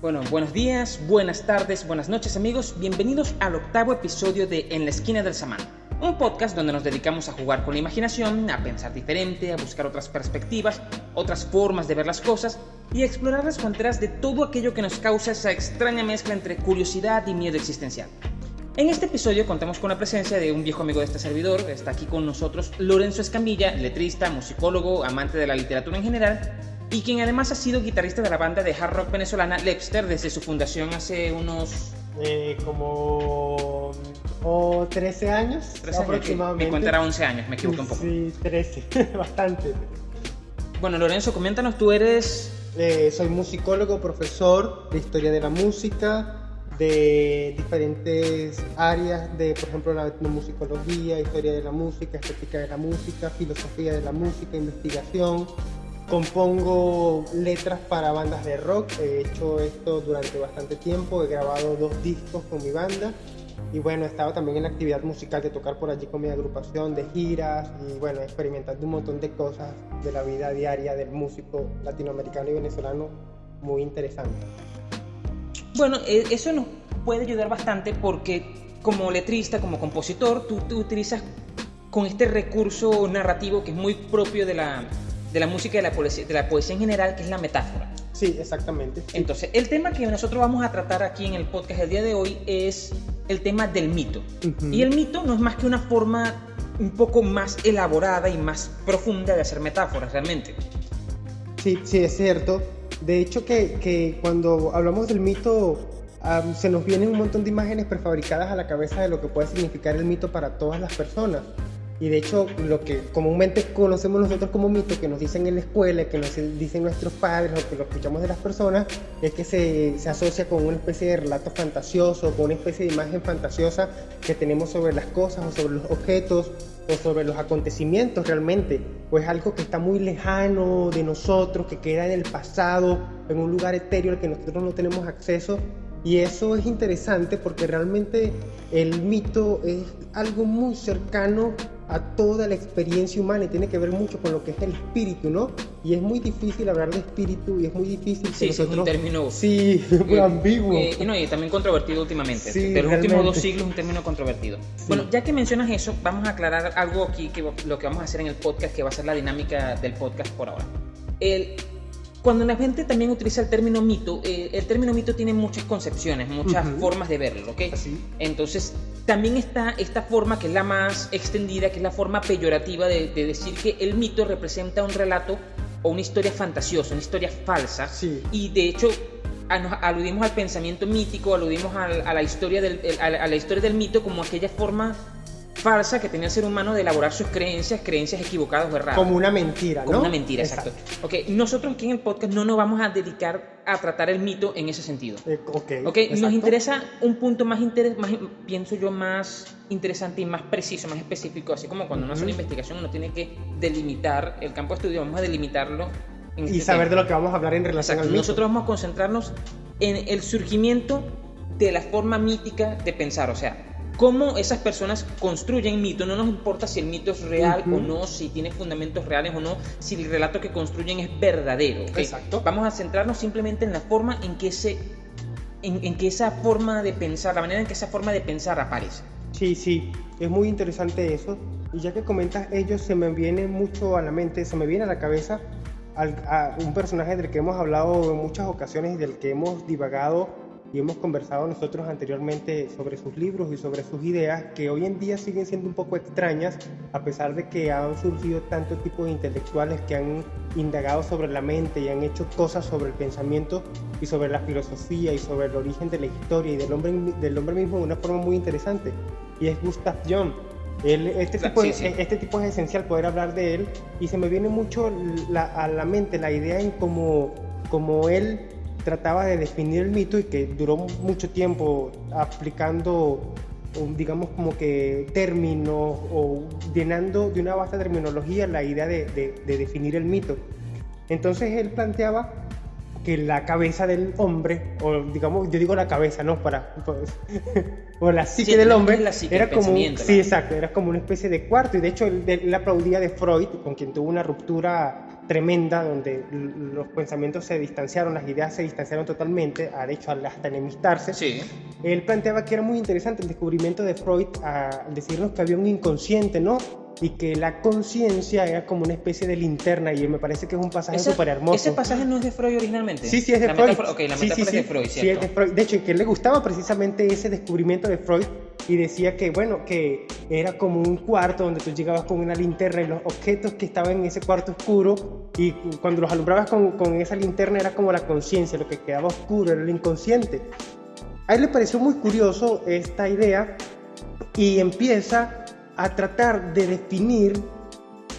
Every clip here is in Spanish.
Bueno, buenos días, buenas tardes, buenas noches amigos, bienvenidos al octavo episodio de En la esquina del samán, un podcast donde nos dedicamos a jugar con la imaginación, a pensar diferente, a buscar otras perspectivas, otras formas de ver las cosas y a explorar las fronteras de todo aquello que nos causa esa extraña mezcla entre curiosidad y miedo existencial. En este episodio contamos con la presencia de un viejo amigo de este servidor, está aquí con nosotros Lorenzo Escamilla, letrista, musicólogo, amante de la literatura en general y quien además ha sido guitarrista de la banda de hard rock venezolana Lepster desde su fundación hace unos... Eh, como o 13 años 13 aproximadamente. Mi cuenta era 11 años, me equivoqué un poco. Sí, 13, bastante. Bueno, Lorenzo, coméntanos, tú eres... Eh, soy musicólogo, profesor de historia de la música, de diferentes áreas de, por ejemplo, la etnomusicología, historia de la música, estética de la música, filosofía de la música, investigación, Compongo letras para bandas de rock, he hecho esto durante bastante tiempo, he grabado dos discos con mi banda. Y bueno, he estado también en la actividad musical de tocar por allí con mi agrupación, de giras y bueno, experimentando un montón de cosas de la vida diaria del músico latinoamericano y venezolano muy interesante. Bueno, e, eso nos puede ayudar bastante porque como letrista, como compositor, tú, utilizas con este recurso narrativo que es muy propio de la, de la música y de la, poesía, de la poesía en general, que es la metáfora. Sí, exactamente. Entonces, el tema que nosotros vamos a tratar aquí en el podcast el día de hoy es el tema del mito. Y el mito no es más que una forma un poco más elaborada y más profunda de hacer metáforas realmente. Sí, sí, es cierto. De hecho, que, que cuando hablamos del mito, se nos vienen un montón de imágenes prefabricadas a la cabeza de lo que puede significar el mito para todas las personas. Y de hecho, lo que comúnmente conocemos nosotros como mito, que nos dicen en la escuela, que nos dicen nuestros padres o que lo escuchamos de las personas, es que se, se asocia con una especie de relato fantasioso, con una especie de imagen fantasiosa que tenemos sobre las cosas o sobre los objetos o sobre los acontecimientos realmente. O es algo que está muy lejano de nosotros, que queda en el pasado, en un lugar etéreo al que nosotros no tenemos acceso y eso es interesante porque realmente el mito es algo muy cercano a toda la experiencia humana y tiene que ver mucho con lo que es el espíritu, ¿no? Y es muy difícil hablar de espíritu y es muy difícil sí, nosotros... es un término sí, muy ambiguo. y, no, y también controvertido últimamente. Sí, de los últimos dos siglos es un término controvertido. Bueno, ya que mencionas eso, vamos a aclarar algo aquí que lo que vamos a hacer en el podcast, que va a ser la dinámica del podcast por ahora. El, cuando la gente también utiliza el término mito, eh, el término mito tiene muchas concepciones, muchas formas de verlo, ¿ok? Entonces, también está esta forma que es la más extendida, que es la forma peyorativa de, decir que el mito representa un relato o una historia fantasiosa, una historia falsa. Sí. Y de hecho, aludimos al pensamiento mítico, aludimos a, la historia del, a la historia del mito como aquella forma falsa que tenía el ser humano de elaborar sus creencias, creencias equivocadas o erradas. Como una mentira, ¿no? Como una mentira, exacto. Ok, nosotros aquí en el podcast no nos vamos a dedicar a tratar el mito en ese sentido. Eh, ok. Ok, nos interesa un punto más, más, pienso yo, más interesante y más preciso, más específico, así como cuando uno hace una investigación uno tiene que delimitar el campo de estudio, vamos a delimitarlo. En y este saber de lo que vamos a hablar en relación al mito. Nosotros vamos a concentrarnos en el surgimiento de la forma mítica de pensar, o sea, cómo esas personas construyen mito. No nos importa si el mito es real o no, si tiene fundamentos reales o no, si el relato que construyen es verdadero. Exacto. Vamos a centrarnos simplemente en la forma en que, ese, en, que esa forma de pensar, la manera en que esa forma de pensar aparece. Sí, sí, es muy interesante eso. Y ya que comentas ellos, se me viene mucho a la mente, se me viene a la cabeza a un personaje del que hemos hablado en muchas ocasiones y del que hemos divagado y hemos conversado nosotros anteriormente sobre sus libros y sobre sus ideas que hoy en día siguen siendo un poco extrañas a pesar de que han surgido tantos tipos de intelectuales que han indagado sobre la mente y han hecho cosas sobre el pensamiento y sobre la filosofía y sobre el origen de la historia y del hombre, del hombre mismo de una forma muy interesante y es Gustav Jung. Este, tipo, este tipo es esencial poder hablar de él y se me viene mucho a la mente la idea en cómo, cómo él trataba de definir el mito y que duró mucho tiempo aplicando, digamos, como que términos o llenando de una vasta terminología la idea de, definir el mito. Entonces él planteaba que la cabeza del hombre, o digamos, yo digo la cabeza, ¿no? Para, pues, o la psique del hombre, era como, sí, exacto, era como una especie de cuarto, y de hecho él, él, aplaudía de Freud, con quien tuvo una ruptura tremenda donde los pensamientos se distanciaron, las ideas se distanciaron totalmente, de hecho hasta enemistarse. Sí. Él planteaba que era muy interesante el descubrimiento de Freud al decirnos que había un inconsciente, ¿no? y que la conciencia era como una especie de linterna y me parece que es un pasaje súper hermoso. ¿Ese pasaje no es de Freud originalmente? Sí, sí, es de Freud. ok, la metáfora es de Freud, ¿cierto? Sí, es de Freud. De hecho, que le gustaba precisamente ese descubrimiento de Freud y decía que, bueno, que era como un cuarto donde tú llegabas con una linterna y los objetos que estaban en ese cuarto oscuro y cuando los alumbrabas con, con esa linterna era como la conciencia, lo que quedaba oscuro era el inconsciente. A él le pareció muy curioso esta idea y empieza a tratar de definir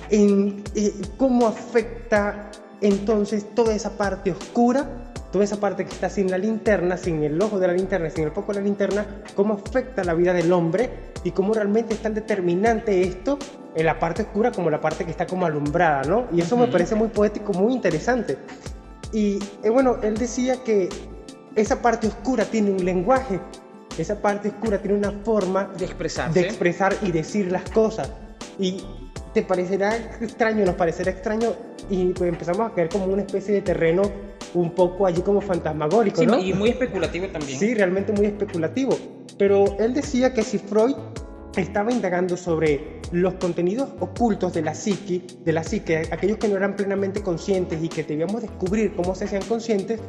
en, eh, cómo afecta entonces toda esa parte oscura, toda esa parte que está sin la linterna, sin el ojo de la linterna, sin el foco de la linterna, cómo afecta la vida del hombre y cómo realmente es tan determinante esto en la parte oscura como la parte que está como alumbrada, ¿no? Y eso me parece muy poético, muy interesante. Y eh, bueno, él decía que esa parte oscura tiene un lenguaje, esa parte oscura tiene una forma de expresar, de expresar y decir las cosas. Y te parecerá extraño, nos parecerá extraño y pues empezamos a caer como una especie de terreno un poco allí como fantasmagórico, ¿no? Y muy especulativo también. Sí, realmente muy especulativo. Pero él decía que si Freud estaba indagando sobre los contenidos ocultos de la psique, de la psique, aquellos que no eran plenamente conscientes y que debíamos descubrir cómo se hacían conscientes,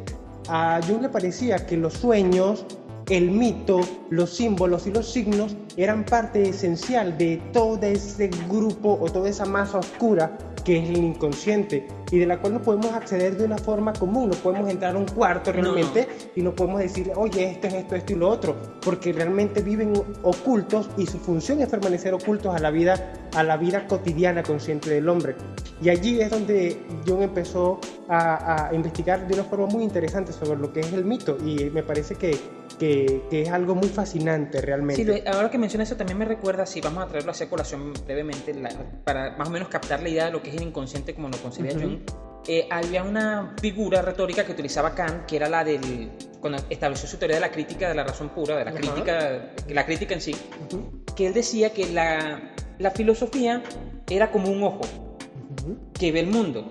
a Jung le parecía que los sueños, el mito, los símbolos y los signos eran parte esencial de todo ese grupo o toda esa masa oscura que es el inconsciente y de la cual no podemos acceder de una forma común, no podemos entrar a un cuarto realmente y no podemos decir, oye, esto es esto, esto y lo otro, porque realmente viven ocultos y su función es permanecer ocultos a la vida, a la vida cotidiana consciente del hombre. Y allí es donde Jung empezó a, a investigar de una forma muy interesante sobre lo que es el mito y me parece que que, es algo muy fascinante realmente. Sí, ahora que mencionas eso también me recuerda, si vamos a traerlo a colación brevemente, para más o menos captar la idea de lo que es el inconsciente como lo concebía Jung, eh, había una figura retórica que utilizaba Kant, que era la del, cuando estableció su teoría de la crítica de la razón pura, de la crítica, la crítica en sí, que él decía que la, la filosofía era como un ojo que ve el mundo.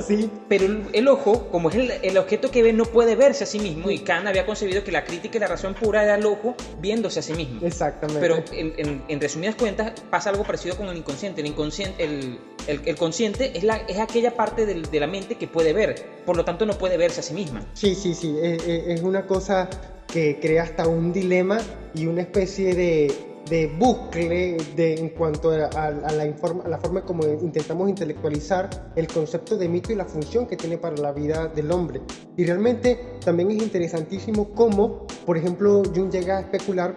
Pero el, ojo, como es el, objeto que ve, no puede verse a sí mismo. Y Kant había concebido que la crítica y la razón pura era el ojo viéndose a sí mismo. Exactamente. Pero en, resumidas cuentas, pasa algo parecido con el inconsciente. El, inconsciente, el, consciente es, la, es aquella parte de la mente que puede ver. Por lo tanto, no puede verse a sí misma. Sí, sí, sí. es una cosa que crea hasta un dilema y una especie de de bucle de, en cuanto a, la, informa, a la forma como intentamos intelectualizar el concepto de mito y la función que tiene para la vida del hombre. Y realmente también es interesantísimo cómo, por ejemplo, Jung llega a especular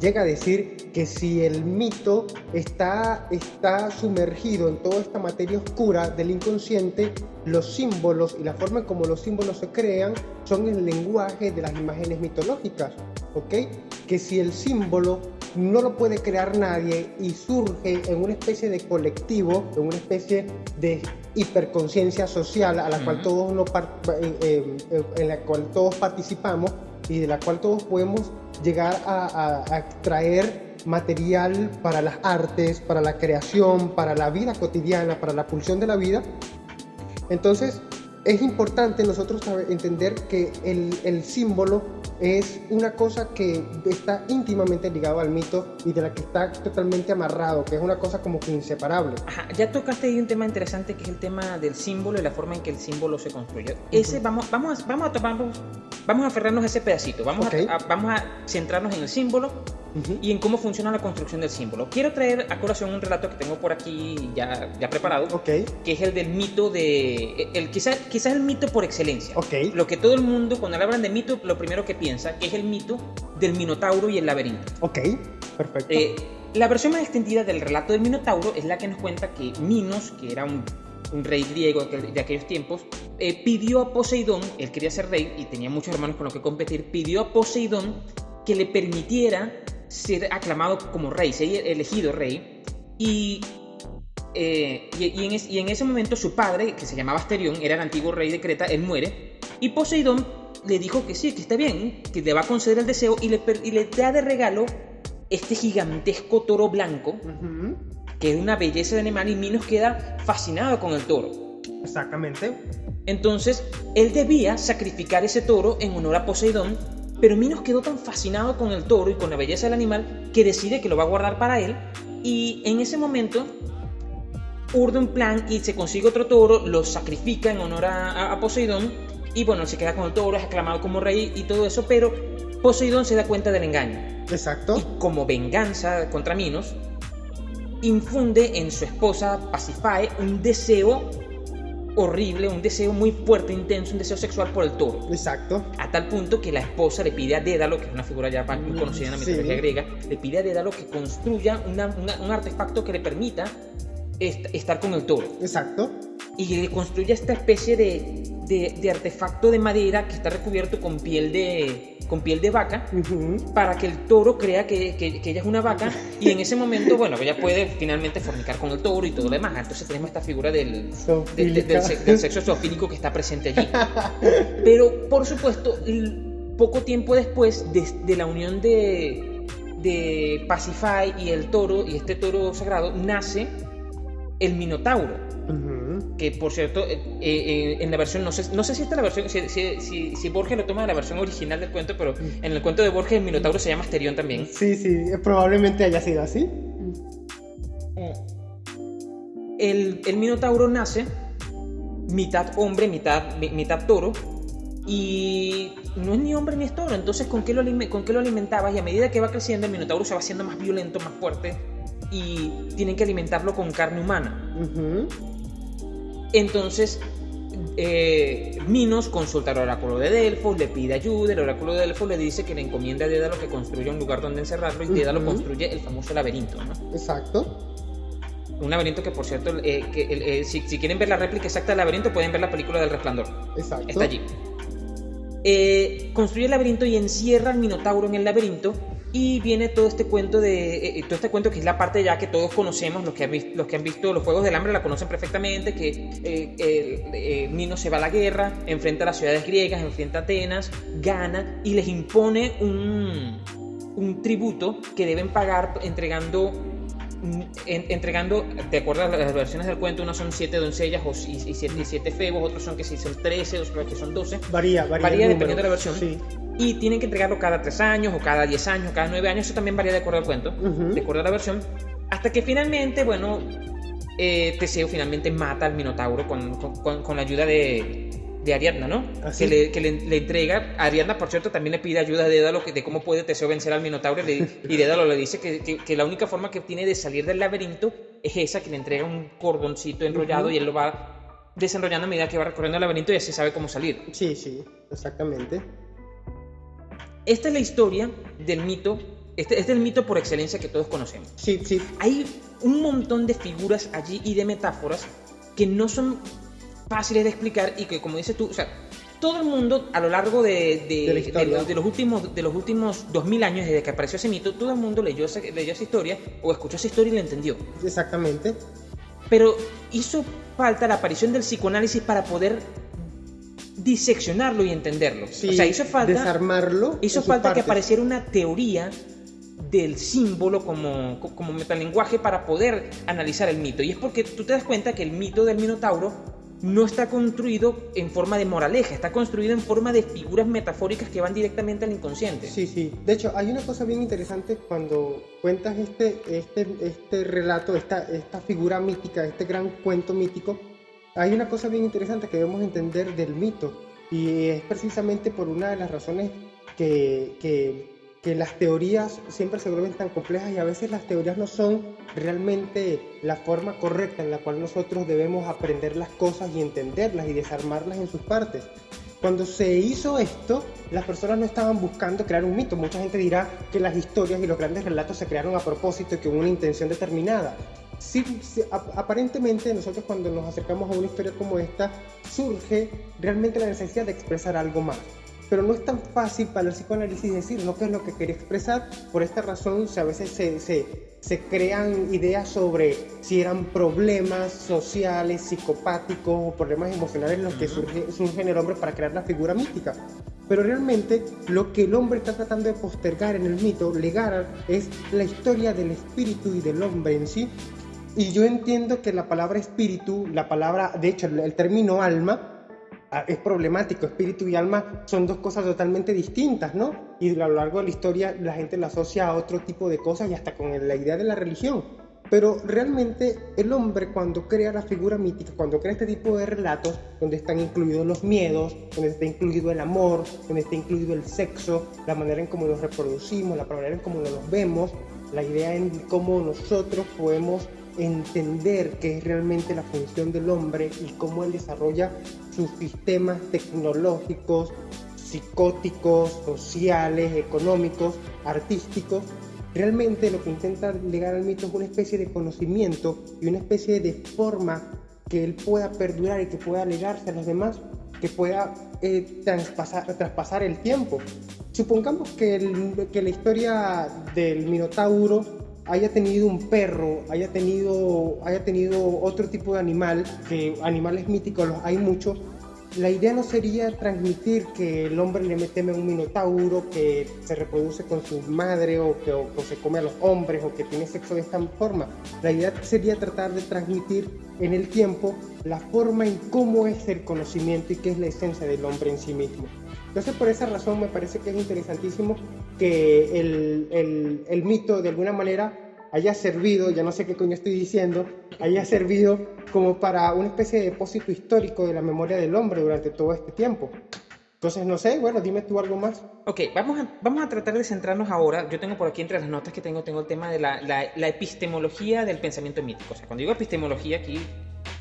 llega a decir que si el mito está, está sumergido en toda esta materia oscura del inconsciente, los símbolos y la forma en como los símbolos se crean son el lenguaje de las imágenes mitológicas, ¿ok? Que si el símbolo no lo puede crear nadie y surge en una especie de colectivo, en una especie de hiperconciencia social a la cual todos eh, eh, en la cual todos participamos y de la cual todos podemos llegar a, extraer material para las artes, para la creación, para la vida cotidiana, para la pulsión de la vida. Entonces, es importante nosotros entender que el, el símbolo es una cosa que está íntimamente ligado al mito y de la que está totalmente amarrado, que es una cosa como que inseparable. Ajá, ya tocaste ahí un tema interesante que es el tema del símbolo y la forma en que el símbolo se construye. Ese vamos, vamos, a, vamos a tomarnos, vamos a aferrarnos a ese pedacito, vamos, a, vamos a centrarnos en el símbolo y en cómo funciona la construcción del símbolo. Quiero traer a colación un relato que tengo por aquí ya, ya preparado, okay. que es el del mito de, el, quizás quizá el mito por excelencia. Okay. Lo que todo el mundo, cuando hablan de mito, lo primero que piensa es el mito del Minotauro y el laberinto. Ok, perfecto. Eh, la versión más extendida del relato del Minotauro es la que nos cuenta que Minos, que era un, rey griego de aquellos tiempos, eh, pidió a Poseidón, él quería ser rey y tenía muchos hermanos con los que competir, pidió a Poseidón que le permitiera ser aclamado como rey, ser elegido rey. Y, eh, y, en ese momento su padre, que se llamaba Asterión, era el antiguo rey de Creta, él muere. Y Poseidón le dijo que sí, que está bien, que le va a conceder el deseo y le, y le da de regalo este gigantesco toro blanco, que es una belleza de animal y Minos queda fascinado con el toro. Exactamente. Entonces, él debía sacrificar ese toro en honor a Poseidón, pero Minos quedó tan fascinado con el toro y con la belleza del animal que decide que lo va a guardar para él y en ese momento urde un plan y se consigue otro toro, lo sacrifica en honor a, a Poseidón y bueno, se queda con el toro, es aclamado como rey y todo eso, pero Poseidón se da cuenta del engaño. Exacto. Y como venganza contra Minos, infunde en su esposa Pasifae un deseo horrible, un deseo muy fuerte, intenso, un deseo sexual por el toro. Exacto. A tal punto que la esposa le pide a Dédalo, que es una figura ya muy Mm, conocida en la sí. mitología griega, le pide a Dédalo que construya una- una- un artefacto que le permita est- estar con el toro. Exacto. Y construye esta especie de, de- de artefacto de madera que está recubierto con piel de, con piel de vaca para que el toro crea que, que- que ella es una vaca y en ese momento, bueno, ella puede finalmente fornicar con el toro y todo lo demás. Entonces tenemos esta figura del, de- del, se- del sexo zoofílico que está presente allí. Pero, por supuesto, poco tiempo después de, de la unión de, de Pacify y el toro, y este toro sagrado, nace el Minotauro. Que por cierto, eh, eh, en la versión, no sé, no sé si esta es la versión, si, si, si, si Borges lo toma de la versión original del cuento, pero en el cuento de Borges el Minotauro se llama Asterión también. Sí, sí, eh, probablemente haya sido así. El, el Minotauro nace mitad hombre, mitad, mi- mitad toro, y no es ni hombre ni es toro, entonces ¿con qué, lo, ¿con qué lo alimentabas? Y a medida que va creciendo, el Minotauro se va haciendo más violento, más fuerte, y tienen que alimentarlo con carne humana. Entonces, eh, Minos consulta al oráculo de Delfos, le pide ayuda, el oráculo de Delfos le dice que le encomienda a Dédalo que construya un lugar donde encerrarlo, y Dédalo construye el famoso laberinto, ¿no? Exacto. Un laberinto que, por cierto, eh, que, eh, si, si quieren ver la réplica exacta del laberinto, pueden ver la película del resplandor. Exacto. Está allí. Construye el laberinto y encierra al Minotauro en el laberinto. Y viene todo este cuento de. eh, eh, todo este cuento que es la parte ya que todos conocemos, los que han, vis- los que han visto los Juegos del Hambre la conocen perfectamente, que eh, Minos se va a la guerra, enfrenta a las ciudades griegas, enfrenta a Atenas, gana y les impone un, un tributo que deben pagar entregando en- entregando, de acuerdo a las versiones del cuento, unas son siete doncellas o, y, y siete, y siete febos, otros son que sí son 13, otros que son 12, Varía, varía. Varía dependiendo de la versión. Sí. y tienen que entregarlo cada 3 años, o cada 10 años, o cada 9 años, eso también varía de acuerdo al cuento, de acuerdo a la versión, hasta que finalmente, bueno, eh, Teseo finalmente mata al Minotauro con, con- con- con la ayuda de, de Ariadna, ¿no? Así. Que, le, que le- le entrega, Ariadna, por cierto, también le pide ayuda a Dédalo que- de cómo puede Teseo vencer al Minotauro, y Dédalo le dice que, que- que la única forma que tiene de salir del laberinto es esa, que le entrega un cordoncito enrollado y él lo va desenrollando a medida que va recorriendo el laberinto y así sabe cómo salir. Sí, sí, exactamente. Esta es la historia del mito, este, este es el mito por excelencia que todos conocemos. Sí, sí. Hay un montón de figuras allí y de metáforas que no son fáciles de explicar y que, como dices tú, o sea, todo el mundo a lo largo de, de- los últimos, de los últimos 2000 años desde que apareció ese mito, todo el mundo leyó esa, leyó esa historia o escuchó esa historia y la entendió. Exactamente. Pero hizo falta la aparición del psicoanálisis para poder diseccionarlo y entenderlo. Sí, o sea, hizo falta desarmarlo. Hizo falta que apareciera una teoría del símbolo como, co- como metalenguaje para poder analizar el mito. Y es porque tú te das cuenta que el mito del Minotauro no está construido en forma de moraleja, está construido en forma de figuras metafóricas que van directamente al inconsciente. Sí, sí. De hecho, hay una cosa bien interesante cuando cuentas este, este, este relato, esta, esta figura mítica, este gran cuento mítico. Hay una cosa bien interesante que debemos entender del mito. Y es precisamente por una de las razones que, que, que las teorías siempre se vuelven tan complejas y a veces las teorías no son realmente la forma correcta en la cual nosotros debemos aprender las cosas y entenderlas y desarmarlas en sus partes. Cuando se hizo esto, las personas no estaban buscando crear un mito. Mucha gente dirá que las historias y los grandes relatos se crearon a propósito y que hubo una intención determinada. Sí, sí, ap- aparentemente nosotros cuando nos acercamos a una historia como esta, surge realmente la necesidad de expresar algo más. Pero no es tan fácil para el psicoanálisis decir lo que es lo que quería expresar. Por esta razón, a veces se, se, se crean ideas sobre si eran problemas sociales, psicopáticos o problemas emocionales los que Ujú. surge, surge en el hombre para crear la figura mítica. Pero realmente lo que el hombre está tratando de postergar en el mito, legar, es la historia del espíritu y del hombre en sí. Y yo entiendo que la palabra espíritu, la palabra, de hecho, el, término alma, es problemático. Espíritu y alma son dos cosas totalmente distintas, ¿no? Y a lo largo de la historia la gente la asocia a otro tipo de cosas y hasta con la idea de la religión. Pero realmente el hombre cuando crea la figura mítica, cuando crea este tipo de relatos, donde están incluidos los miedos, donde está incluido el amor, donde está incluido el sexo, la manera en cómo nos reproducimos, la manera en cómo nos vemos, la idea en cómo nosotros podemos entender qué es realmente la función del hombre y cómo él desarrolla sus sistemas tecnológicos, psicóticos, sociales, económicos, artísticos. Realmente lo que intenta llegar al mito es una especie de conocimiento y una especie de forma que él pueda perdurar y que pueda legarse a los demás, que pueda eh, traspasar, el tiempo. Supongamos que, que la historia del Minotauro haya tenido un perro, haya tenido, haya tenido otro tipo de animal, que animales míticos los hay muchos, la idea no sería transmitir que el hombre le teme a un minotauro, que se reproduce con su madre o que o, se come a los hombres o que tiene sexo de esta forma. La idea sería tratar de transmitir en el tiempo la forma en cómo es el conocimiento y qué es la esencia del hombre en sí mismo. Entonces por esa razón me parece que es interesantísimo que el, el, el mito de alguna manera haya servido, ya no sé qué coño estoy diciendo, haya servido como para una especie de depósito histórico de la memoria del hombre durante todo este tiempo. Entonces, no sé, bueno, dime tú algo más. Ok, vamos a, vamos a tratar de centrarnos ahora. Yo tengo por aquí entre las notas que tengo, tengo el tema de la, la, la epistemología del pensamiento mítico. O sea, cuando digo epistemología aquí,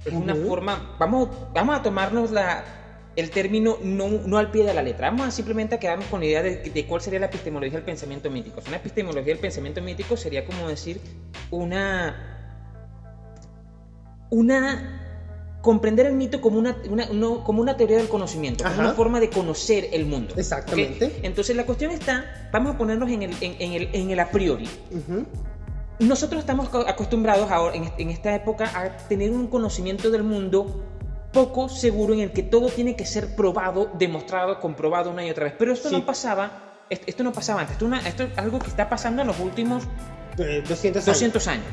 es una uh -huh. forma, vamos, vamos a tomarnos la, el término no, no, al pie de la letra. Vamos a simplemente quedarnos con la idea de, de, cuál sería la epistemología del pensamiento mítico. Una epistemología del pensamiento mítico sería como decir una. Una. Comprender el mito como una, una no, como una teoría del conocimiento, como una forma de conocer el mundo. Exactamente. ¿okay? Entonces la cuestión está, vamos a ponernos en el, en, en el, en el a priori. Uh -huh. Nosotros estamos acostumbrados ahora, en, en esta época a tener un conocimiento del mundo poco seguro en el que todo tiene que ser probado, demostrado, comprobado una y otra vez. Pero esto sí. no pasaba, esto no pasaba antes, esto, una, esto, es algo que está pasando en los últimos eh, 200 años. 200 años.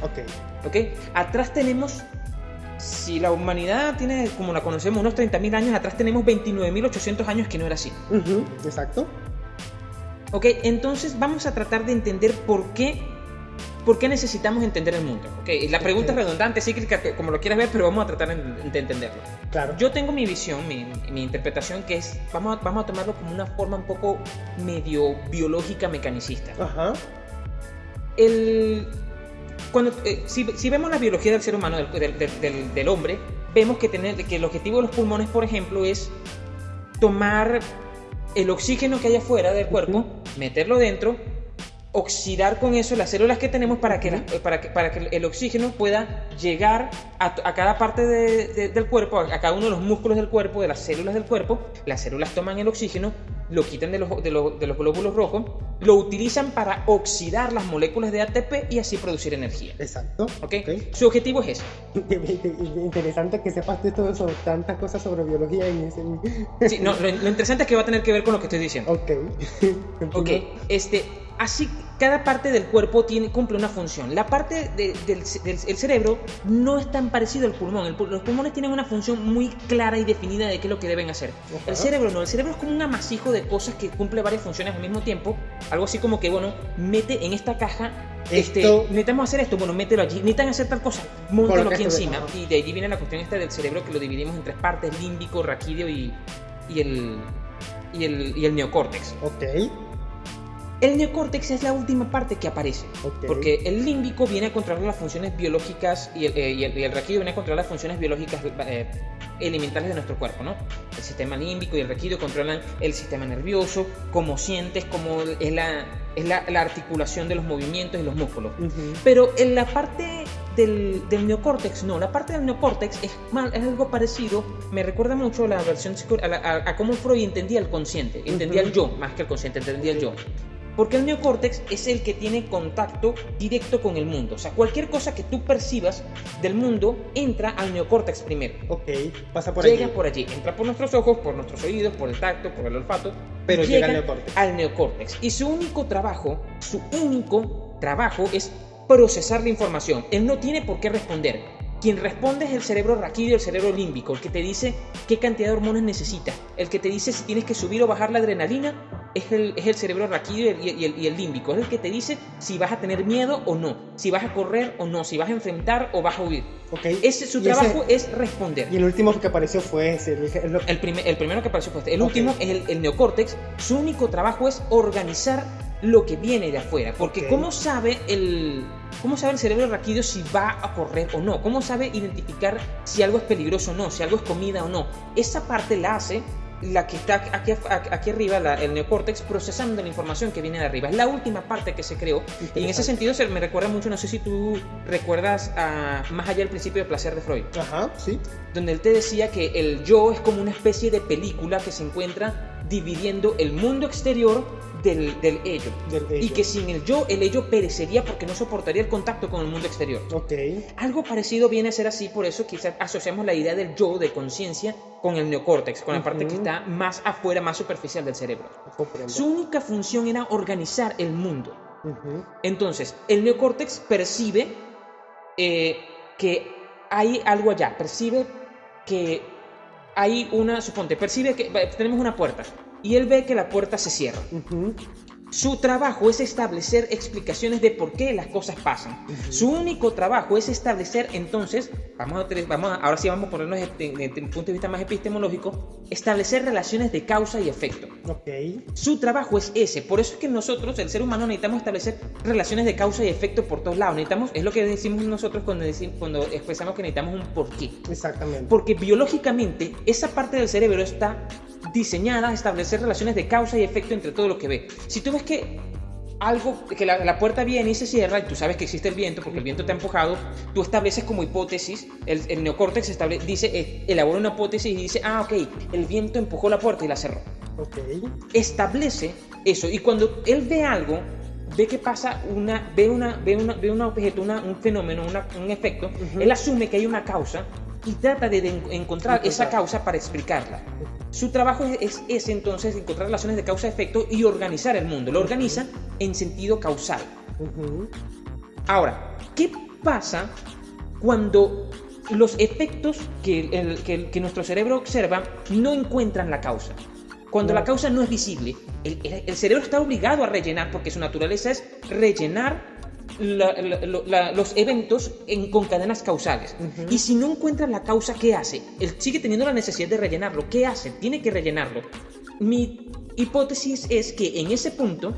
Okay. Atrás tenemos, si la humanidad tiene, como la conocemos, unos 30.000 años, atrás tenemos 29.800 años que no era así. Uh -huh. Exacto. Ok, entonces vamos a tratar de entender por qué ¿Por qué necesitamos entender el mundo? Okay, la pregunta es redundante, cíclica, como lo quieras ver, pero vamos a tratar de entenderlo. Claro. Yo tengo mi visión, mi, mi, interpretación, que es, vamos a, vamos a tomarlo como una forma un poco medio biológica, mecanicista. Ajá. El, cuando, eh, si, si, vemos la biología del ser humano, del, del, del, del hombre, vemos que, tener, que el objetivo de los pulmones, por ejemplo, es tomar el oxígeno que hay afuera del cuerpo, uh -huh. meterlo dentro oxidar con eso las células que tenemos para que, la, para que, para que el oxígeno pueda llegar a, a cada parte de, de, del cuerpo, a, a, cada uno de los músculos del cuerpo, de las células del cuerpo. Las células toman el oxígeno, lo quitan de los, de los, de los glóbulos rojos, lo utilizan para oxidar las moléculas de ATP y así producir energía. Exacto. ¿Okay? okay. Su objetivo es ese. Interesante que sepas de todo eso, tantas cosas sobre biología y ese... Sí, no, lo, lo, interesante es que va a tener que ver con lo que estoy diciendo. Ok. ok, este Así, cada parte del cuerpo tiene, cumple una función. La parte de, del, del el cerebro no es tan parecido al pulmón. El, los pulmones tienen una función muy clara y definida de qué es lo que deben hacer. El cerebro no. El cerebro es como un amasijo de cosas que cumple varias funciones al mismo tiempo. Algo así como que, bueno, mete en esta caja este, necesitamos hacer esto, bueno, mételo allí. Necesitan hacer tal cosa, móntalo aquí encima. De, y de allí viene la cuestión esta del cerebro que lo dividimos en tres partes: límbico, raquídeo y, y, el, y, el, y el neocórtex. Ok. El neocórtex es la última parte que aparece, okay. porque el límbico viene a controlar las funciones biológicas y el, eh, y el, y el raquídeo viene a controlar las funciones biológicas eh, elementales de nuestro cuerpo, ¿no? El sistema límbico y el raquídeo controlan el sistema nervioso, cómo sientes, cómo es la, es la, la articulación de los movimientos y los músculos. Uh -huh. Pero en la parte del, del, neocórtex, no, la parte del neocórtex es, mal, es algo parecido, me recuerda mucho a la versión a, la, a, a cómo Freud entendía el consciente, entendía uh -huh. el yo, más que el consciente, entendía el yo. Porque el neocórtex es el que tiene contacto directo con el mundo. O sea, cualquier cosa que tú percibas del mundo entra al neocórtex primero. Ok, pasa por llega allí. por allí. Entra por nuestros ojos, por nuestros oídos, por el tacto, por el olfato. Pero llega, al neocórtex. Al neocórtex. Y su único trabajo, su único trabajo es procesar la información. Él no tiene por qué responder. Quien responde es el cerebro raquídeo, el cerebro límbico, el que te dice qué cantidad de hormonas necesitas. El que te dice si tienes que subir o bajar la adrenalina es el, es el cerebro raquídeo y el, y, el, y el límbico. Es el que te dice si vas a tener miedo o no, si vas a correr o no, si vas a enfrentar o vas a huir. Okay. Ese, su trabajo ese- es responder. Y el último que apareció fue ese. el- el- El, primer- el primero que apareció fue este. El último es el, el neocórtex. Su único trabajo es organizar lo que viene de afuera. Porque. ¿cómo sabe el... ¿Cómo sabe el cerebro raquídeo si va a correr o no? ¿Cómo sabe identificar si algo es peligroso o no? Si algo es comida o no? Esa parte la hace la que está aquí, aquí arriba, la- el neocórtex, procesando la información que viene de arriba. Es la última parte que se creó. Y en ese sentido se me recuerda mucho, no sé si tú recuerdas a Más allá del principio de placer de Freud Ajá, sí. donde él te decía que el yo es como una especie de película que se encuentra dividiendo el mundo exterior del, del ello. Del Y que sin el yo, el ello perecería porque no soportaría el contacto con el mundo exterior. Ok. Algo parecido viene a ser así, por eso quizás asociamos la idea del yo, de conciencia, con el neocórtex, con la parte que está más afuera, más superficial del cerebro. Comprendo. Su única función era organizar el mundo. Entonces, el neocórtex percibe eh, que hay algo allá, percibe que hay una, suponte, percibe que tenemos una puerta y él ve que la puerta se cierra. Ujú. Su trabajo es establecer explicaciones de por qué las cosas pasan. Su único trabajo es establecer, entonces, vamos a, vamos a- ahora sí vamos a ponernos desde un punto de vista más epistemológico, establecer relaciones de causa y efecto. Ok. Su trabajo es ese. Por eso es que nosotros, el ser humano, necesitamos establecer relaciones de causa y efecto por todos lados. Necesitamos, es lo que decimos nosotros cuando, decimos, cuando expresamos que necesitamos un porqué. Exactamente. Porque biológicamente esa parte del cerebro está diseñada a establecer relaciones de causa y efecto entre todo lo que ve. Si tú ves que algo, que la, la puerta viene y se cierra, y tú sabes que existe el viento porque el viento te ha empujado, tú estableces como hipótesis, el, el neocórtex estable, dice, eh, elabora una hipótesis y dice, ah, ok, el viento empujó la puerta y la cerró Ok. establece eso y cuando él ve algo ve que pasa una ve una ve una ve un objeto una- un fenómeno una- un efecto Ujú. él asume que hay una causa y trata de, de en- encontrar esa causa para explicarla su trabajo es, entonces encontrar relaciones de causa-efecto y organizar el mundo lo organiza en sentido causal. Ahora, ¿qué pasa cuando los efectos que, el- que el- que nuestro cerebro observa no encuentran la causa? Cuando No. la causa no es visible, el, el- el cerebro está obligado a rellenar porque su naturaleza es rellenar la- la- los eventos en- con cadenas causales. Y si no encuentra la causa, ¿qué hace? Él sigue teniendo la necesidad de rellenarlo. ¿Qué hace? Tiene que rellenarlo. Mi hipótesis es que en ese punto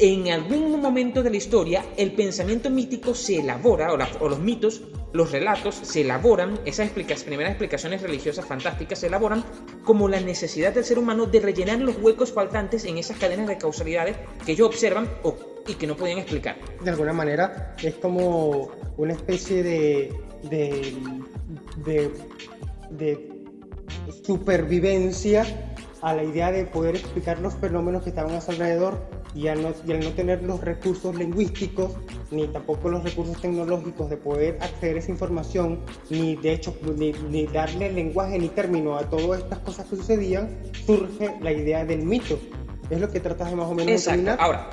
en algún momento de la historia el pensamiento mítico se elabora, o, la- o los mitos, los relatos se elaboran, esas primeras explicaciones religiosas fantásticas se elaboran como la necesidad del ser humano de rellenar los huecos faltantes en esas cadenas de causalidades que ellos observan o- y que no podían explicar. de alguna manera es como una especie de, de, de, de supervivencia a la idea de poder explicar los fenómenos que estaban a su alrededor y al, no, y al no tener los recursos lingüísticos ni tampoco los recursos tecnológicos de poder acceder a esa información ni de hecho ni, ni darle lenguaje ni término a todas estas cosas que sucedían surge la idea del mito es lo que tratas de más o menos Exacto. determinar Ahora,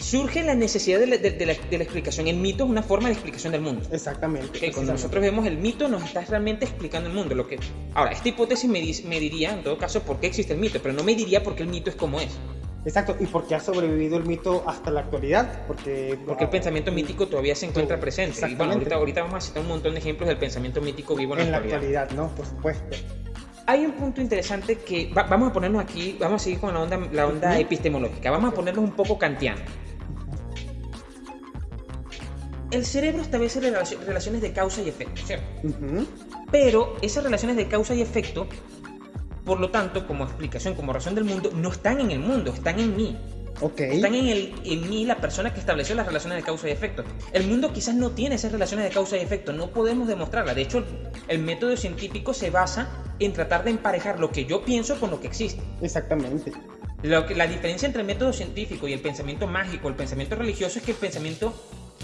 surge la necesidad de la, de- de la- de la explicación. El mito es una forma de explicación del mundo. exactamente Ok, cuando nosotros vemos el mito, nos está realmente explicando el mundo. Lo que... Ahora, esta hipótesis me, me diría, en todo caso, por qué existe el mito, pero no me diría por qué el mito es como es. Exacto, y porque ha sobrevivido el mito hasta la actualidad, porque... Porque el pensamiento mítico todavía se encuentra presente. Y bueno, ahorita, ahorita vamos a citar un montón de ejemplos del pensamiento mítico vivo en, En la actualidad. actualidad, ¿no? Por supuesto. Hay un punto interesante que va- vamos a ponernos aquí, vamos a seguir con la onda, la onda epistemológica, vamos a ponernos un poco kantiano. El cerebro establece relaci- relaciones de causa y efecto, ¿cierto? Pero esas relaciones de causa y efecto, por lo tanto, como explicación, como razón del mundo, no están en el mundo, están en mí. Ok. Están en, el, en mí la persona que estableció las relaciones de causa y efecto. El mundo quizás no tiene esas relaciones de causa y efecto, no podemos demostrarlas. De hecho, el, el método científico se basa en tratar de emparejar lo que yo pienso con lo que existe. Exactamente. Lo que, la diferencia entre el método científico y el pensamiento mágico, el pensamiento religioso, es que el pensamiento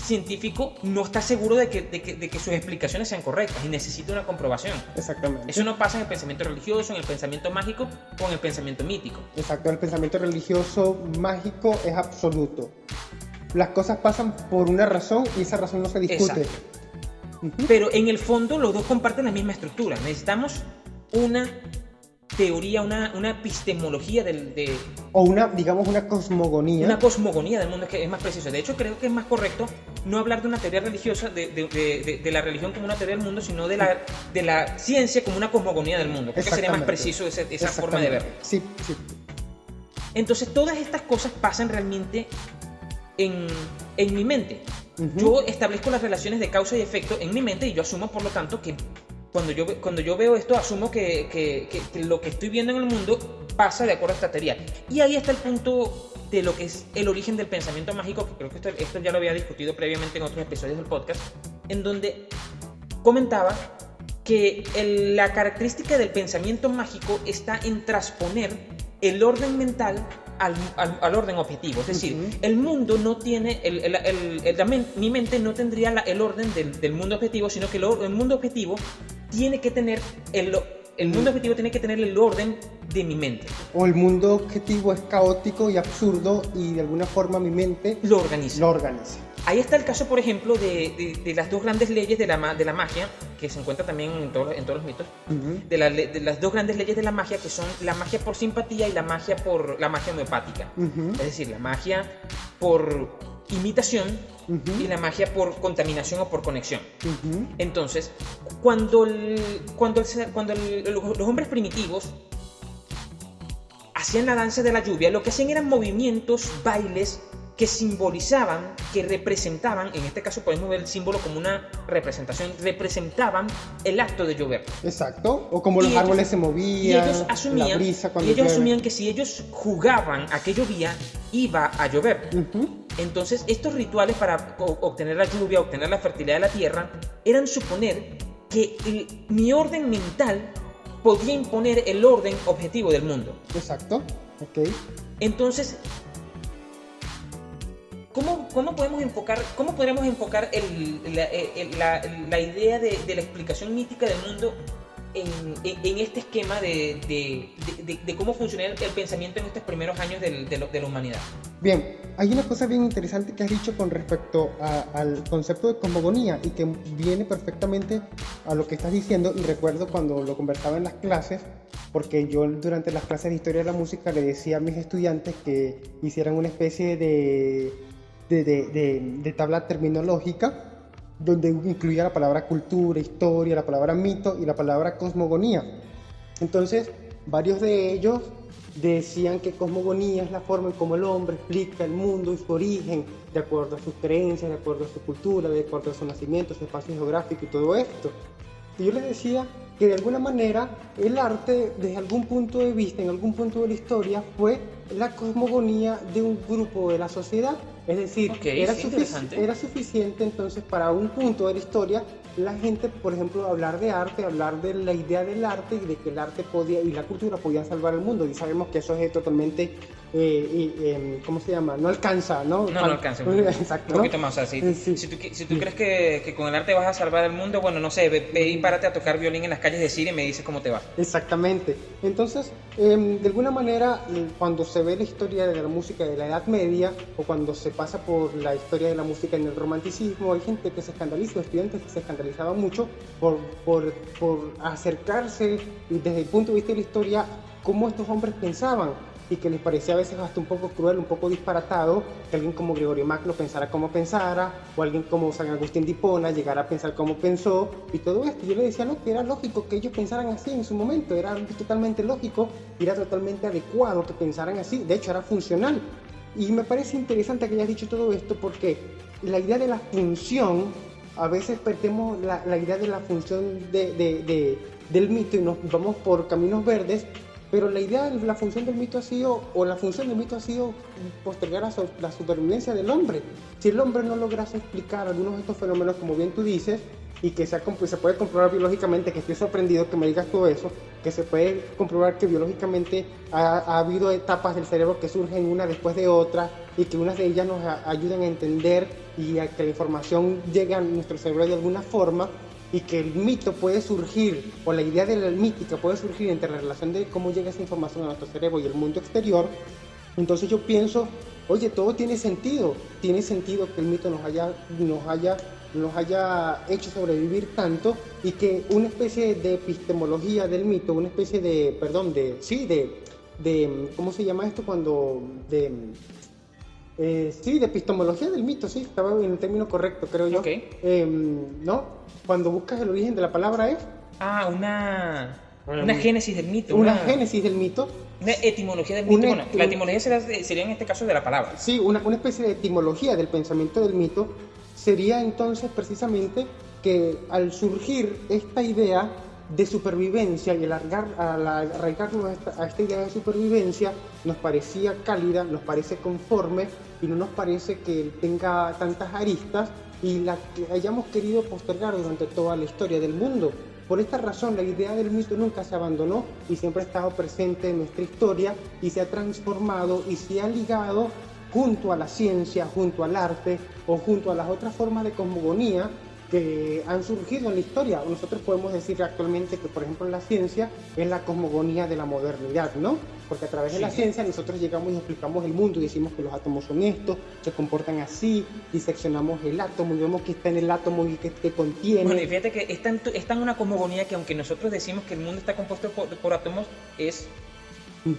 científico no está seguro de que, de que- de que sus explicaciones sean correctas y necesita una comprobación. Exactamente. Eso no pasa en el pensamiento religioso, en el pensamiento mágico o en el pensamiento mítico. Exacto, el pensamiento religioso mágico es absoluto. las cosas pasan por una razón y esa razón no se discute. Exacto. Pero en el fondo los dos comparten la misma estructura. Necesitamos una teoría, una, una epistemología del, de... O una, digamos, una cosmogonía. Una cosmogonía del mundo, que es más preciso. De hecho, creo que es más correcto no hablar de una teoría religiosa, de, de, de, de la religión como una teoría del mundo, sino de la, de la ciencia como una cosmogonía del mundo. Creo que sería más preciso esa, esa forma de verlo. Sí, sí. Entonces, todas estas cosas pasan realmente en, en mi mente. Uh -huh. Yo establezco las relaciones de causa y efecto en mi mente y yo asumo, por lo tanto, que cuando yo, cuando yo veo esto, asumo que, que, que, que, lo que estoy viendo en el mundo pasa de acuerdo a esta teoría. Y ahí está el punto de lo que es el origen del pensamiento mágico, que creo que esto, esto ya lo había discutido previamente en otros episodios del podcast, en donde comentaba que el, la característica del pensamiento mágico está en transponer el orden mental al, al, al, orden objetivo. Es decir, uh -huh. el mundo no tiene, el, el, mi mente no tendría la, el orden del, del, mundo objetivo, sino que el mundo objetivo tiene que tener el, el mundo objetivo tiene que tener el orden de mi mente. O el mundo objetivo es caótico y absurdo y de alguna forma mi mente lo organiza. Lo organiza. Ahí está el caso, por ejemplo, de, de, de, las dos grandes leyes de la, de la magia, que se encuentra también en, todo, en todos los mitos, uh -huh. de, la, de, las dos grandes leyes de la magia, que son la magia por simpatía y la magia por la magia homeopática. Uh -huh. Es decir, la magia por imitación uh -huh. y la magia por contaminación o por conexión. Uh -huh. Entonces, cuando, el, cuando, el, cuando el, los hombres primitivos hacían la danza de la lluvia, lo que hacían eran movimientos, bailes que simbolizaban, que representaban, en este caso podemos ver el símbolo como una representación, representaban el acto de llover. Exacto, o como y los ellos, árboles se movían, y ellos asumían, la brisa cuando y ellos asumían que si ellos jugaban a que llovía, iba a llover. Uh -huh. Entonces, estos rituales para obtener la lluvia, obtener la fertilidad de la tierra, eran suponer que el, mi orden mental podía imponer el orden objetivo del mundo. Exacto, ok. Entonces, ¿Cómo, ¿Cómo, podemos enfocar, cómo podríamos enfocar el, la, idea de, de, la explicación mítica del mundo en, en, en este esquema de, cómo funciona el, pensamiento en estos primeros años de, la humanidad? Bien, hay una cosa bien interesante que has dicho con respecto a, al concepto de cosmogonía y que viene perfectamente a lo que estás diciendo y recuerdo cuando lo conversaba en las clases porque yo durante las clases de historia de la música le decía a mis estudiantes que hicieran una especie de de, de, tabla terminológica donde incluía la palabra cultura, historia, la palabra mito y la palabra cosmogonía. Entonces, varios de ellos decían que cosmogonía es la forma en cómo el hombre explica el mundo y su origen, de acuerdo a sus creencias, de acuerdo a su cultura, de acuerdo a su nacimiento, su espacio geográfico y todo esto. Y yo les decía que de alguna manera el arte, desde algún punto de vista, en algún punto de la historia, fue la cosmogonía de un grupo de la sociedad. Es decir, okay, era, sí, sufic era, suficiente entonces para un punto de la historia la gente, por ejemplo, hablar de arte, hablar de la idea del arte y de que el arte podía y la cultura podían salvar el mundo. Y sabemos que eso es totalmente, eh, eh, ¿cómo se llama? No alcanza, ¿no? No, no alcanza. Exacto. Un poquito ¿no? más. O sea, si, sí. si, tú, si tú crees que, que, con el arte vas a salvar el mundo, bueno, no sé, ve, ve, y párate a tocar violín en las calles de Siria y me dices cómo te va. Exactamente. Entonces, eh, de alguna manera, cuando se ve la historia de la música de la Edad Media o cuando se pasa por la historia de la música en el romanticismo, hay gente que se escandaliza, estudiantes que se escandalizan mucho por, por, por acercarse desde el punto de vista de la historia cómo estos hombres pensaban y que les parecía a veces hasta un poco cruel, un poco disparatado que alguien como Gregorio Magno pensara como pensara, o alguien como San Agustín de Hipona llegara a pensar como pensó, y todo esto. Yo le decía, no, que era lógico que ellos pensaran así en su momento, era totalmente lógico, era totalmente adecuado que pensaran así, de hecho era funcional. Y me parece interesante que hayas dicho todo esto porque la idea de la función a veces perdemos la, la idea de la función de, de, de, del mito y nos vamos por caminos verdes, pero la idea de la función del mito ha sido, o la función del mito ha sido postergar la, la supervivencia del hombre. Si el hombre no lograse explicar algunos de estos fenómenos, como bien tú dices, y que se, puede comprobar biológicamente, que estoy sorprendido que me digas todo eso, que se puede comprobar que biológicamente ha, ha, habido etapas del cerebro que surgen una después de otra y que unas de ellas nos ayudan a entender y a que la información llegue a nuestro cerebro de alguna forma y que el mito puede surgir, o la idea de la mítica puede surgir entre la relación de cómo llega esa información a nuestro cerebro y el mundo exterior, entonces yo pienso oye, todo tiene sentido. Tiene sentido que el mito nos haya, nos haya, nos haya hecho sobrevivir tanto y que una especie de epistemología del mito, una especie de, perdón, de, sí, de, de ¿cómo se llama esto cuando, de, eh, sí, de epistemología del mito, sí, estaba en el término correcto, creo yo. Ok. Em, ¿No? Cuando buscas el origen de la palabra es Ah, una, una génesis del mito. una Una, génesis del mito. una etimología del mito. Una bueno, la etimología sería, sería en este caso de la palabra. Sí, una, una especie de etimología del pensamiento del mito sería entonces precisamente que al surgir esta idea de supervivencia y alargar, al arraigarnos a esta, a esta idea de supervivencia, nos parecía cálida, nos parece conforme y no nos parece que tenga tantas aristas y la que hayamos querido postergar durante toda la historia del mundo. Por esta razón, la idea del mito nunca se abandonó y siempre ha estado presente en nuestra historia y se ha transformado y se ha ligado junto a la ciencia, junto al arte o junto a las otras formas de cosmogonía que han surgido en la historia. Nosotros podemos decir actualmente que, por ejemplo, la ciencia es la cosmogonía de la modernidad, ¿no? Porque a través de la ciencia nosotros llegamos y explicamos el mundo y decimos que los átomos son estos, se comportan así, diseccionamos el átomo y vemos que está en el átomo y que, que contiene. Bueno, y fíjate que es tan, es tan una cosmogonía que aunque nosotros decimos que el mundo está compuesto por, por átomos, es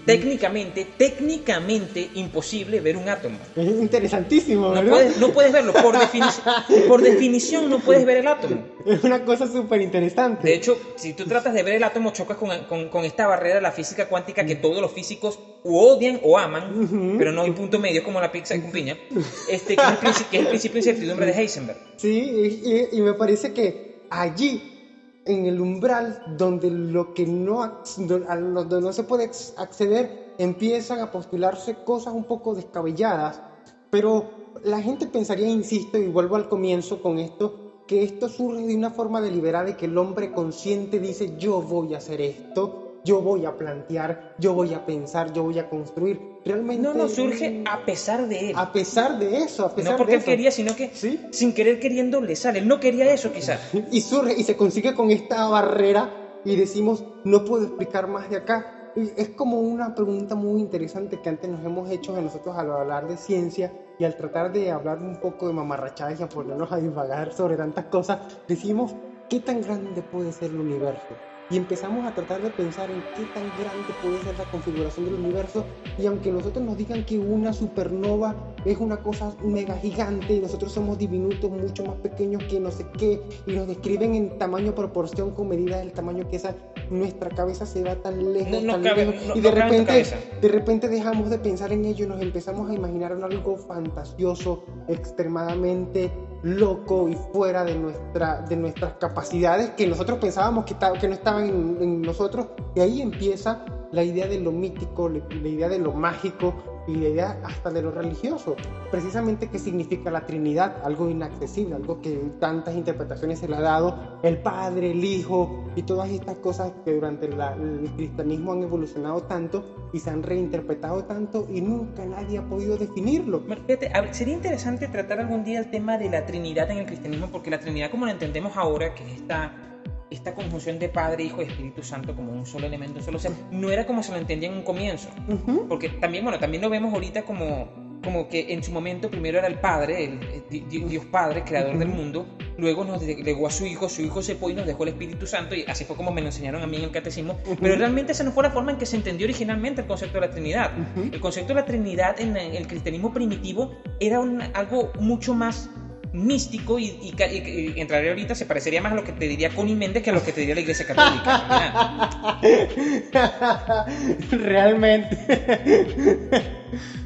Técnicamente, técnicamente imposible ver un átomo. Es interesantísimo, No ¿verdad? puedes, no puedes verlo, por, defini- por definición no puedes ver el átomo. Es una cosa súper interesante. De hecho, si tú tratas de ver el átomo, chocas con, con- con esta barrera de la física cuántica que todos los físicos odian o aman, Ujú. pero no hay punto medio como la pizza con piña, este, que, es el, que es el principio de incertidumbre de Heisenberg. Sí, y- y me parece que allí, en el umbral donde lo que no, a lo- no se puede acceder, empiezan a postularse cosas un poco descabelladas. Pero la gente pensaría, insisto, y vuelvo al comienzo con esto, que esto surge de una forma deliberada y que el hombre consciente dice, yo voy a hacer esto, yo voy a plantear, yo voy a pensar, yo voy a construir. Realmente... No, no, surge a pesar de él. A pesar de eso, a pesar No porque de él eso. quería, sino que Sí. sin querer queriendo le sale. Él no quería eso quizás. y surge y se consigue con esta barrera y decimos, no puedo explicar más de acá. Y es como una pregunta muy interesante que antes nos hemos hecho a nosotros al hablar de ciencia y al tratar de hablar un poco de mamarrachadas y a ponernos a divagar sobre tantas cosas, decimos, ¿qué tan grande puede ser el universo? Y empezamos a tratar de pensar en qué tan grande puede ser la configuración del universo y aunque nosotros nos digan que una supernova es una cosa mega gigante y nosotros somos diminutos mucho más pequeños que no sé qué y nos describen en tamaño proporción con medida del tamaño que esa nuestra cabeza se va tan lejos, No- no tan cabe- lejos no- y de repente de repente dejamos de pensar en ello y nos empezamos a imaginar algo fantasioso, extremadamente loco y fuera de, nuestra, de nuestras capacidades que nosotros pensábamos que, que no estaban en, nosotros. Y ahí empieza la idea de lo mítico, la idea de lo mágico y la idea hasta de lo religioso. Precisamente qué significa la Trinidad, algo inaccesible, algo que tantas interpretaciones se le ha dado, el Padre, el Hijo y todas estas cosas que durante la- el cristianismo han evolucionado tanto y se han reinterpretado tanto y nunca nadie ha podido definirlo. Fíjate, sería interesante tratar algún día el tema de la Trinidad en el cristianismo, porque la Trinidad, como la entendemos ahora, que es esta, esta conjunción de Padre, Hijo y Espíritu Santo como un solo elemento, un solo ser, no era como se lo entendía en un comienzo. Porque también, bueno, también lo vemos ahorita como, como que en su momento primero era el Padre, el, Dios Padre, creador del mundo, luego nos legó a su Hijo, su Hijo se fue y nos dejó el Espíritu Santo, y así fue como me lo enseñaron a mí en el catecismo, pero realmente esa no fue la forma en que se entendió originalmente el concepto de la Trinidad. El concepto de la Trinidad en el cristianismo primitivo era un- algo mucho más místico y, y ca- y- y entraría ahorita se parecería más a lo que te diría Connie Méndez que a lo que te diría la Iglesia Católica. Realmente.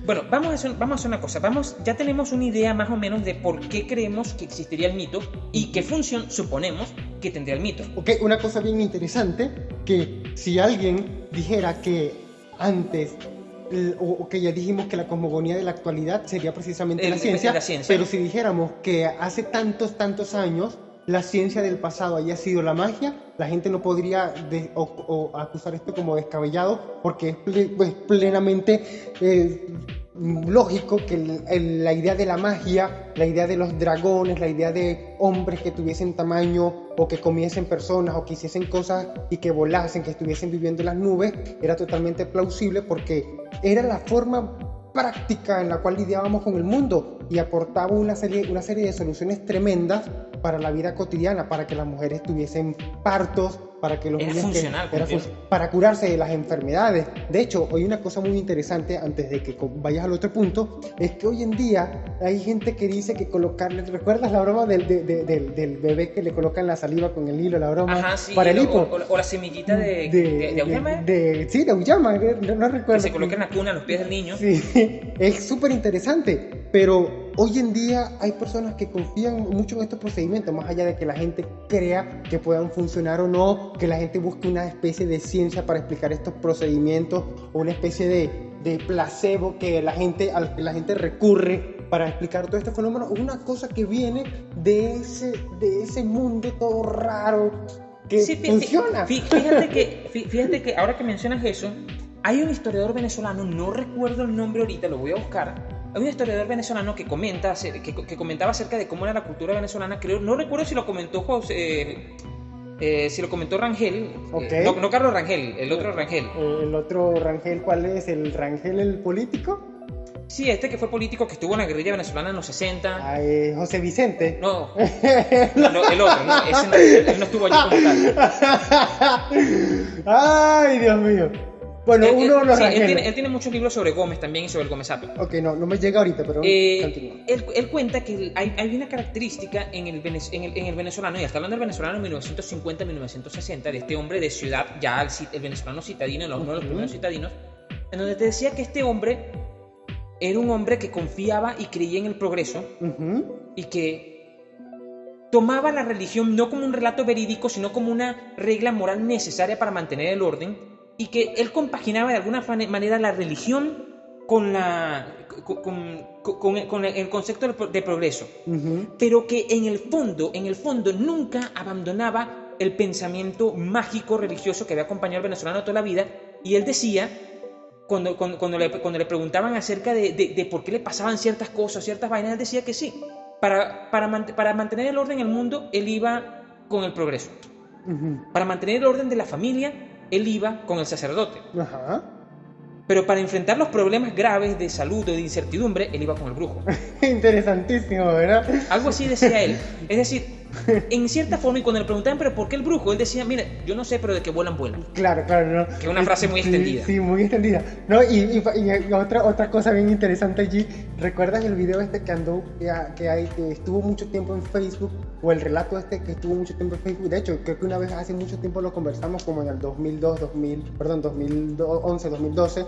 Bueno, vamos a, hacer, vamos a hacer una cosa. Vamos, ya tenemos una idea más o menos de por qué creemos que existiría el mito y qué función suponemos que tendría el mito. Ok, una cosa bien interesante, que si alguien dijera que antes, o, que ya dijimos que la cosmogonía de la actualidad sería precisamente El- la ciencia, la ciencia. pero si dijéramos que hace tantos, tantos años la ciencia del pasado haya sido la magia, la gente no podría de- o, o acusar esto como descabellado, porque es pues, plenamente eh, lógico que la idea de la magia, la idea de los dragones, la idea de hombres que tuviesen tamaño o que comiesen personas o que hiciesen cosas y que volasen, que estuviesen viviendo en las nubes, era totalmente plausible porque era la forma práctica en la cual lidiábamos con el mundo y aportaba una serie de soluciones tremendas para la vida cotidiana, para que las mujeres tuviesen partos, para que los Era niños que- era para curarse de las enfermedades. De hecho, hoy una cosa muy interesante antes de que vayas al otro punto es que hoy en día hay gente que dice que colocarle, ¿recuerdas la broma del, de- de- del, del bebé que le colocan la saliva con el hilo, la broma Ajá, sí. para el hipo? o- o la semillita de, de, de, de sí, de Auyama, eh, no, no que recuerdo. se coloca en la cuna a los pies del niño. Sí, es súper interesante, pero hoy en día hay personas que confían mucho en estos procedimientos, más allá de que la gente crea que puedan funcionar o no, que la gente busque una especie de ciencia para explicar estos procedimientos o una especie de, de placebo que la gente, al que la gente recurre para explicar todo este fenómeno, una cosa que viene de ese, de ese mundo todo raro que Sí, funciona. fí- Fíjate que, fí- fíjate que ahora que mencionas eso, hay un historiador venezolano, no recuerdo el nombre ahorita, lo voy a buscar. Hay un historiador venezolano que comenta, que, que comentaba acerca de cómo era la cultura venezolana. Creo, no recuerdo si lo comentó José, eh, eh, si lo comentó Rangel, eh, Ok. no, no Carlos Rangel, el otro Rangel. El otro Rangel, ¿cuál es? ¿El Rangel el político? Sí, este que fue político que estuvo en la guerrilla venezolana en los 60. Ah, eh, José Vicente. No, no, el otro, no, ese no, él no estuvo allí como tal. Ay, Dios mío. Bueno, Él- uno él- los sí, él, tiene, él tiene muchos libros sobre Gómez también y sobre el Gómez Apio. Ok, no, no me llega ahorita, pero Eh, él, cuenta que hay, hay una característica en el, en, el, en el venezolano, y está hablando del venezolano en 1950-1960, de este hombre de ciudad, ya el, el venezolano citadino, uno de los primeros citadinos, en donde te decía que este hombre era un hombre que confiaba y creía en el progreso Ujú. y que tomaba la religión no como un relato verídico, sino como una regla moral necesaria para mantener el orden y que él compaginaba de alguna manera la religión con, la, con, con- con- el concepto de pro- de progreso, Ujú. pero que en el fondo, en el fondo nunca abandonaba el pensamiento mágico religioso que había acompañado al venezolano toda la vida y él decía cuando, cuando, cuando le, cuando le preguntaban acerca de, de- de por qué le pasaban ciertas cosas, ciertas vainas, él decía que sí. Para, para, mant- para mantener el orden en el mundo, él iba con el progreso. Ujú. Para mantener el orden de la familia, él iba con el sacerdote. Ajá. Pero para enfrentar los problemas graves de salud o de incertidumbre, él iba con el brujo. Interesantísimo, ¿verdad? Algo así decía él. Es decir, en cierta forma, y cuando le preguntaban, ¿pero por qué el brujo? Él decía, mira, yo no sé, pero de que vuelan, vuelan. Claro, claro, ¿no? Que es una frase muy Sí, extendida. Sí, muy extendida. No, y, y- y otra, otra cosa bien interesante allí, ¿recuerdas el video este que andó, que, hay, que estuvo mucho tiempo en Facebook? O el relato este que estuvo mucho tiempo en Facebook. De hecho, creo que una vez hace mucho tiempo lo conversamos, como en el 2002, 2000, perdón, 2011, 2012,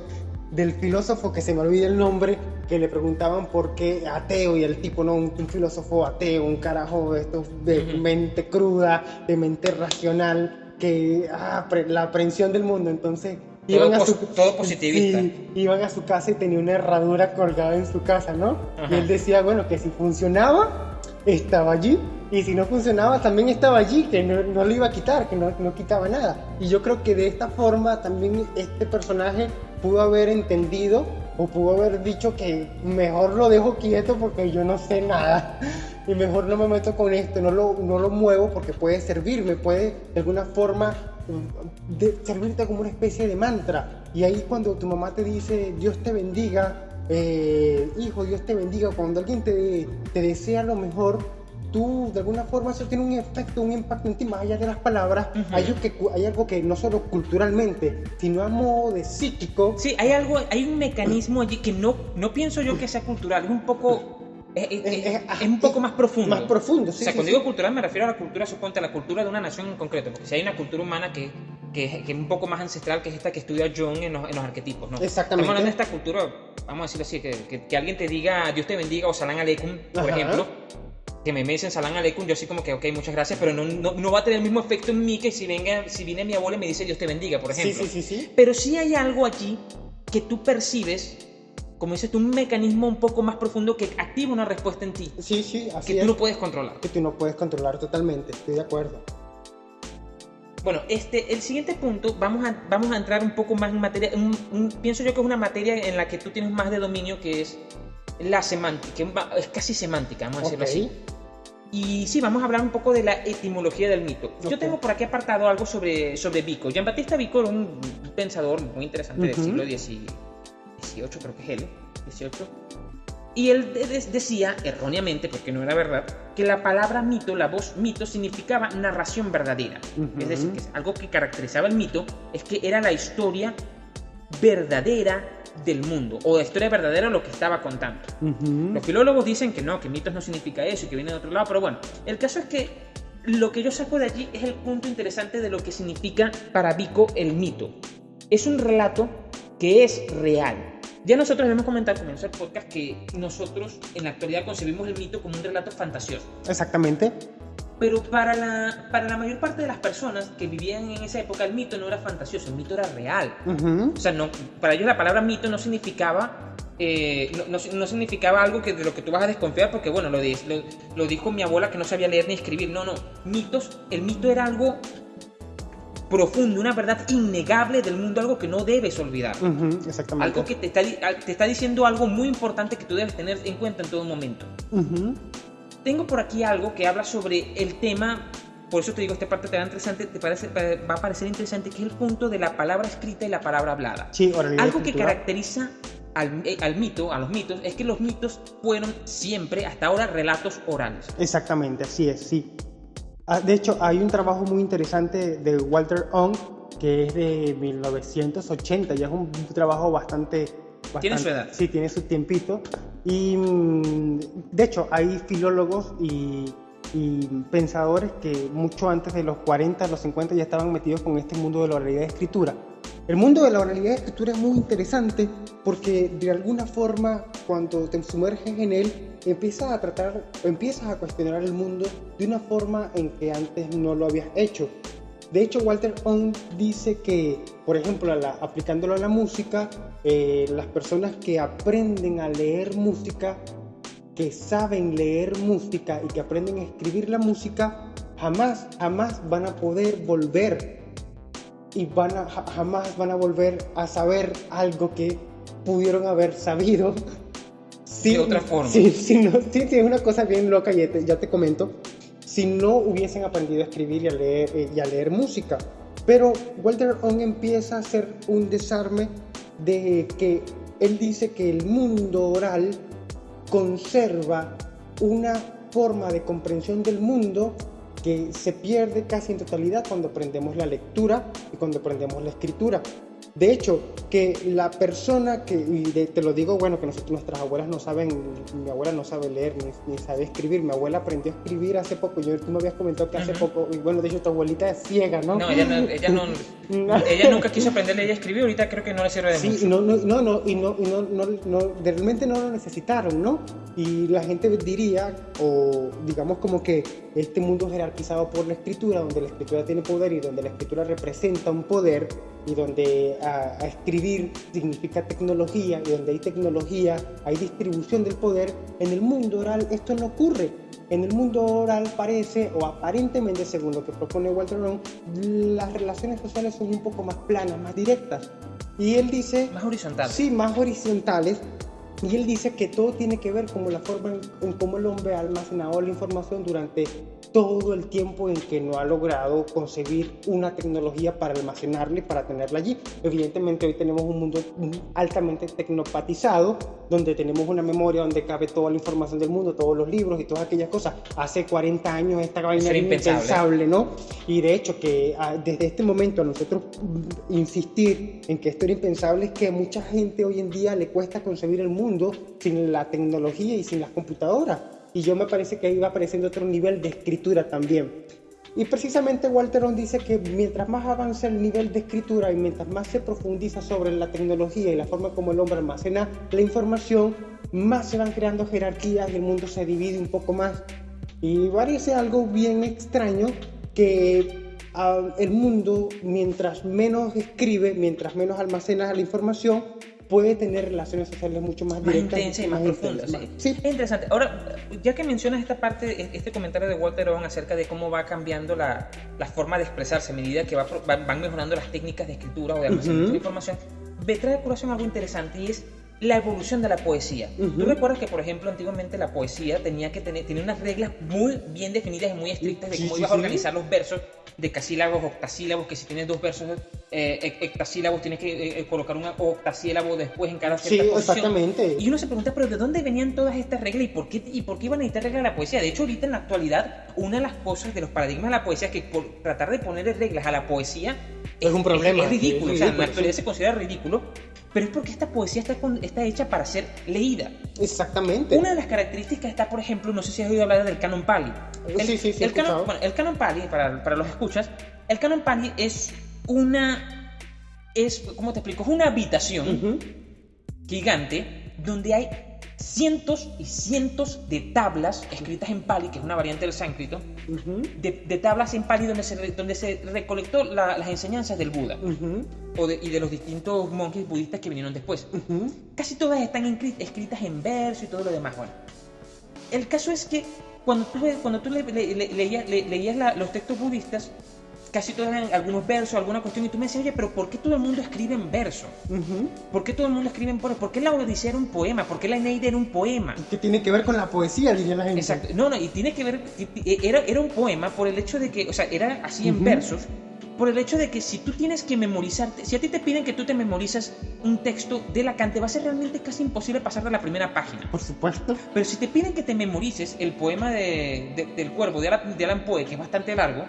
del filósofo que se me olvida el nombre, que le preguntaban por qué ateo, y el tipo, no, un, un filósofo ateo, un carajo de estos de Ujú. mente cruda, de mente racional, que ah, pre- la aprehensión del mundo. Entonces, Todo iban a su, todo positivista. Sí, iban a su casa y tenía una herradura colgada en su casa, ¿no? Ajá. Y él decía, bueno, que si funcionaba, estaba allí. Y si no funcionaba, también estaba allí, que no, no lo iba a quitar, que no, no quitaba nada. Y yo creo que de esta forma también este personaje pudo haber entendido o pudo haber dicho que mejor lo dejo quieto porque yo no sé nada. Y mejor no me meto con esto, no lo, no lo muevo porque puede servirme, puede de alguna forma mm, servirte como una especie de mantra. Y ahí cuando tu mamá te dice Dios te bendiga, eh, hijo, Dios te bendiga, cuando alguien te, te desea lo mejor, tú de alguna forma eso tiene un efecto, un impacto en ti, más allá de las palabras, Ujú. hay, algo que, hay algo que no solo culturalmente, sino a modo de psíquico, Sí, hay algo, hay un mecanismo allí que no, no pienso yo que sea cultural, es un poco, es, es- Es- es- un poco más profundo. más profundo. O Sí, sea, sí, cuando sí. digo cultural me refiero a la cultura, suponte, a la cultura de una nación en concreto, porque si hay una cultura humana que, que, que es un poco más ancestral, que es esta que estudia Jung en los, en los arquetipos, ¿no? Exactamente. Estamos hablando de esta cultura, vamos a decirlo así, que, que, que alguien te diga Dios te bendiga o Salam Aleikum, por Ajá. ejemplo, que me dicen Salam Aleikum, yo así como que, ok, muchas gracias, pero no, no, no va a tener el mismo efecto en mí que si, venga, si viene mi abuela y me dice Dios te bendiga, por sí, ejemplo. sí, sí, sí. Pero sí hay algo allí que tú percibes, como dices tú, un mecanismo un poco más profundo que activa una respuesta en ti. Sí, sí, así Que es. tú no puedes controlar. Que tú no puedes controlar totalmente, estoy de acuerdo. Bueno, este, el siguiente punto, vamos a, vamos a entrar un poco más en materia, un, un, pienso yo que es una materia en la que tú tienes más de dominio, que es la semántica, es casi semántica, vamos a decirlo así. Y sí, vamos a hablar un poco de la etimología del mito. Okay. Yo tengo por aquí apartado algo sobre, sobre Vico. Jean-Baptiste Vico era un pensador muy interesante uh -huh. del siglo XIX 18 creo que es L, 18. Y él de decía, erróneamente, porque no era verdad, que la palabra mito, la voz mito, significaba narración verdadera. Uh -huh. Es decir, que es algo que caracterizaba el mito es que era la historia verdadera del mundo, o la historia verdadera de lo que estaba contando. Uh -huh. Los filólogos dicen que no, que mitos no significa eso y que viene de otro lado, pero bueno, el caso es que lo que yo saco de allí es el punto interesante de lo que significa para Vico el mito. Es un relato que es real, ya nosotros hemos comentado comienzo del podcast que nosotros en la actualidad concebimos el mito como un relato fantasioso. Exactamente. Pero para la, para la mayor parte de las personas que vivían en esa época, el mito no era fantasioso, el mito era real. O sea, no, para ellos la palabra mito no significaba eh, no, no, significaba algo que de lo que tú vas a desconfiar porque, bueno, lo, lo, lo, dijo mi abuela que no sabía leer ni escribir. No, no. Mitos, el mito era algo profundo, una verdad innegable del mundo, algo que no debes olvidar. exactamente. Algo que te está, te está, diciendo algo muy importante que tú debes tener en cuenta en todo momento. Tengo por aquí algo que habla sobre el tema, por eso te digo, esta parte te va, interesante, te parece, va a parecer interesante, que es el punto de la palabra escrita y la palabra hablada. Sí, algo que caracteriza al, eh, al, mito, a los mitos, es que los mitos fueron siempre, hasta ahora, relatos orales. Exactamente, así es, sí. Ah, de hecho, hay un trabajo muy interesante de Walter Ong que es de 1980, ya es un trabajo bastante... ¿Tiene su edad? Sí, tiene su tiempito. Y mm, de hecho, hay filólogos y, y, pensadores que mucho antes de los 40, los 50 ya estaban metidos con este mundo de la realidad de escritura. El mundo de la oralidad de escritura es muy interesante porque de alguna forma cuando te sumerges en él empiezas a tratar, empiezas a cuestionar el mundo de una forma en que antes no lo habías hecho. De hecho, Walter Ong dice que, por ejemplo, aplicándolo a la música, eh, las personas que aprenden a leer música, que saben leer música y que aprenden a escribir la música, jamás, jamás van a poder volver y van a, jamás van a volver a saber algo que pudieron haber sabido. de otra forma. Sí, sí, no, sí, es una cosa bien loca, ya te, ya te comento. Si no hubiesen aprendido a escribir y a leer, eh, y a leer música. Pero Walter Ong empieza a hacer un desarme de que él dice que el mundo oral conserva una forma de comprensión del mundo que se pierde casi en totalidad cuando aprendemos la lectura y cuando aprendemos la escritura. De hecho, que la persona que, y te lo digo, bueno, que nosotros, nuestras abuelas no saben, mi abuela no sabe leer ni, sabe escribir, mi abuela aprendió a escribir hace poco, yo, tú me habías comentado que hace poco, y bueno, de hecho tu abuelita es ciega, ¿no? No, ella, no, ella, no, ella nunca quiso aprender a leer y escribir, ahorita creo que no le sirve de sí, mucho. Sí, no, no, no, no, y no, no, no, no, realmente no lo necesitaron, ¿no? Y la gente diría, o digamos como que este mundo jerarquizado por la escritura, donde la escritura tiene poder y donde la escritura representa un poder, y donde a, escribir significa tecnología y donde hay tecnología hay distribución del poder, en el mundo oral esto no ocurre. En el mundo oral parece, o aparentemente según lo que propone Walter Ron, las relaciones sociales son un poco más planas, más directas. Y él dice... Más horizontales. Sí, más horizontales. Y él dice que todo tiene que ver con la forma en cómo el hombre ha almacenado la información durante todo el tiempo en que no ha logrado concebir una tecnología para almacenarla y para tenerla allí. Evidentemente hoy tenemos un mundo altamente tecnopatizado, donde tenemos una memoria donde cabe toda la información del mundo, todos los libros y todas aquellas cosas. Hace 40 años esta vaina era impensable. ¿no? Y de hecho que ah, desde este momento a nosotros insistir en que esto era impensable es que a mucha gente hoy en día le cuesta concebir el mundo sin la tecnología y sin las computadoras y yo me parece que ahí va apareciendo otro nivel de escritura también. Y precisamente Walter dice que mientras más avanza el nivel de escritura y mientras más se profundiza sobre la tecnología y la forma como el hombre almacena la información, más se van creando jerarquías y el mundo se divide un poco más. Y parece algo bien extraño que ah, el mundo, mientras menos escribe, mientras menos almacena la información, puede tener relaciones sociales mucho más, más intensas y más, profundas. Sí. Es interesante. Ahora, ya que mencionas esta parte, este comentario de Walter Owen acerca de cómo va cambiando la, la forma de expresarse a medida que va, van mejorando las técnicas de escritura o de almacenamiento de información, me trae a colación algo interesante y es la evolución de la poesía. Tú recuerdas que, por ejemplo, antiguamente la poesía tenía que tener tenía unas reglas muy bien definidas y muy estrictas de cómo ibas a organizar los versos decasílabos, octasílabos, que si tienes dos versos eh, hectasílabos tienes que eh, eh, colocar un octasílabo después en cada cierta sí, exactamente. Y uno se pregunta, pero ¿de dónde venían todas estas reglas y por qué, y por qué iban a necesitar reglas de la poesía? De hecho, ahorita en la actualidad, una de las cosas de los paradigmas de la poesía es que por tratar de ponerle reglas a la poesía es, un problema. Es, ridículo, o sea, en la actualidad se considera ridículo pero es porque esta poesía está, está hecha para ser leída. Exactamente. Una de las características está, por ejemplo, no sé si has oído hablar del canon Pali. sí, sí, sí. El canon, bueno, el canon Pali, para, para los escuchas, el canon Pali es una. Es, ¿Cómo te explico? Es una habitación gigante donde hay cientos y cientos de tablas escritas en Pali, que es una variante del sánscrito, de, tablas en Pali donde se, donde se recolectó las enseñanzas del Buda o y de los distintos monjes budistas que vinieron después. Casi todas están escritas en verso y todo lo demás. Bueno, el caso es que cuando tú, cuando tú leías, los textos budistas, casi todos eran algunos versos, alguna cuestión, y tú me decías, oye, pero ¿por qué todo el mundo escribe en verso? ¿Por qué todo el mundo escribe en verso? ¿Por qué la Odisea era un poema? ¿Por qué la Eneida era un poema? ¿Qué tiene que ver con la poesía, diría la gente? Exacto. No, no, y tiene que ver, era, era un poema por el hecho de que, o sea, era así en versos, por el hecho de que si tú tienes que memorizarte, si a ti te piden que tú te memorizas un texto de Lacan, te va a ser realmente casi imposible pasar de la primera página. Por supuesto. Pero si te piden que te memorices el poema de, del cuervo de Alan, Poe, que es bastante largo,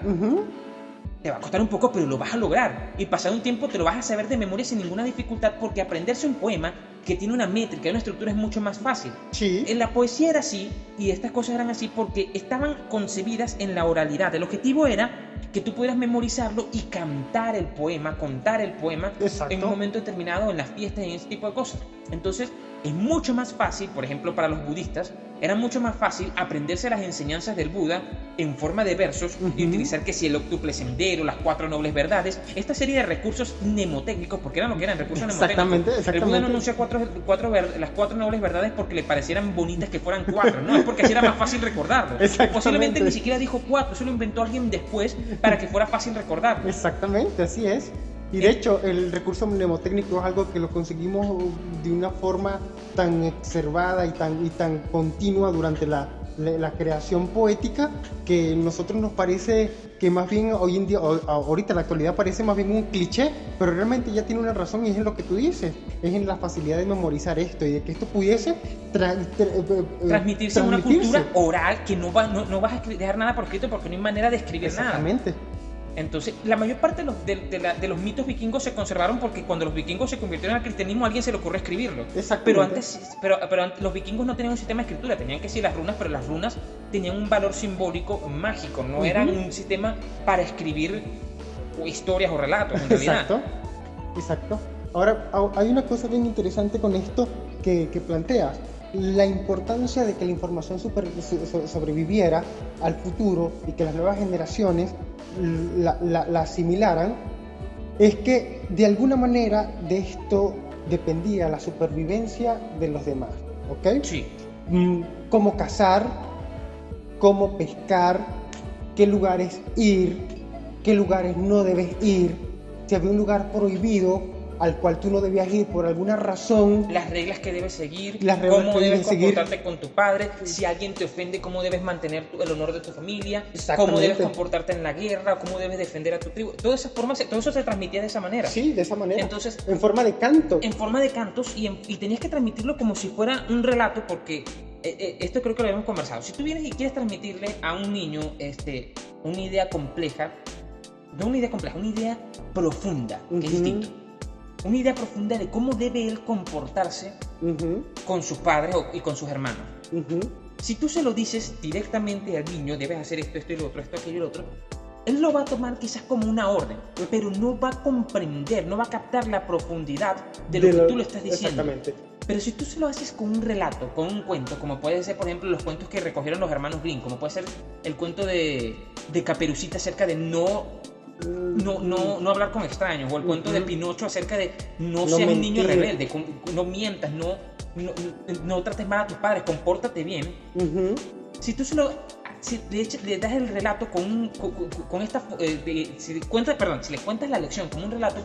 te va a costar un poco, pero lo vas a lograr. Y pasado un tiempo te lo vas a saber de memoria sin ninguna dificultad porque aprenderse un poema que tiene una métrica y una estructura es mucho más fácil. Sí. En la poesía era así y estas cosas eran así porque estaban concebidas en la oralidad. El objetivo era que tú pudieras memorizarlo y cantar el poema, contar el poema en un momento determinado en las fiestas en ese tipo de cosas. Entonces, es mucho más fácil, por ejemplo, para los budistas, era mucho más fácil aprenderse las enseñanzas del Buda en forma de versos y utilizar que si el octuple sendero, las cuatro nobles verdades, esta serie de recursos mnemotécnicos, porque eran lo que eran recursos exactamente, mnemotécnicos. Exactamente. El Buda no anuncia cuatro, cuatro las cuatro nobles verdades porque le parecieran bonitas que fueran cuatro, no, es porque así era más fácil recordarlo. Posiblemente ni siquiera dijo cuatro, eso lo inventó alguien después para que fuera fácil recordarlo. Exactamente, así es. Y de hecho, el recurso mnemotécnico es algo que lo conseguimos de una forma tan exacerbada y tan, y tan continua durante la, la, creación poética que a nosotros nos parece que más bien hoy en día, ahorita en la actualidad parece más bien un cliché, pero realmente ya tiene una razón y es en lo que tú dices, es en la facilidad de memorizar esto y de que esto pudiese eh, eh, transmitirse, en una cultura oral que no, va, no, no vas a dejar nada por escrito porque no hay manera de escribir nada. Exactamente. Entonces, la mayor parte de los, de, los, mitos vikingos se conservaron porque cuando los vikingos se convirtieron al cristianismo, a alguien se le ocurrió escribirlo. Pero antes, pero, pero los vikingos no tenían un sistema de escritura, tenían que decir las runas, pero las runas tenían un valor simbólico mágico, no eran un sistema para escribir historias o relatos, en realidad. Exacto, exacto. Ahora, hay una cosa bien interesante con esto que, que planteas la importancia de que la información sobreviviera al futuro y que las nuevas generaciones la, asimilaran, es que de alguna manera de esto dependía la supervivencia de los demás. ¿Ok? Sí. Mm, cómo cazar, cómo pescar, qué lugares ir, qué lugares no debes ir, si había un lugar prohibido, al cual tú no debías ir por alguna razón. Las reglas que debes seguir, las cómo debes comportarte con tu padre, si alguien te ofende, cómo debes mantener el honor de tu familia, cómo debes comportarte en la guerra, cómo debes defender a tu tribu. Todas esas formas, todo eso se transmitía de esa manera. Sí, de esa manera. Entonces, en forma de canto. En forma de cantos y, y tenías que transmitirlo como si fuera un relato porque eh, eh, esto creo que lo habíamos conversado. Si tú vienes y quieres transmitirle a un niño este, una idea compleja, no una idea compleja, una idea profunda, que es distinto una idea profunda de cómo debe él comportarse con sus padres y con sus hermanos. Si tú se lo dices directamente al niño, debes hacer esto, esto y lo otro, esto, aquello y lo otro, él lo va a tomar quizás como una orden, pero no va a comprender, no va a captar la profundidad de lo, que tú le estás diciendo. Exactamente. Pero si tú se lo haces con un relato, con un cuento, como puede ser, por ejemplo, los cuentos que recogieron los hermanos Green, como puede ser el cuento de, de Caperucita acerca de no no, no, no hablar con extraños, o el cuento de Pinocho acerca de no, seas un niño rebelde, no mientas, no, no, trates mal a tus padres, compórtate bien. Si tú se lo, si le, das el relato con, con, esta, eh, si, cuentas, perdón, si le cuentas la lección con un relato,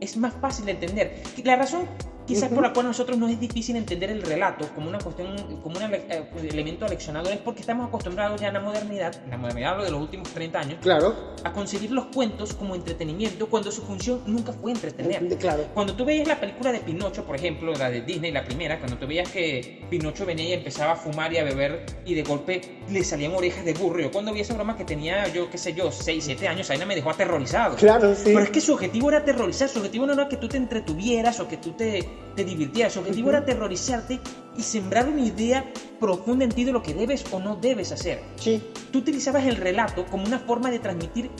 es más fácil de entender. La razón quizás por la cual a nosotros nos es difícil entender el relato como una cuestión, como un eh, elemento aleccionador, es porque estamos acostumbrados ya en la modernidad, en la modernidad lo de los últimos 30 años, claro. a concebir los cuentos como entretenimiento cuando su función nunca fue entretener. Claro. Cuando tú veías la película de Pinocho, por ejemplo, la de Disney, la primera, cuando tú veías que Pinocho venía y empezaba a fumar y a beber y de golpe le salían orejas de burro, yo cuando vi esa broma que tenía yo, qué sé yo, 6, 7 años, ahí no me dejó aterrorizado. Claro, sí. Pero es que su objetivo era aterrorizar, su objetivo no era que tú te entretuvieras o que tú te, te divirtieras, su objetivo era aterrorizarte y sembrar una idea profunda en ti de lo que debes o no debes hacer. Sí. Tú utilizabas el relato como una forma de transmitir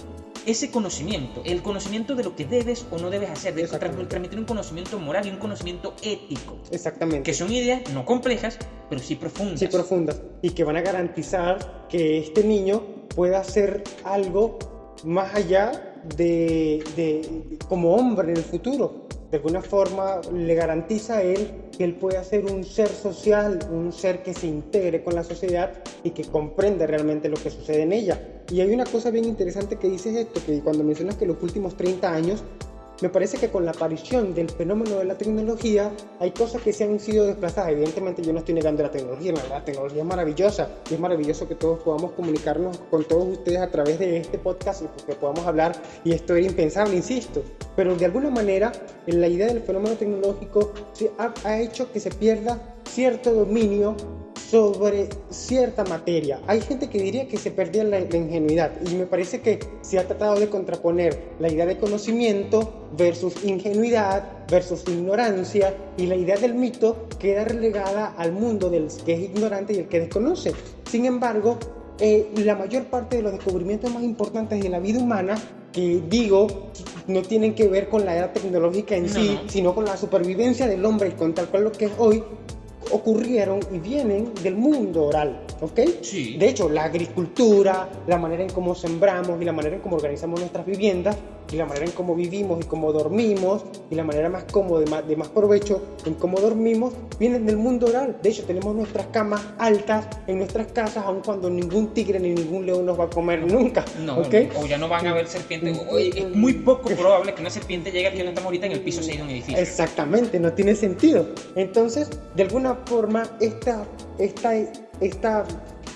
ese conocimiento, el conocimiento de lo que debes o no debes hacer, de transmitir un conocimiento moral y un conocimiento ético. Exactamente. Que son ideas no complejas, pero sí profundas. Sí, profundas. Y que van a garantizar que este niño pueda hacer algo más allá de, de como hombre en el futuro de alguna forma le garantiza a él que él puede ser un ser social, un ser que se integre con la sociedad y que comprende realmente lo que sucede en ella. Y hay una cosa bien interesante que dices esto, que cuando mencionas que los últimos 30 años me parece que con la aparición del fenómeno de la tecnología hay cosas que se han sido desplazadas. Evidentemente yo no estoy negando la tecnología, la tecnología es maravillosa es maravilloso que todos podamos comunicarnos con todos ustedes a través de este podcast y que podamos hablar y esto era impensable, insisto. Pero de alguna manera la idea del fenómeno tecnológico ha hecho que se pierda cierto dominio sobre cierta materia. Hay gente que diría que se perdía la, ingenuidad y me parece que se ha tratado de contraponer la idea de conocimiento versus ingenuidad versus ignorancia y la idea del mito queda relegada al mundo del que es ignorante y el que desconoce. Sin embargo, eh, la mayor parte de los descubrimientos más importantes de la vida humana que digo no tienen que ver con la edad tecnológica en sí, sino con la supervivencia del hombre y con tal cual lo que es hoy, ocurrieron y vienen del mundo oral, ¿ok? Sí. De hecho, la agricultura, la manera en cómo sembramos y la manera en cómo organizamos nuestras viviendas y la manera en cómo vivimos y cómo dormimos y la manera más cómoda, de más, de más provecho en cómo dormimos, vienen del mundo oral. De hecho, tenemos nuestras camas altas en nuestras casas, aun cuando ningún tigre ni ningún león nos va a comer nunca. No, o ya no van a haber serpientes. es muy poco probable que una serpiente llegue aquí donde estamos ahorita en el piso 6 de un edificio. Exactamente, no tiene sentido. Entonces, de alguna forma, esta, esta, esta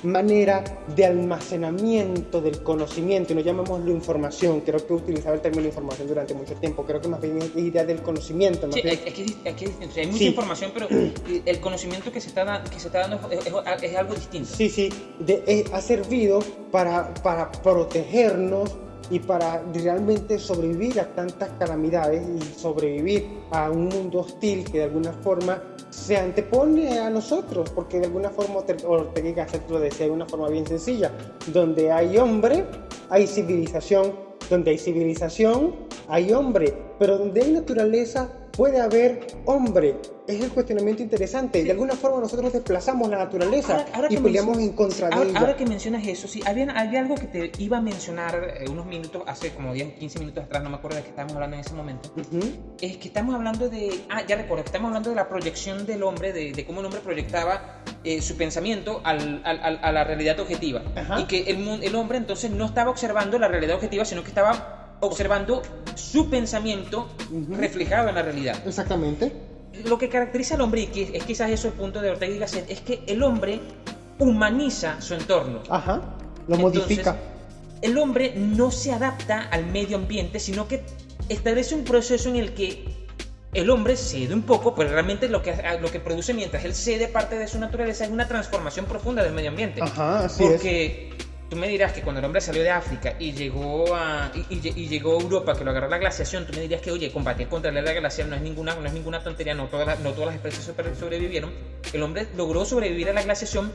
manera de almacenamiento del conocimiento, y no llamémoslo información, creo que he utilizado el término información durante mucho tiempo, creo que más bien es idea del conocimiento. sí, es, que, hay mucha información, pero el conocimiento que se está, que se está dando es, algo distinto. Sí, sí, ha servido para, para protegernos y para realmente sobrevivir a tantas calamidades y sobrevivir a un mundo hostil que de alguna forma se antepone a nosotros, porque de alguna forma Ortega y Gasset lo decía de una forma bien sencilla, donde hay hombre, hay civilización, donde hay civilización, hay hombre, pero donde hay naturaleza, puede haber hombre. Es el cuestionamiento interesante. De alguna forma nosotros desplazamos la naturaleza y peleamos en contra de ella. Ahora que mencionas eso, sí, había, había algo que te iba a mencionar eh, unos minutos, hace como 10, 15 minutos atrás, no me acuerdo de qué estábamos hablando en ese momento. Es que estamos hablando de, ah, ya recuerdo, estamos hablando de la proyección del hombre, de, cómo el hombre proyectaba eh, su pensamiento al, al, a la realidad objetiva. Y que el, el hombre entonces no estaba observando la realidad objetiva, sino que estaba observando su pensamiento reflejado en la realidad. Exactamente. Lo que caracteriza al hombre, y es quizás eso el punto de Ortega y Gasset, es que el hombre humaniza su entorno. Ajá, lo modifica. El hombre no se adapta al medio ambiente, sino que establece un proceso en el que el hombre cede un poco, pero realmente lo que, lo que produce mientras él cede parte de su naturaleza es una transformación profunda del medio ambiente. Ajá, así Porque tú me dirás que cuando el hombre salió de África y llegó a, y, llegó a Europa, que lo agarró la glaciación, tú me dirías que, oye, combatir contra la glacial no es ninguna, no es ninguna tontería, no todas, no todas las especies sobrevivieron. El hombre logró sobrevivir a la glaciación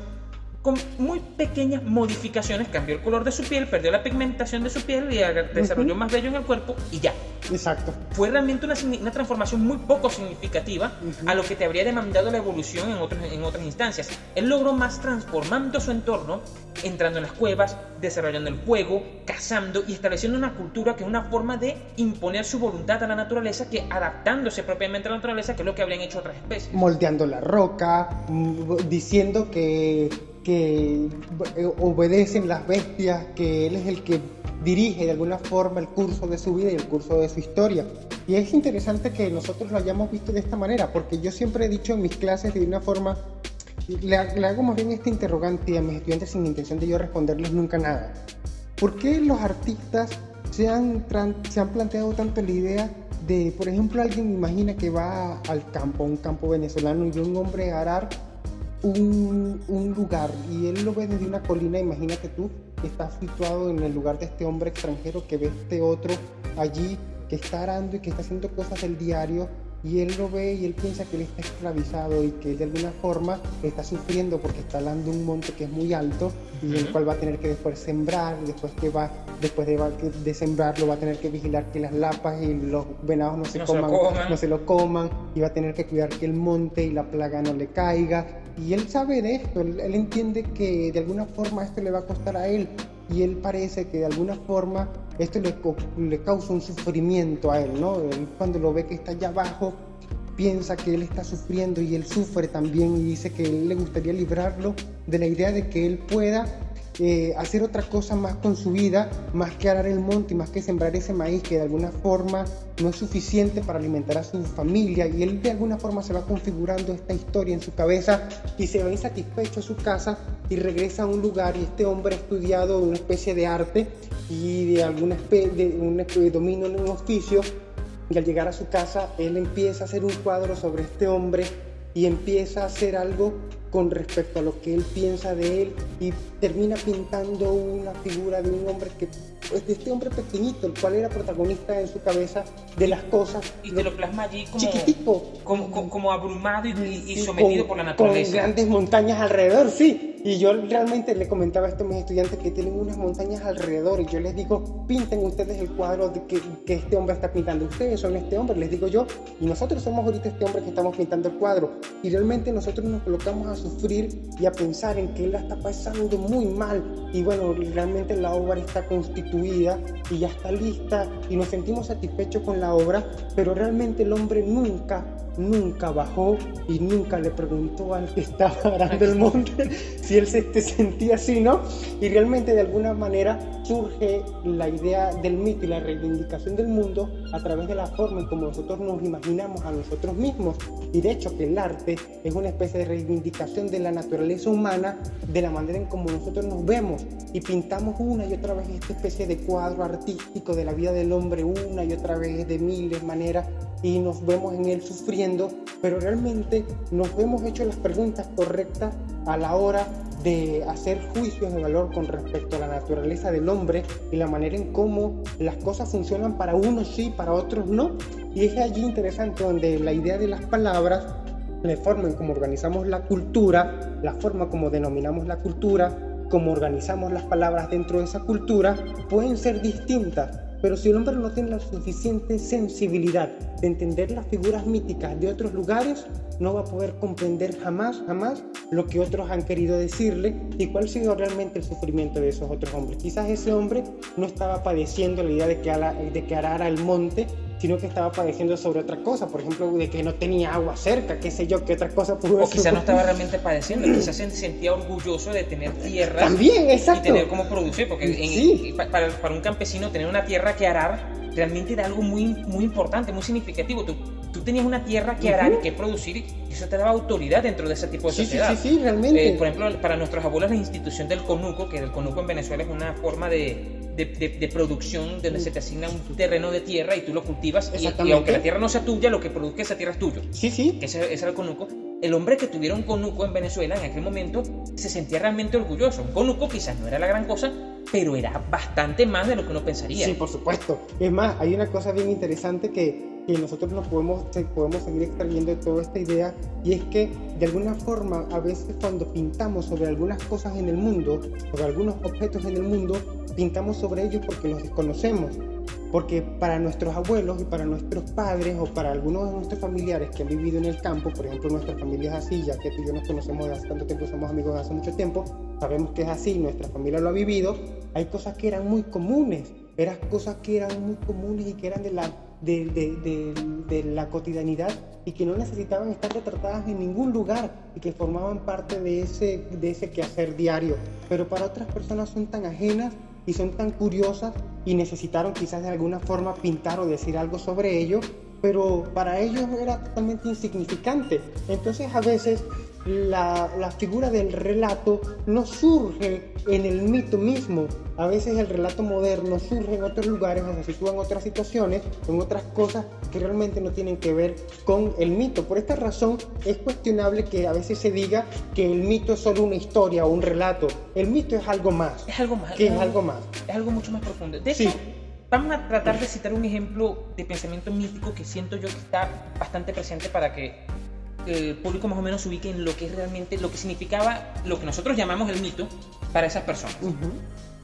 con muy pequeñas modificaciones, cambió el color de su piel, perdió la pigmentación de su piel y desarrolló más vello en el cuerpo y ya. Exacto. Fue realmente una, una transformación muy poco significativa a lo que te habría demandado la evolución en, otros, en otras instancias. Él logró más transformando su entorno, entrando en las cuevas, desarrollando el juego, cazando y estableciendo una cultura que es una forma de imponer su voluntad a la naturaleza que adaptándose propiamente a la naturaleza, que es lo que habrían hecho otras especies. Moldeando la roca, mm, diciendo que que eh, obedecen las bestias, que él es el que dirige de alguna forma el curso de su vida y el curso de su historia. Y es interesante que nosotros lo hayamos visto de esta manera, porque yo siempre he dicho en mis clases de una forma, le, hago más bien este interrogante a mis estudiantes sin intención de yo responderles nunca nada. ¿Por qué los artistas se han, se han planteado tanto la idea de, por ejemplo, alguien imagina que va al campo, un campo venezolano, y un hombre arar un, un, lugar y él lo ve desde una colina, imagínate tú, que está situado en el lugar de este hombre extranjero que ve este otro allí que está arando y que está haciendo cosas del diario y él lo ve y él piensa que él está esclavizado y que él de alguna forma está sufriendo porque está hablando un monte que es muy alto y el cual va a tener que después sembrar, después que va, después de, de sembrarlo va a tener que vigilar que las lapas y los venados no se, coman, no se lo coman y va a tener que cuidar que el monte y la plaga no le caiga. Y él sabe de esto, él, él entiende que de alguna forma esto le va a costar a él y él parece que de alguna forma esto le, le causa un sufrimiento a él, ¿no? Él cuando lo ve que está allá abajo, piensa que él está sufriendo y él sufre también y dice que él le gustaría librarlo de la idea de que él pueda eh, hacer otra cosa más con su vida, más que arar el monte y más que sembrar ese maíz que de alguna forma no es suficiente para alimentar a su familia. Y él de alguna forma se va configurando esta historia en su cabeza y se va insatisfecho a su casa y regresa a un lugar y este hombre ha estudiado una especie de arte y de alguna especie de un dominio en un oficio y al llegar a su casa él empieza a hacer un cuadro sobre este hombre y empieza a hacer algo con respecto a lo que él piensa de él y termina pintando una figura de un hombre que pues, de este hombre pequeñito, el cual era protagonista en su cabeza de las cosas. Y te lo plasma allí como, chiquitito, como, como, abrumado y, sometido por la naturaleza. Con grandes montañas alrededor, sí. Y yo realmente le comentaba a estos mis estudiantes que tienen unas montañas alrededor y yo les digo, pinten ustedes el cuadro que, que, este hombre está pintando. Ustedes son este hombre, les digo yo, y nosotros somos ahorita este hombre que estamos pintando el cuadro. Y realmente nosotros nos colocamos a sufrir y a pensar en que él la está pasando muy mal. Y bueno, realmente la obra está constituida y ya está lista y nos sentimos satisfechos con la obra, pero realmente el hombre nunca nunca bajó y nunca le preguntó al que estaba arando el monte si él se sentía así, ¿no? Y realmente de alguna manera surge la idea del mito y la reivindicación del mundo a través de la forma en como nosotros nos imaginamos a nosotros mismos. Y de hecho que el arte es una especie de reivindicación de la naturaleza humana, de la manera en como nosotros nos vemos. Y pintamos una y otra vez esta especie de cuadro artístico de la vida del hombre una y otra vez de miles maneras y nos vemos en él sufriendo, pero realmente nos hemos hecho las preguntas correctas a la hora de hacer juicios de valor con respecto a la naturaleza del hombre y la manera en cómo las cosas funcionan para unos sí, para otros no. Y es allí interesante donde la idea de las palabras, la forma en cómo organizamos la cultura, la forma como denominamos la cultura, cómo organizamos las palabras dentro de esa cultura, pueden ser distintas pero si el hombre no tiene la suficiente sensibilidad de entender las figuras míticas de otros lugares, no va a poder comprender jamás, jamás lo que otros han querido decirle y cuál ha sido realmente el sufrimiento de esos otros hombres. Quizás ese hombre no estaba padeciendo la idea de que, de que arara el monte, sino que estaba padeciendo sobre otra cosa, por ejemplo, de que no tenía agua cerca, qué sé yo, qué otra cosa pudo O quizás no estaba realmente padeciendo, quizás se sentía orgulloso de tener tierra. También, exacto. Y tener cómo producir, porque para, para, un campesino tener una tierra que arar realmente era algo muy, muy importante, muy significativo. Tú, tú tenías una tierra que arar y que producir y eso te daba autoridad dentro de ese tipo de sociedad. Sí, sí, sí, realmente. Eh, por ejemplo, para nuestros abuelos la institución del conuco, que el conuco en Venezuela es una forma de de, producción donde se te asigna un terreno de tierra y tú lo cultivas y, aunque la tierra no sea tuya, lo que produzca esa tierra es tuyo. Sí, sí. Que ese, era el conuco. El hombre que tuviera un conuco en Venezuela en aquel momento se sentía realmente orgulloso. Un conuco quizás no era la gran cosa, pero era bastante más de lo que uno pensaría. Sí, por supuesto. Es más, hay una cosa bien interesante que que nosotros nos podemos, podemos seguir extrayendo de toda esta idea y es que de alguna forma a veces cuando pintamos sobre algunas cosas en el mundo, sobre algunos objetos en el mundo, pintamos sobre ellos porque los desconocemos. Porque para nuestros abuelos y para nuestros padres o para algunos de nuestros familiares que han vivido en el campo, por ejemplo nuestra familia es así, ya que tú y yo nos conocemos desde hace tanto tiempo, somos amigos desde hace mucho tiempo, sabemos que es así, nuestra familia lo ha vivido, hay cosas que eran muy comunes, eran cosas que eran muy comunes y que eran de la de, la cotidianidad y que no necesitaban estar retratadas en ningún lugar y que formaban parte de ese, de ese quehacer diario. Pero para otras personas son tan ajenas y son tan curiosas y necesitaron quizás de alguna forma pintar o decir algo sobre ello, pero para ellos era totalmente insignificante. Entonces a veces la, la, figura del relato no surge en el mito mismo. A veces el relato moderno surge en otros lugares o se sitúa en otras situaciones, en otras cosas que realmente no tienen que ver con el mito. Por esta razón es cuestionable que a veces se diga que el mito es solo una historia o un relato. El mito es algo más. Es algo más. Que es, algo más. Es algo mucho más profundo. De hecho, vamos a tratar de citar un ejemplo de pensamiento mítico que siento yo que está bastante presente para que el público más o menos se ubique en lo que es realmente, lo que significaba lo que nosotros llamamos el mito para esas personas.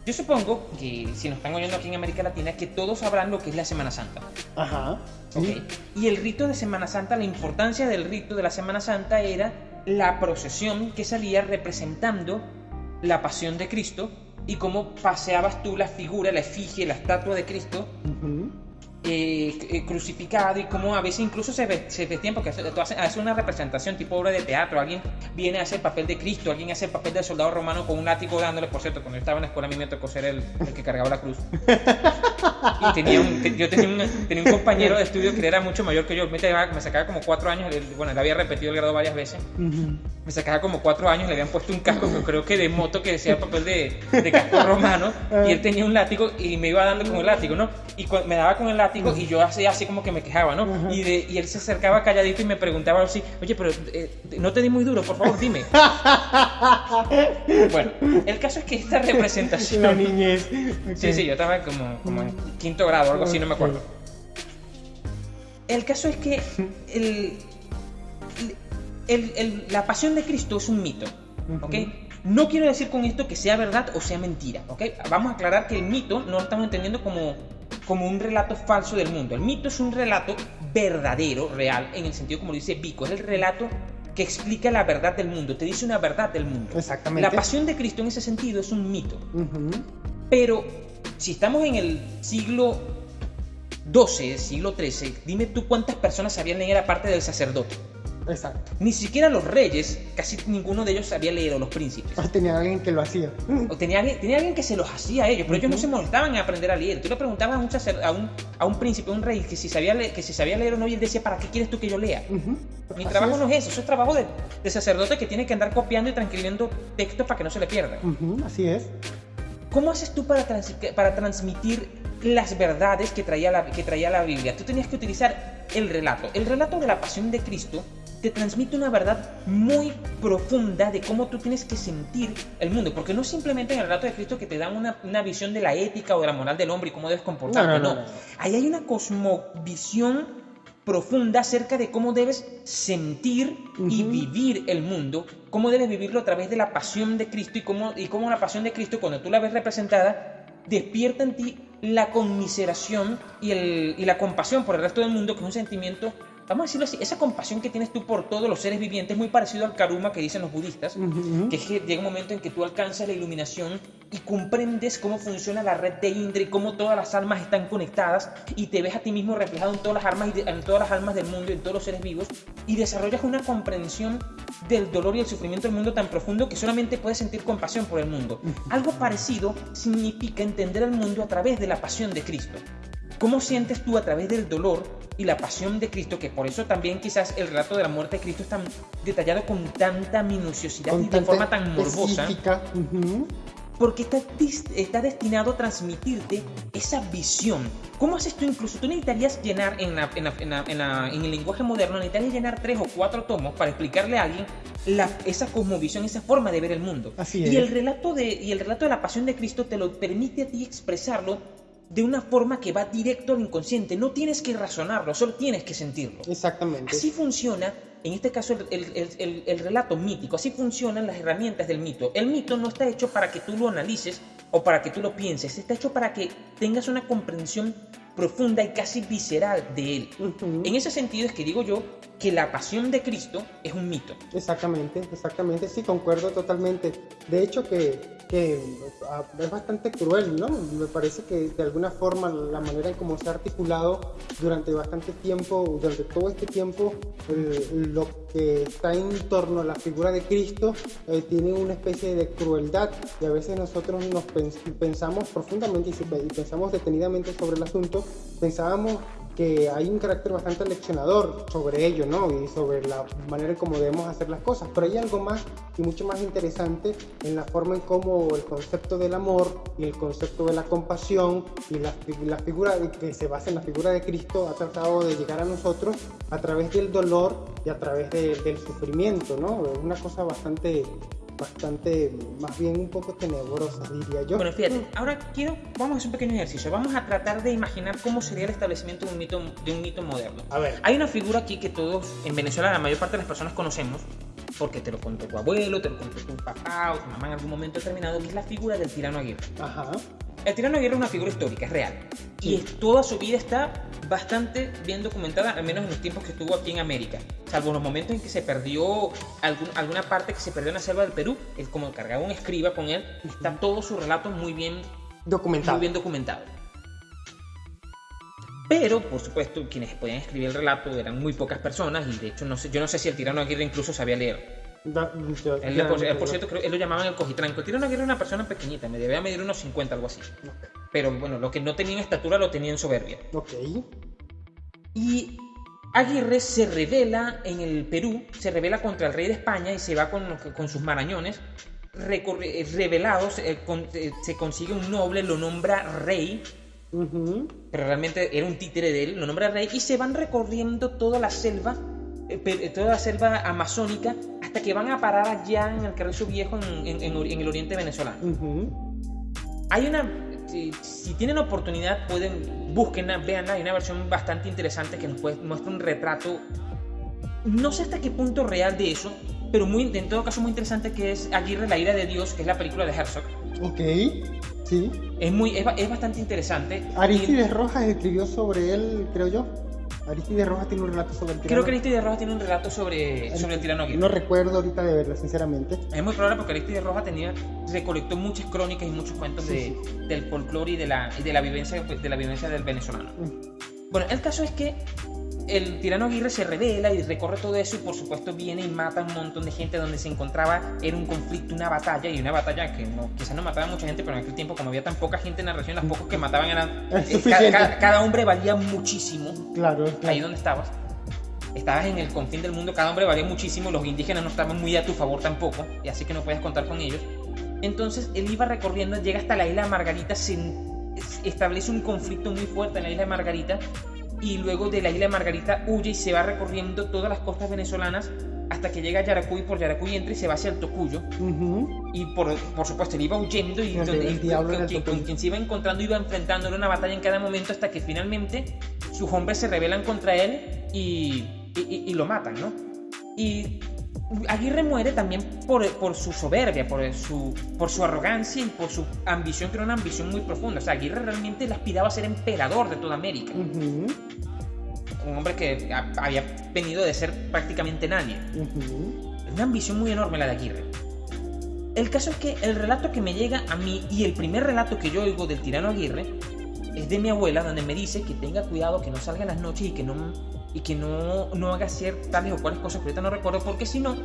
Yo supongo que si nos están oyendo aquí en América Latina, que todos sabrán lo que es la Semana Santa. Ajá. Y el rito de Semana Santa, la importancia del rito de la Semana Santa era la procesión que salía representando la pasión de Cristo y cómo paseabas tú la figura, la efigie, la estatua de Cristo. Eh, eh, crucificado y como a veces incluso se, ve, se vestían porque hace, hace, una representación tipo obra de teatro, alguien viene a hacer el papel de Cristo, alguien hace el papel del soldado romano con un látigo dándole, por cierto, cuando yo estaba en la escuela a mí me tocó ser el, el que cargaba la cruz. Y tenía un, yo tenía un, tenía un, compañero de estudio que era mucho mayor que yo, me, me sacaba como cuatro años, bueno, él había repetido el grado varias veces, me sacaba como cuatro años, le habían puesto un casco, que creo que de moto que decía el papel de, de casco romano, y él tenía un látigo y me iba dando con el látigo, ¿no? Y me daba con el látigo y yo hacía así como que me quejaba, ¿no? y, de, y, él se acercaba calladito y me preguntaba así, oye, pero eh, no te di muy duro, por favor, dime. bueno, el caso es que esta representación... La niñez. Sí, sí, yo estaba como, como en quinto grado o algo así, no me acuerdo. El caso es que el, el, el, la pasión de Cristo es un mito, ¿ok? No quiero decir con esto que sea verdad o sea mentira, ¿ok? Vamos a aclarar que el mito no lo estamos entendiendo como como un relato falso del mundo. El mito es un relato verdadero, real, en el sentido como dice Vico, es el relato que explica la verdad del mundo, te dice una verdad del mundo. Exactamente. La pasión de Cristo en ese sentido es un mito. Pero si estamos en el siglo XII, siglo XIII, dime tú cuántas personas sabían leer aparte del sacerdote. Exacto. Ni siquiera los reyes, casi ninguno de ellos sabía leer, o los príncipes. O tenía alguien que lo hacía. O tenía tenía alguien que se los hacía a ellos, pero ellos no se molestaban en aprender a leer. Tú le preguntabas a un, a un, a un príncipe, a un rey, que si, sabía leer, que si sabía leer o no, y él decía, ¿para qué quieres tú que yo lea? Mi trabajo no es eso, eso es trabajo de, de, sacerdote que tiene que andar copiando y transcribiendo textos para que no se le pierda. Así es. ¿Cómo haces tú para, para transmitir las verdades que traía, la, que traía la Biblia? Tú tenías que utilizar el relato. El relato de la pasión de Cristo te transmite una verdad muy profunda de cómo tú tienes que sentir el mundo, porque no es simplemente en el relato de Cristo que te dan una, una visión de la ética o de la moral del hombre y cómo debes comportarte, no, Ahí hay una cosmovisión profunda acerca de cómo debes sentir y vivir el mundo, cómo debes vivirlo a través de la pasión de Cristo y cómo, y cómo la pasión de Cristo, cuando tú la ves representada, despierta en ti la conmiseración y, el, y la compasión por el resto del mundo, que es un sentimiento vamos a decirlo así, esa compasión que tienes tú por todos los seres vivientes es muy parecido al karuma que dicen los budistas, que es que llega un momento en que tú alcanzas la iluminación y comprendes cómo funciona la red de Indra y cómo todas las almas están conectadas y te ves a ti mismo reflejado en todas las almas, en todas las almas del mundo en todos los seres vivos y desarrollas una comprensión del dolor y el sufrimiento del mundo tan profundo que solamente puedes sentir compasión por el mundo. Algo parecido significa entender el mundo a través de la pasión de Cristo. ¿Cómo sientes tú a través del dolor y la pasión de Cristo, que por eso también quizás el relato de la muerte de Cristo es tan detallado con tanta minuciosidad y de forma tan morbosa? Porque está, está, destinado a transmitirte esa visión. ¿Cómo haces tú incluso? Tú necesitarías llenar en, la, en, el lenguaje moderno, necesitarías llenar tres o cuatro tomos para explicarle a alguien la, esa cosmovisión, esa forma de ver el mundo. Así es. Y el, relato de, y el relato de la pasión de Cristo te lo permite a ti expresarlo de una forma que va directo al inconsciente. No tienes que razonarlo, solo tienes que sentirlo. Exactamente. Así funciona, en este caso, el, relato mítico. Así funcionan las herramientas del mito. El mito no está hecho para que tú lo analices o para que tú lo pienses. Está hecho para que tengas una comprensión profunda y casi visceral de él. En ese sentido es que digo yo que la pasión de Cristo es un mito. Exactamente, exactamente, sí, concuerdo totalmente. De hecho que que ah, es bastante cruel, ¿no? Me parece que de alguna forma la manera en cómo se ha articulado durante bastante tiempo, durante todo este tiempo, lo que está en torno a la figura de Cristo eh, tiene una especie de crueldad y a veces nosotros nos pensamos profundamente y pensamos detenidamente sobre el asunto, pensábamos que hay un carácter bastante leccionador sobre ello, ¿no? Y sobre la manera en cómo debemos hacer las cosas. Pero hay algo más y mucho más interesante en la forma en cómo el concepto del amor y el concepto de la compasión y la, la figura que se basa en la figura de Cristo ha tratado de llegar a nosotros a través del dolor y a través del sufrimiento, ¿no? Es una cosa bastante bastante, más bien un poco tenebrosa, diría yo. Bueno, fíjate, ahora quiero, vamos a hacer un pequeño ejercicio. Vamos a tratar de imaginar cómo sería el establecimiento de un mito, de un mito moderno. A ver. Hay una figura aquí que todos, en Venezuela, la mayor parte de las personas conocemos, porque te lo contó tu abuelo, te lo contó tu papá o tu mamá en algún momento determinado, que es la figura del tirano Aguirre. Ajá. El tirano Aguirre es una figura histórica, es real. Y toda su vida está bastante bien documentada, al menos en los tiempos que estuvo aquí en América. Salvo los momentos en que se perdió alguna parte que se perdió en la selva del Perú, él como cargaba un escriba con él, está todo su relato muy bien documentado. Muy bien documentado. Pero, por supuesto, quienes podían escribir el relato eran muy pocas personas y de hecho no sé, yo no sé si el tirano Aguirre incluso sabía leer él, por, cierto, él lo llamaban el cojitranco. El Aguirre era una persona pequeñita, me debía medir unos 50, algo así. Pero bueno, lo que no tenía en estatura lo tenía en soberbia. Ok. Y Aguirre se revela en el Perú, se revela contra el rey de España y se va con, con sus marañones revelados. Eh, eh, se consigue un noble, lo nombra rey. Pero realmente era un títere de él, lo nombra rey y se van recorriendo toda la selva eh, toda la selva amazónica hasta que van a parar allá en el Carrizo Viejo en, el oriente venezolano. Hay una, si, tienen oportunidad pueden, búsquenla, veanla, hay una versión bastante interesante que nos muestra un retrato, no sé hasta qué punto real de eso, pero muy, en todo caso muy interesante que es Aguirre, la ira de Dios, que es la película de Herzog. Ok, sí. Es, muy, es, bastante interesante. Aristides Rojas escribió sobre él, creo yo. Aristides Rojas tiene un relato sobre el tirano. Creo que Aristides Rojas tiene un relato sobre el, sobre el tirano No recuerdo ahorita de verlo, sinceramente. Es muy probable porque Aristides Rojas tenía, recolectó muchas crónicas y muchos cuentos de, del folclore y de la, de la vivencia, de la vivencia del venezolano. Mm. Bueno, el caso es que el tirano Aguirre se revela y recorre todo eso y por supuesto viene y mata a un montón de gente donde se encontraba, era un conflicto, una batalla y una batalla que no, quizás no mataba a mucha gente, pero en aquel tiempo como había tan poca gente en la región, las pocos que mataban eran... Eh, cada, hombre valía muchísimo. Claro, Ahí donde estabas. Estabas en el confín del mundo, cada hombre valía muchísimo, los indígenas no estaban muy a tu favor tampoco, y así que no puedes contar con ellos. Entonces él iba recorriendo, llega hasta la isla de Margarita, se establece un conflicto muy fuerte en la isla de Margarita y luego de la isla de Margarita huye y se va recorriendo todas las costas venezolanas hasta que llega a Yaracuy, por Yaracuy entra y se va hacia el Tocuyo. Y por, por, supuesto, él iba huyendo y, con, quien se iba encontrando iba enfrentándole una batalla en cada momento hasta que finalmente sus hombres se rebelan contra él y, y lo matan, ¿no? Y Aguirre muere también por, por, su soberbia, por su, por su arrogancia y por su ambición, que era una ambición muy profunda. O sea, Aguirre realmente le aspiraba a ser emperador de toda América. Un hombre que había venido de ser prácticamente nadie. Una ambición muy enorme la de Aguirre. El caso es que el relato que me llega a mí y el primer relato que yo oigo del tirano Aguirre es de mi abuela, donde me dice que tenga cuidado, que no salga en las noches y que no y que no, no haga hacer tales o cuales cosas que ahorita no recuerdo, porque si no,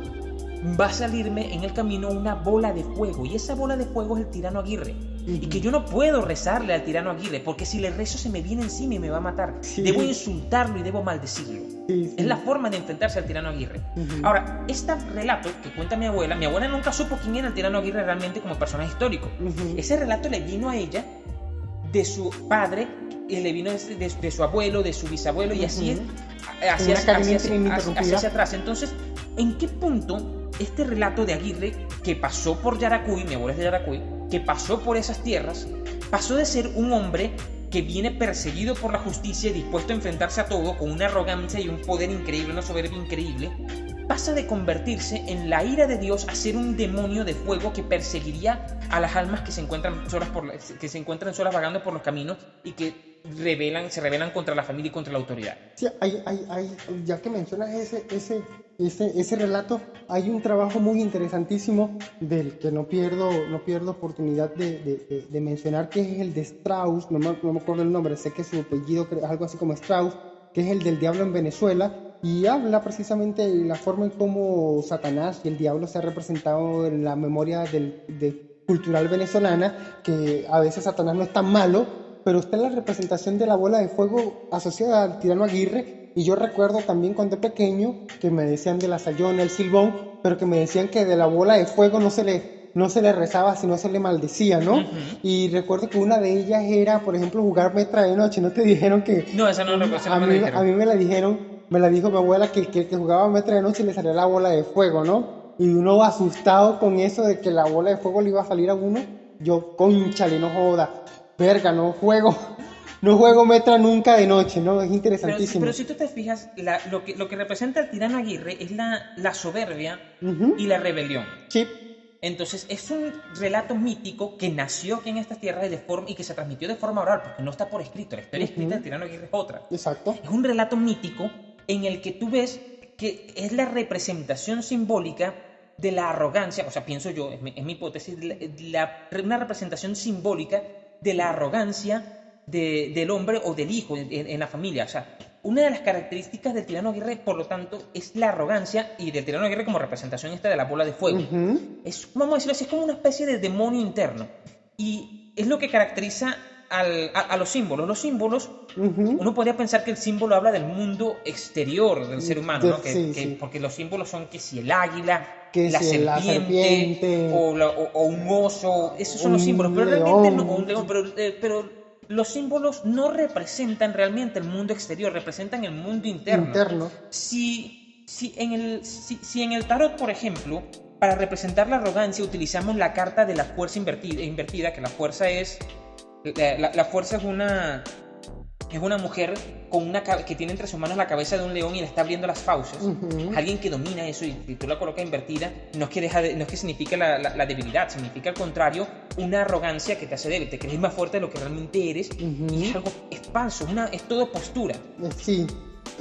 va a salirme en el camino una bola de fuego. Y esa bola de fuego es el tirano Aguirre. Y que yo no puedo rezarle al tirano Aguirre, porque si le rezo se me viene encima y me va a matar. Debo insultarlo y debo maldecirlo. Es la forma de enfrentarse al tirano Aguirre. Ahora, este relato que cuenta mi abuela, mi abuela nunca supo quién era el tirano Aguirre realmente como personaje histórico. Ese relato le vino a ella de su padre, y le vino de, de, su abuelo, de su bisabuelo, y así hacia, atrás. Entonces, ¿en qué punto este relato de Aguirre, que pasó por Yaracuy, mi abuelo es de Yaracuy, que pasó por esas tierras, pasó de ser un hombre que viene perseguido por la justicia y dispuesto a enfrentarse a todo con una arrogancia y un poder increíble, una soberbia increíble, pasa de convertirse en la ira de Dios a ser un demonio de fuego que perseguiría a las almas que se encuentran solas, por que se encuentran solas vagando por los caminos y que rebelan, se rebelan contra la familia y contra la autoridad. Sí, hay, hay, hay, ya que mencionas ese, ese, ese, ese relato hay un trabajo muy interesantísimo del que no pierdo, no pierdo oportunidad de, de, de mencionar, que es el de Strauss, no me, no me, acuerdo el nombre, sé que su apellido es algo así como Strauss, que es el del diablo en Venezuela, y habla precisamente de la forma en cómo Satanás y el diablo se ha representado en la memoria del, de, cultural venezolana, que a veces Satanás no es tan malo, pero está la representación de la bola de fuego asociada al tirano Aguirre, y yo recuerdo también cuando pequeño que me decían de la sayona, el silbón, pero que me decían que de la bola de fuego no se le, no se le rezaba, sino se le maldecía, ¿no? Y recuerdo que una de ellas era, por ejemplo, jugar metra de noche. ¿No te dijeron que.? No, esa no lo a, mí, a mí me la dijeron, me la dijo mi abuela que el que, que, jugaba metra de noche le salía la bola de fuego, ¿no? Y uno asustado con eso de que la bola de fuego le iba a salir a uno. Yo, conchale, no joda. Verga, no juego no juego metra nunca de noche, ¿no? Es interesantísimo. Pero, si tú te fijas, lo, que, lo que representa el tirano Aguirre es la, la soberbia y la rebelión. Sí. Entonces, es un relato mítico que nació aquí en estas tierras de forma, y que se transmitió de forma oral, porque no está por escrito. La historia escrita del tirano Aguirre es otra. Exacto. Es un relato mítico en el que tú ves que es la representación simbólica de la arrogancia, o sea, pienso yo, es mi, mi hipótesis, la, una representación simbólica de la arrogancia del hombre o del hijo en, la familia. O sea, una de las características del tirano Aguirre, por lo tanto, es la arrogancia y del tirano Aguirre como representación esta de la bola de fuego. Es, vamos a decirlo así, es como una especie de demonio interno. Y es lo que caracteriza a, los símbolos. Los símbolos, uno podría pensar que el símbolo habla del mundo exterior del ser humano, ¿no? Que, Porque los símbolos son que si el águila, que la, serpiente, O, un oso, esos son los símbolos. Pero realmente no, un león, pero, eh, pero los símbolos no representan realmente el mundo exterior, representan el mundo interno. interno. Si, si, en el, si, en el tarot, por ejemplo, para representar la arrogancia utilizamos la carta de la fuerza invertida, invertida que la fuerza es... la fuerza es una, es una mujer con una que tiene entre sus manos la cabeza de un león y le está abriendo las fauces. Alguien que domina eso y, tú la colocas invertida, no es que, deja no es que signifique la, la, debilidad, significa al contrario una arrogancia que te hace débil, te crees más fuerte de lo que realmente eres y es algo, es falso, una, es todo postura. Sí.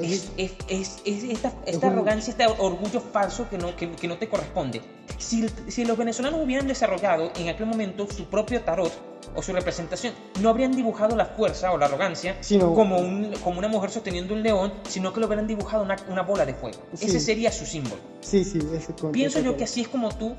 Es, es, es, esta, esta arrogancia, este orgullo falso que no, que, que no te corresponde. Si, si, los venezolanos hubieran desarrollado en aquel momento su propio tarot o su representación, no habrían dibujado la fuerza o la arrogancia como, un, como una mujer sosteniendo un león, sino que lo hubieran dibujado una, una bola de fuego. Ese sería su símbolo. Sí, sí, ese Pienso yo que así es como tú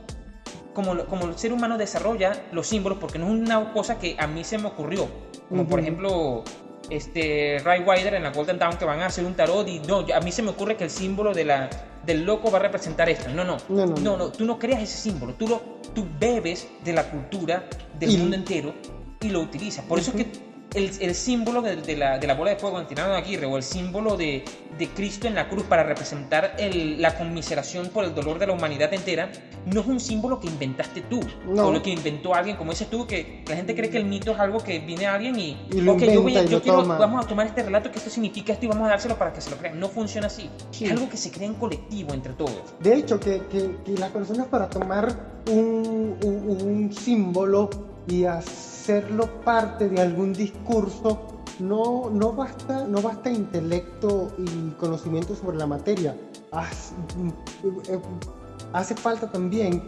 como, como, el ser humano desarrolla los símbolos, porque no es una cosa que a mí se me ocurrió. Como por ejemplo, este, Ray Wider en la Golden Dawn que van a hacer un tarot y no, a mí se me ocurre que el símbolo de la, del loco va a representar esto. No, no, no, no, no, tú no creas ese símbolo, tú, lo, tú bebes de la cultura del mundo entero y lo utilizas. Por eso es que el, el símbolo de, de, la, de, la, bola de fuego en Tirano de Aguirre o el símbolo de, de Cristo en la cruz para representar el, la conmiseración por el dolor de la humanidad entera, no es un símbolo que inventaste tú no. o lo que inventó alguien, como dices tú, que la gente cree que el mito es algo que viene a alguien y, y lo okay, yo, voy, yo quiero, vamos a tomar este relato que esto significa esto y vamos a dárselo para que se lo crean. No funciona así. Sí. Es algo que se crea en colectivo entre todos. De hecho, que, que, que las personas para tomar un, un, un símbolo y hacer hacerlo parte de algún discurso, no, no, basta, no basta intelecto y conocimiento sobre la materia. Eh, hace falta también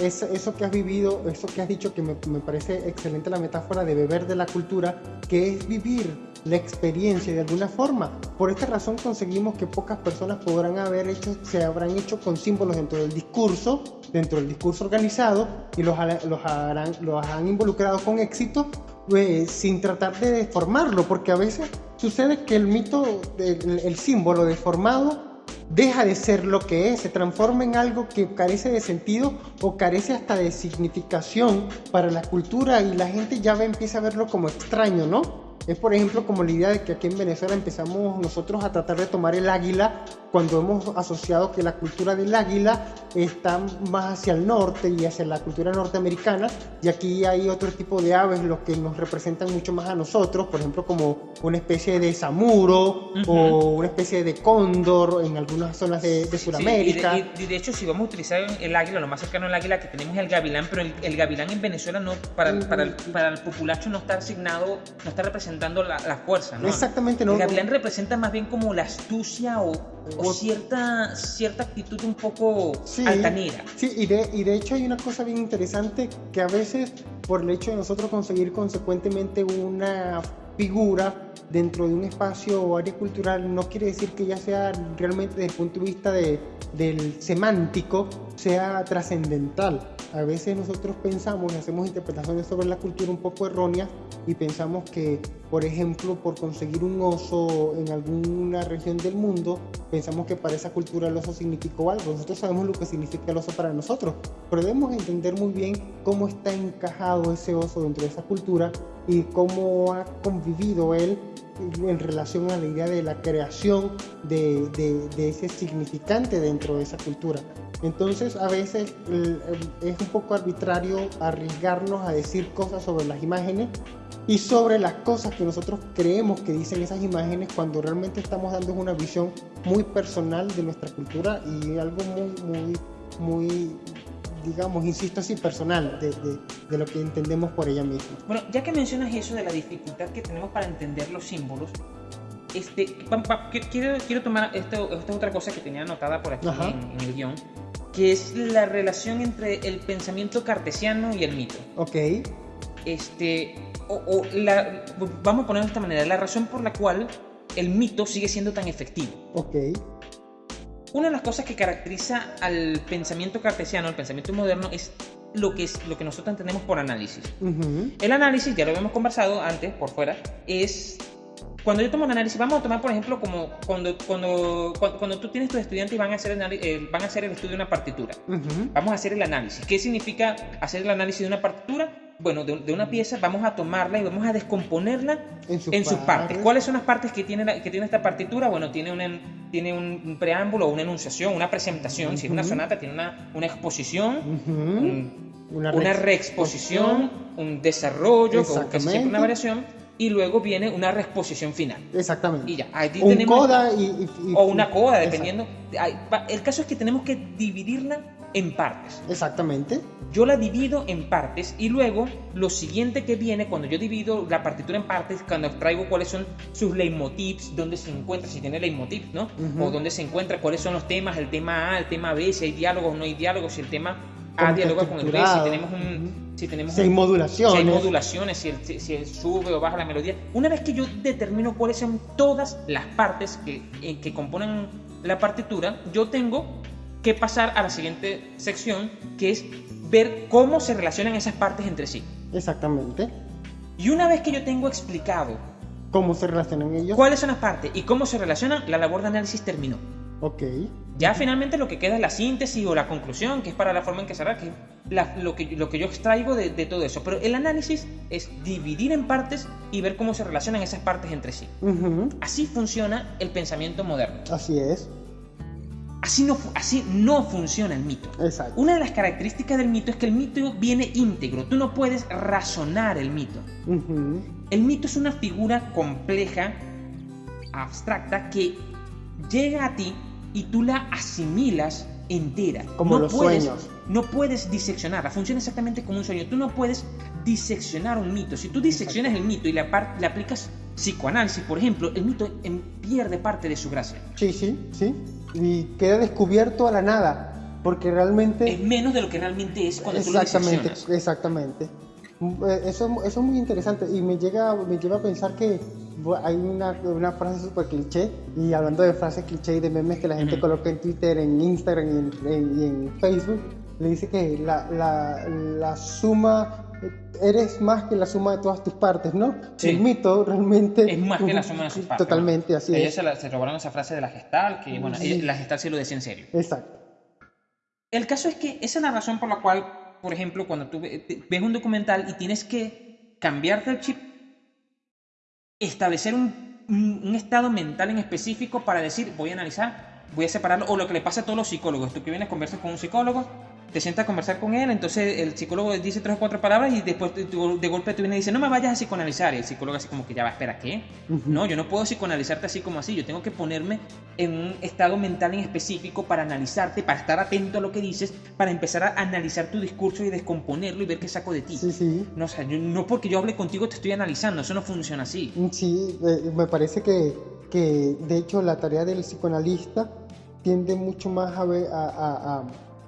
eso, que has vivido, eso que has dicho, que me, me, parece excelente la metáfora de beber de la cultura, que es vivir la experiencia de alguna forma. Por esta razón conseguimos que pocas personas podrán haber hecho, se habrán hecho con símbolos dentro del discurso, dentro del discurso organizado, y los, los, han involucrado con éxito pues, sin tratar de deformarlo, porque a veces sucede que el mito, el, el símbolo deformado, deja de ser lo que es, se transforma en algo que carece de sentido o carece hasta de significación para la cultura y la gente ya empieza a verlo como extraño, ¿no? Es por ejemplo como la idea de que aquí en Venezuela empezamos nosotros a tratar de tomar el águila cuando hemos asociado que la cultura del águila está más hacia el norte y hacia la cultura norteamericana y aquí hay otro tipo de aves los que nos representan mucho más a nosotros, por ejemplo como una especie de samuro uh -huh. o una especie de cóndor en algunas zonas de, de Sudamérica. Sí, y, de, y, de, hecho si vamos a utilizar el águila, lo más cercano al águila que tenemos es el gavilán, pero el, el gavilán en Venezuela no, para, para, el, para el populacho no está asignado, no está representado representando la, la fuerza, ¿no? Exactamente, no. El gavilán representa más bien como la astucia o, o O- cierta, cierta actitud un poco Sí. altanera. Sí, y de, y de hecho hay una cosa bien interesante que a veces por el hecho de nosotros conseguir consecuentemente una figura dentro de un espacio o área cultural no quiere decir que ya sea realmente desde el punto de vista de, del semántico sea trascendental. A veces nosotros pensamos y hacemos interpretaciones sobre la cultura un poco erróneas y pensamos que, por ejemplo, por conseguir un oso en alguna región del mundo, pensamos que para esa cultura el oso significó algo. Nosotros sabemos lo que significa el oso para nosotros, pero debemos entender muy bien cómo está encajado ese oso dentro de esa cultura y cómo ha convivido él en relación a la idea de la creación de, de- de ese significante dentro de esa cultura. Entonces a veces es un poco arbitrario arriesgarnos a decir cosas sobre las imágenes y sobre las cosas que nosotros creemos que dicen esas imágenes cuando realmente estamos dando una visión muy personal de nuestra cultura y algo muy, muy, muy, digamos, insisto así, personal de, de- de lo que entendemos por ella misma. Bueno, ya que mencionas eso de la dificultad que tenemos para entender los símbolos, este, pa- pa- quiero, quiero tomar esto, esta es otra cosa que tenía anotada por aquí en, en el guion, que es la relación entre el pensamiento cartesiano y el mito. Ok, Este, o, o la, vamos a ponerlo de esta manera, la razón por la cual el mito sigue siendo tan efectivo. ok, Una de las cosas que caracteriza al pensamiento cartesiano, al pensamiento moderno, es lo que, es, lo que nosotros entendemos por análisis. El análisis, ya lo habíamos conversado antes, por fuera, es cuando yo tomo un análisis, vamos a tomar por ejemplo como cuando, cuando, cuando, cuando tú tienes tus estudiantes y van a, hacer anali- eh, van a hacer el estudio de una partitura. ujú, Vamos a hacer el análisis. ¿Qué significa hacer el análisis de una partitura? Bueno, de, de una pieza vamos a tomarla y vamos a descomponerla En sus en sus partes. partes. ¿Cuáles son las partes que tiene, la- que tiene esta partitura? Bueno, tiene, un, tiene un, preámbulo, una enunciación, una presentación. Si es una sonata, tiene una, una exposición, ujú. un- Una, una reexposición, un desarrollo, con casi siempre una variación, y luego viene una reexposición final. Exactamente. Y ya, ahí Un tenemos... coda y, y- y- O una coda, dependiendo. El caso es que tenemos que dividirla en partes. Exactamente. Yo la divido en partes y luego lo siguiente que viene cuando yo divido la partitura en partes, cuando traigo cuáles son sus leitmotivs, dónde se encuentra, si tiene leitmotiv, ¿no? O dónde se encuentra, cuáles son los temas, el tema A, el tema B, si hay diálogos o no hay diálogos, si el tema A Cómo está dialoga con el B, si tenemos un... Si tenemos Si hay un- modulaciones. si hay modulaciones, si, el- si- si el sube o baja la melodía. Una vez que yo determino cuáles son todas las partes que, eh, que componen la partitura, yo tengo que pasar a la siguiente sección, que es ver cómo se relacionan esas partes entre sí. Exactamente. Y una vez que yo tengo explicado ¿Cómo se relacionan ellos? cuáles son las partes y cómo se relacionan, la labor de análisis terminó. Ok. Ya finalmente lo que queda es la síntesis o la conclusión, que es para la forma en que cerrar, que la- lo, que, lo que yo extraigo de, de todo eso. Pero el análisis es dividir en partes y ver cómo se relacionan esas partes entre sí. Así funciona el pensamiento moderno. Así es. Así no, así no funciona el mito. Exacto. Una de las características del mito es que el mito viene íntegro. Tú no puedes razonar el mito. El mito es una figura compleja, abstracta, que llega a ti y tú la asimilas entera. Como no los puedes, sueños. No puedes diseccionarla. Funciona exactamente como un sueño. Tú no puedes diseccionar un mito. Si tú diseccionas el mito y le, le aplicas psicoanálisis, por ejemplo, el mito em, pierde parte de su gracia. Sí, sí, sí. Y queda descubierto a la nada. Porque realmente. Es menos de lo que realmente es cuando tú lo Exactamente, diseccionas. exactamente. Mm, eh, Eso, eso es muy interesante y me, llega, me lleva a pensar que hay una, una frase súper cliché y hablando de frases cliché y de memes que la gente coloca en Twitter, en Instagram y en, en- y en Facebook, le dice que la, la, la suma, eres más que la suma de todas tus partes, ¿no? Sí. El mito realmente... Es más que la suma de sus partes. Totalmente, así Ellos es. se, se robaron esa frase de la gestal, que bueno, Sí. la gestal se lo decía en serio. Exacto. El caso es que esa es la razón por la cual, por ejemplo, cuando tú ves un documental y tienes que cambiarte el chip, establecer un, un- estado mental en específico para decir, voy a analizar, voy a separarlo, o lo que le pasa a todos los psicólogos. Tú que vienes, conversas con un psicólogo te sientas a conversar con él, entonces el psicólogo dice tres o cuatro palabras y después de, de golpe tú vienes y dice, no me vayas a psicoanalizar. Y el psicólogo así como que ya va, espera, ¿qué? No, yo no puedo psicoanalizarte así como así, yo tengo que ponerme en un estado mental en específico para analizarte, para estar atento a lo que dices, para empezar a analizar tu discurso y descomponerlo y ver qué saco de ti. Sí, sí. No, o sea, yo, no porque yo hable contigo te estoy analizando, eso no funciona así. Sí, eh, me parece que, que de hecho la tarea del psicoanalista tiende mucho más a, ver, a, a, a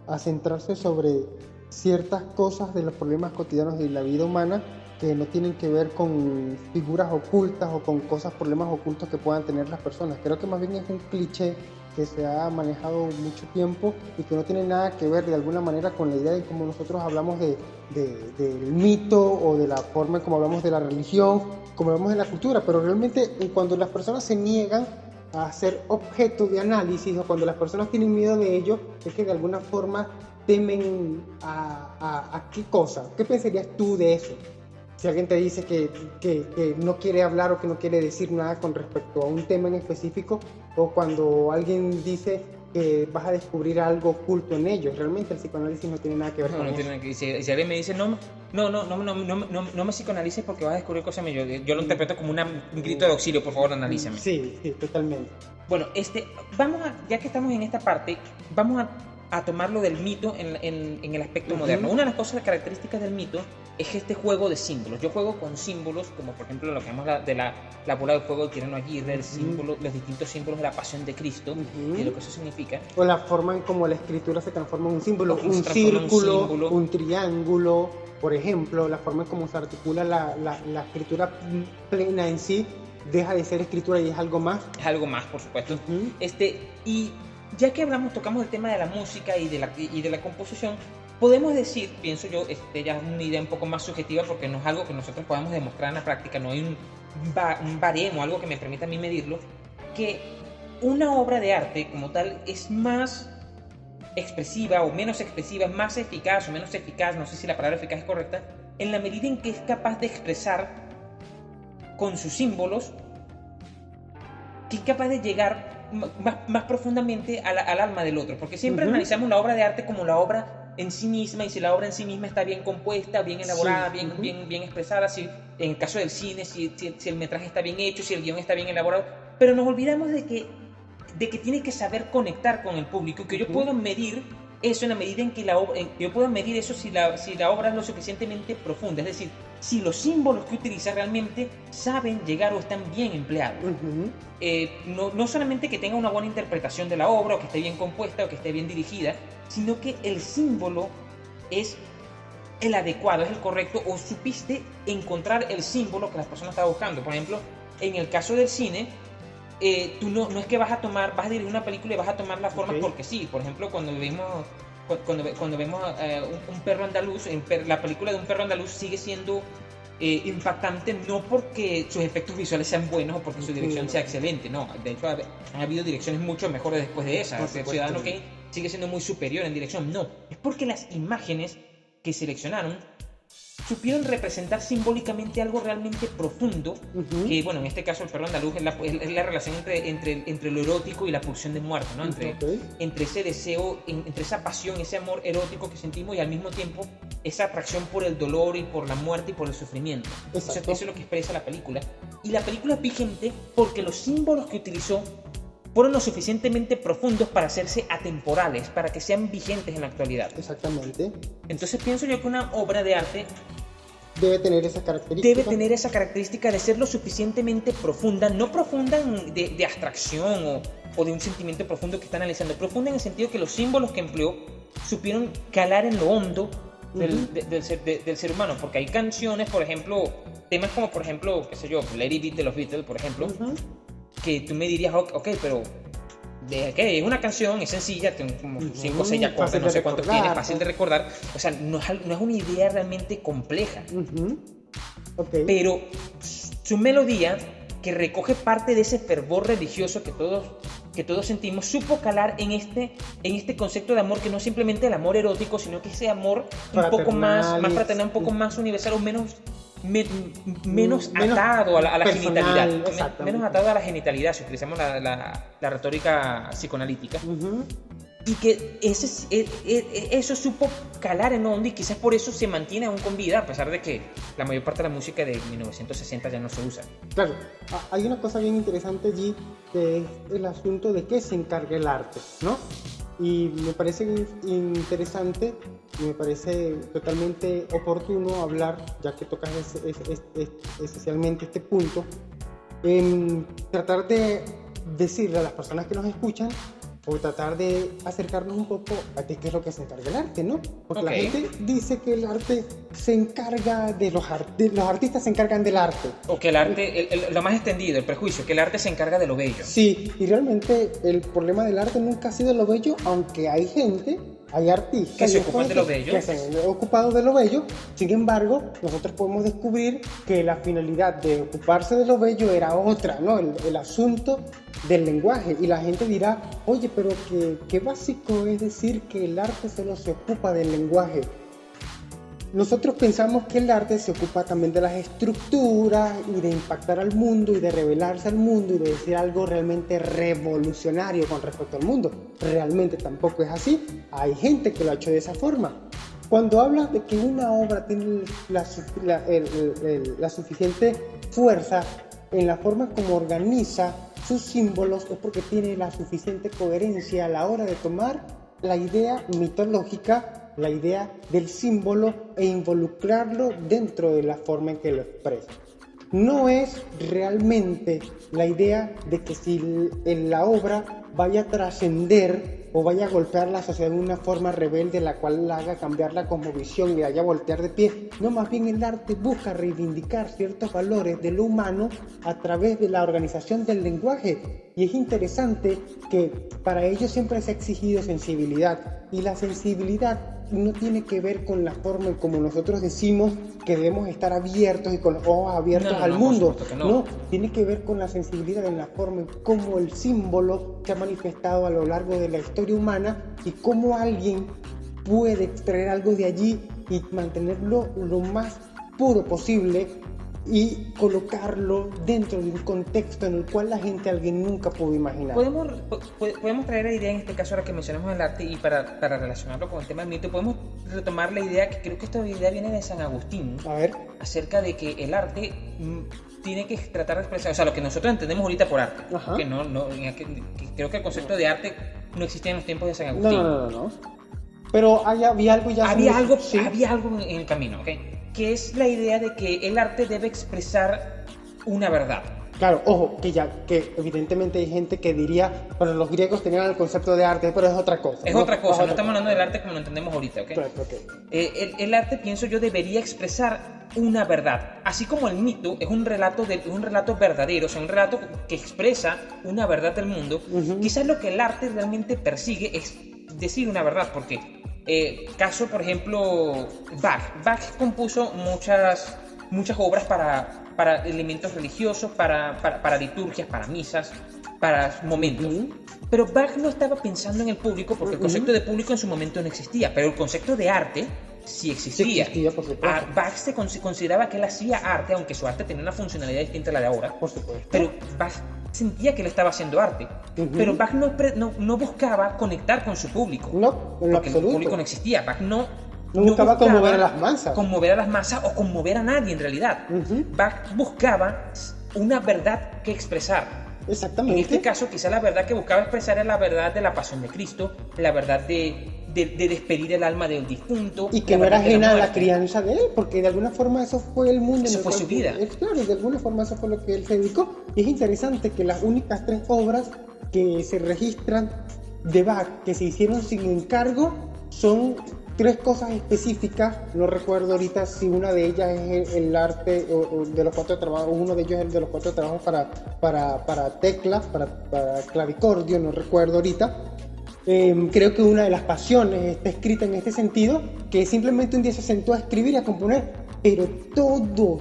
a centrarse sobre ciertas cosas de los problemas cotidianos de la vida humana que no tienen que ver con figuras ocultas o con cosas, problemas ocultos que puedan tener las personas. Creo que más bien es un cliché que se ha manejado mucho tiempo y que no tiene nada que ver de alguna manera con la idea de cómo nosotros hablamos de, de, del mito o de la forma en cómo hablamos de la religión, como hablamos de la cultura, pero realmente cuando las personas se niegan a ser objeto de análisis o cuando las personas tienen miedo de ello, es que de alguna forma temen a, a, qué cosa. ¿Qué pensarías tú de eso? Si alguien te dice que, que, que, no quiere hablar o que no quiere decir nada con respecto a un tema en específico, o cuando alguien dice que vas a descubrir algo oculto en ellos. Realmente el psicoanálisis no tiene nada que ver no, con no eso. Que, y si, si, alguien me dice, no, no, no, no, no, no, no me psicoanalices porque vas a descubrir cosas mías, yo, lo mm. interpreto como un grito de auxilio, por favor, analízame. Sí, sí, totalmente. Bueno, este, vamos a, ya que estamos en esta parte, vamos a a tomarlo del mito en, en, en el aspecto uh -huh. moderno. Una de las cosas características del mito es este juego de símbolos. Yo juego con símbolos, como por ejemplo lo que llamamos la, de la, la bola de fuego de Tirano Aguirre, el símbolo, los distintos símbolos de la pasión de Cristo uh -huh. y lo que eso significa. O la forma en cómo la escritura se transforma en un símbolo, un círculo, un, símbolo. un, triángulo, por ejemplo, la forma en cómo se articula la, la, la escritura plena en sí deja de ser escritura y es algo más. Es algo más, por supuesto. Este, y ya que hablamos, tocamos el tema de la música y de la, y de la composición, podemos decir, pienso yo, este, ya es una idea un poco más subjetiva porque no es algo que nosotros podamos demostrar en la práctica, no hay un, un baremo, algo que me permita a mí medirlo, que una obra de arte como tal es más expresiva o menos expresiva, es más eficaz o menos eficaz, no sé si la palabra eficaz es correcta, en la medida en que es capaz de expresar con sus símbolos, que es capaz de llegar más, más profundamente al, al, alma del otro, porque siempre uh -huh. analizamos la obra de arte como la obra en sí misma y si la obra en sí misma está bien compuesta, bien elaborada, sí. bien, uh -huh. bien, bien expresada, si en el caso del cine, si, si, si, el metraje está bien hecho, si el guion está bien elaborado, pero nos olvidamos de que, de que tiene que saber conectar con el público, que yo uh -huh. puedo medir eso en la medida en que la obra, yo puedo medir eso si la, si la obra es lo suficientemente profunda, es decir, si los símbolos que utiliza realmente saben llegar o están bien empleados. Uh -huh. eh, no, no, solamente que tenga una buena interpretación de la obra, o que esté bien compuesta, o que esté bien dirigida, sino que el símbolo es el adecuado, es el correcto, o supiste encontrar el símbolo que las personas estaban buscando. Por ejemplo, en el caso del cine, eh, tú no, no es que vas a tomar, vas a dirigir una película y vas a tomar la forma okay. porque sí. Por ejemplo, cuando vemos cuando, cuando vemos eh, un, un, perro andaluz, la película de un perro andaluz sigue siendo eh, impactante no porque sus efectos visuales sean buenos o porque su dirección sea excelente, no. De hecho, ha, han habido direcciones mucho mejores después de esa. El Ciudadano Kane sigue siendo muy superior en dirección, no. Es porque las imágenes que seleccionaron supieron representar simbólicamente algo realmente profundo, uh -huh. que bueno, en este caso el perro andaluz es la, es la relación entre, entre, entre, lo erótico y la pulsión de muerte, ¿no? Entre, okay. entre ese deseo, entre esa pasión, ese amor erótico que sentimos y al mismo tiempo esa atracción por el dolor y por la muerte y por el sufrimiento. Eso, eso, es lo que expresa la película. Y la película es vigente porque los símbolos que utilizó fueron lo suficientemente profundos para hacerse atemporales, para que sean vigentes en la actualidad. Exactamente. Entonces pienso yo que una obra de arte debe tener esa característica. Debe tener esa característica de ser lo suficientemente profunda, no profunda de, de abstracción o, o, de un sentimiento profundo que está analizando, profunda en el sentido que los símbolos que empleó supieron calar en lo hondo del, uh -huh. de, del, ser, de, del, ser, humano, porque hay canciones, por ejemplo, temas como por ejemplo, qué sé yo, Lady Beat de los Beatles, por ejemplo, uh -huh que tú me dirías, ok, pero de es una canción, es sencilla, tiene como 5 o 6 acordes, no sé cuánto tiene, fácil de recordar. O sea, no es, no es una idea realmente compleja. Uh -huh. okay. Pero su melodía, que recoge parte de ese fervor religioso que todos, que todos sentimos, supo calar en este, en este concepto de amor que no es simplemente el amor erótico, sino que ese amor un poco más, más fraternal, un poco más universal o menos me, menos, menos, atado a la, a la genitalidad. Menos atado a la genitalidad, si utilizamos la, la, la retórica psicoanalítica. Uh -huh. y que ese, e, e, e, eso supo calar en onda y quizás por eso se mantiene aún con vida, a pesar de que la mayor parte de la música de 1960 ya no se usa. Claro, hay una cosa bien interesante allí, que es el asunto de qué se encarga el arte, ¿no? Y me parece interesante, me parece totalmente oportuno hablar, ya que tocas esencialmente este punto, en tratar de decirle a las personas que nos escuchan o tratar de acercarnos un poco a qué es lo que se encarga el arte, ¿no? Porque la gente dice que el arte se encarga de los, artistas, los artistas se encargan del arte. O que el arte, lo más extendido, el prejuicio, que el arte se encarga de lo bello. Sí, y realmente el problema del arte nunca ha sido lo bello, aunque hay gente hay artistas que se ocupan de lo bello. Que se han ocupado de lo bello. Sin embargo, nosotros podemos descubrir que la finalidad de ocuparse de lo bello era otra, ¿no? El, asunto del lenguaje. Y la gente dirá, oye, pero qué, qué básico es decir que el arte solo se ocupa del lenguaje. Nosotros pensamos que el arte se ocupa también de las estructuras y de impactar al mundo y de revelarse al mundo y de decir algo realmente revolucionario con respecto al mundo. Realmente tampoco es así. Hay gente que lo ha hecho de esa forma. Cuando habla de que una obra tiene la, la suficiente fuerza en la forma como organiza sus símbolos es porque tiene la suficiente coherencia a la hora de tomar la idea mitológica la idea del símbolo e involucrarlo dentro de la forma en que lo expresa. No es realmente la idea de que si en la obra vaya a trascender o vaya a golpear la sociedad de una forma rebelde, la cual la haga cambiar la cosmovisión y la haya voltear de pie. No, más bien el arte busca reivindicar ciertos valores de lo humano a través de la organización del lenguaje. Y es interesante que para ello siempre se ha exigido sensibilidad. Y la sensibilidad no tiene que ver con la forma en como nosotros decimos que debemos estar abiertos y con los ojos abiertos al mundo. No. tiene que ver con la sensibilidad en la forma en cómo el símbolo se ha manifestado a lo largo de la historia humana y cómo alguien puede extraer algo de allí y mantenerlo lo más puro posible y colocarlo dentro de un contexto en el cual la gente alguien nunca pudo imaginar. Podemos, podemos traer la idea en este caso ahora que mencionamos el arte y para, para relacionarlo con el tema del mito, podemos retomar la idea que creo que esta idea viene de San Agustín. A ver. Acerca de que el arte mm, tiene que tratar de expresar, o sea, lo que nosotros entendemos ahorita por arte. Que no, no, creo que el concepto de arte no existía en los tiempos de San Agustín. No, no, no, no. Pero había algo ya... Había algo, había algo en el camino, ¿ok? Que es la idea de que el arte debe expresar una verdad. Claro, ojo, que ya, que evidentemente hay gente que diría, bueno, los griegos tenían el concepto de arte, pero es otra cosa. Es otra cosa, no, estamos hablando del arte como lo entendemos ahorita, ¿ok? Claro, okay. Eh, el, arte, pienso yo, debería expresar una verdad, así como el mito es un relato, de, un relato verdadero, o sea, un relato que expresa una verdad del mundo, quizás lo que el arte realmente persigue es decir una verdad, porque eh, caso, por ejemplo, Bach. Bach compuso muchas, muchas obras para, para elementos religiosos, para, para, liturgias, para misas, para momentos. Pero Bach no estaba pensando en el público porque el concepto de público en su momento no existía, pero el concepto de arte sí existía. Ah, Bach se consideraba que él hacía arte, aunque su arte tenía una funcionalidad distinta a la de ahora. Por supuesto. Pero Bach sentía que él estaba haciendo arte. Pero Bach no, no, buscaba conectar con su público. No, en porque el público no existía. Bach no, no buscaba, conmover a las masas. Conmover a las masas o conmover a nadie en realidad. Bach buscaba una verdad que expresar. Exactamente. En este caso, quizá la verdad que buscaba expresar era la verdad de la pasión de Cristo, la verdad de, de, despedir el alma del difunto. Y que no era ajena a la crianza de él, porque de alguna forma eso fue el mundo. Eso fue su vida. claro, de alguna forma eso fue lo que él se dedicó. Y es interesante que las únicas tres obras que se registran de Bach que se hicieron sin encargo son tres cosas específicas, no recuerdo ahorita si una de ellas es el, arte de los cuatro trabajos, uno de ellos es el de los cuatro trabajos para, para, para teclas, para, para clavicordio, no recuerdo ahorita, Em, creo que una de las pasiones está escrita en este sentido, que simplemente un día se sentó a escribir y a componer, pero todo,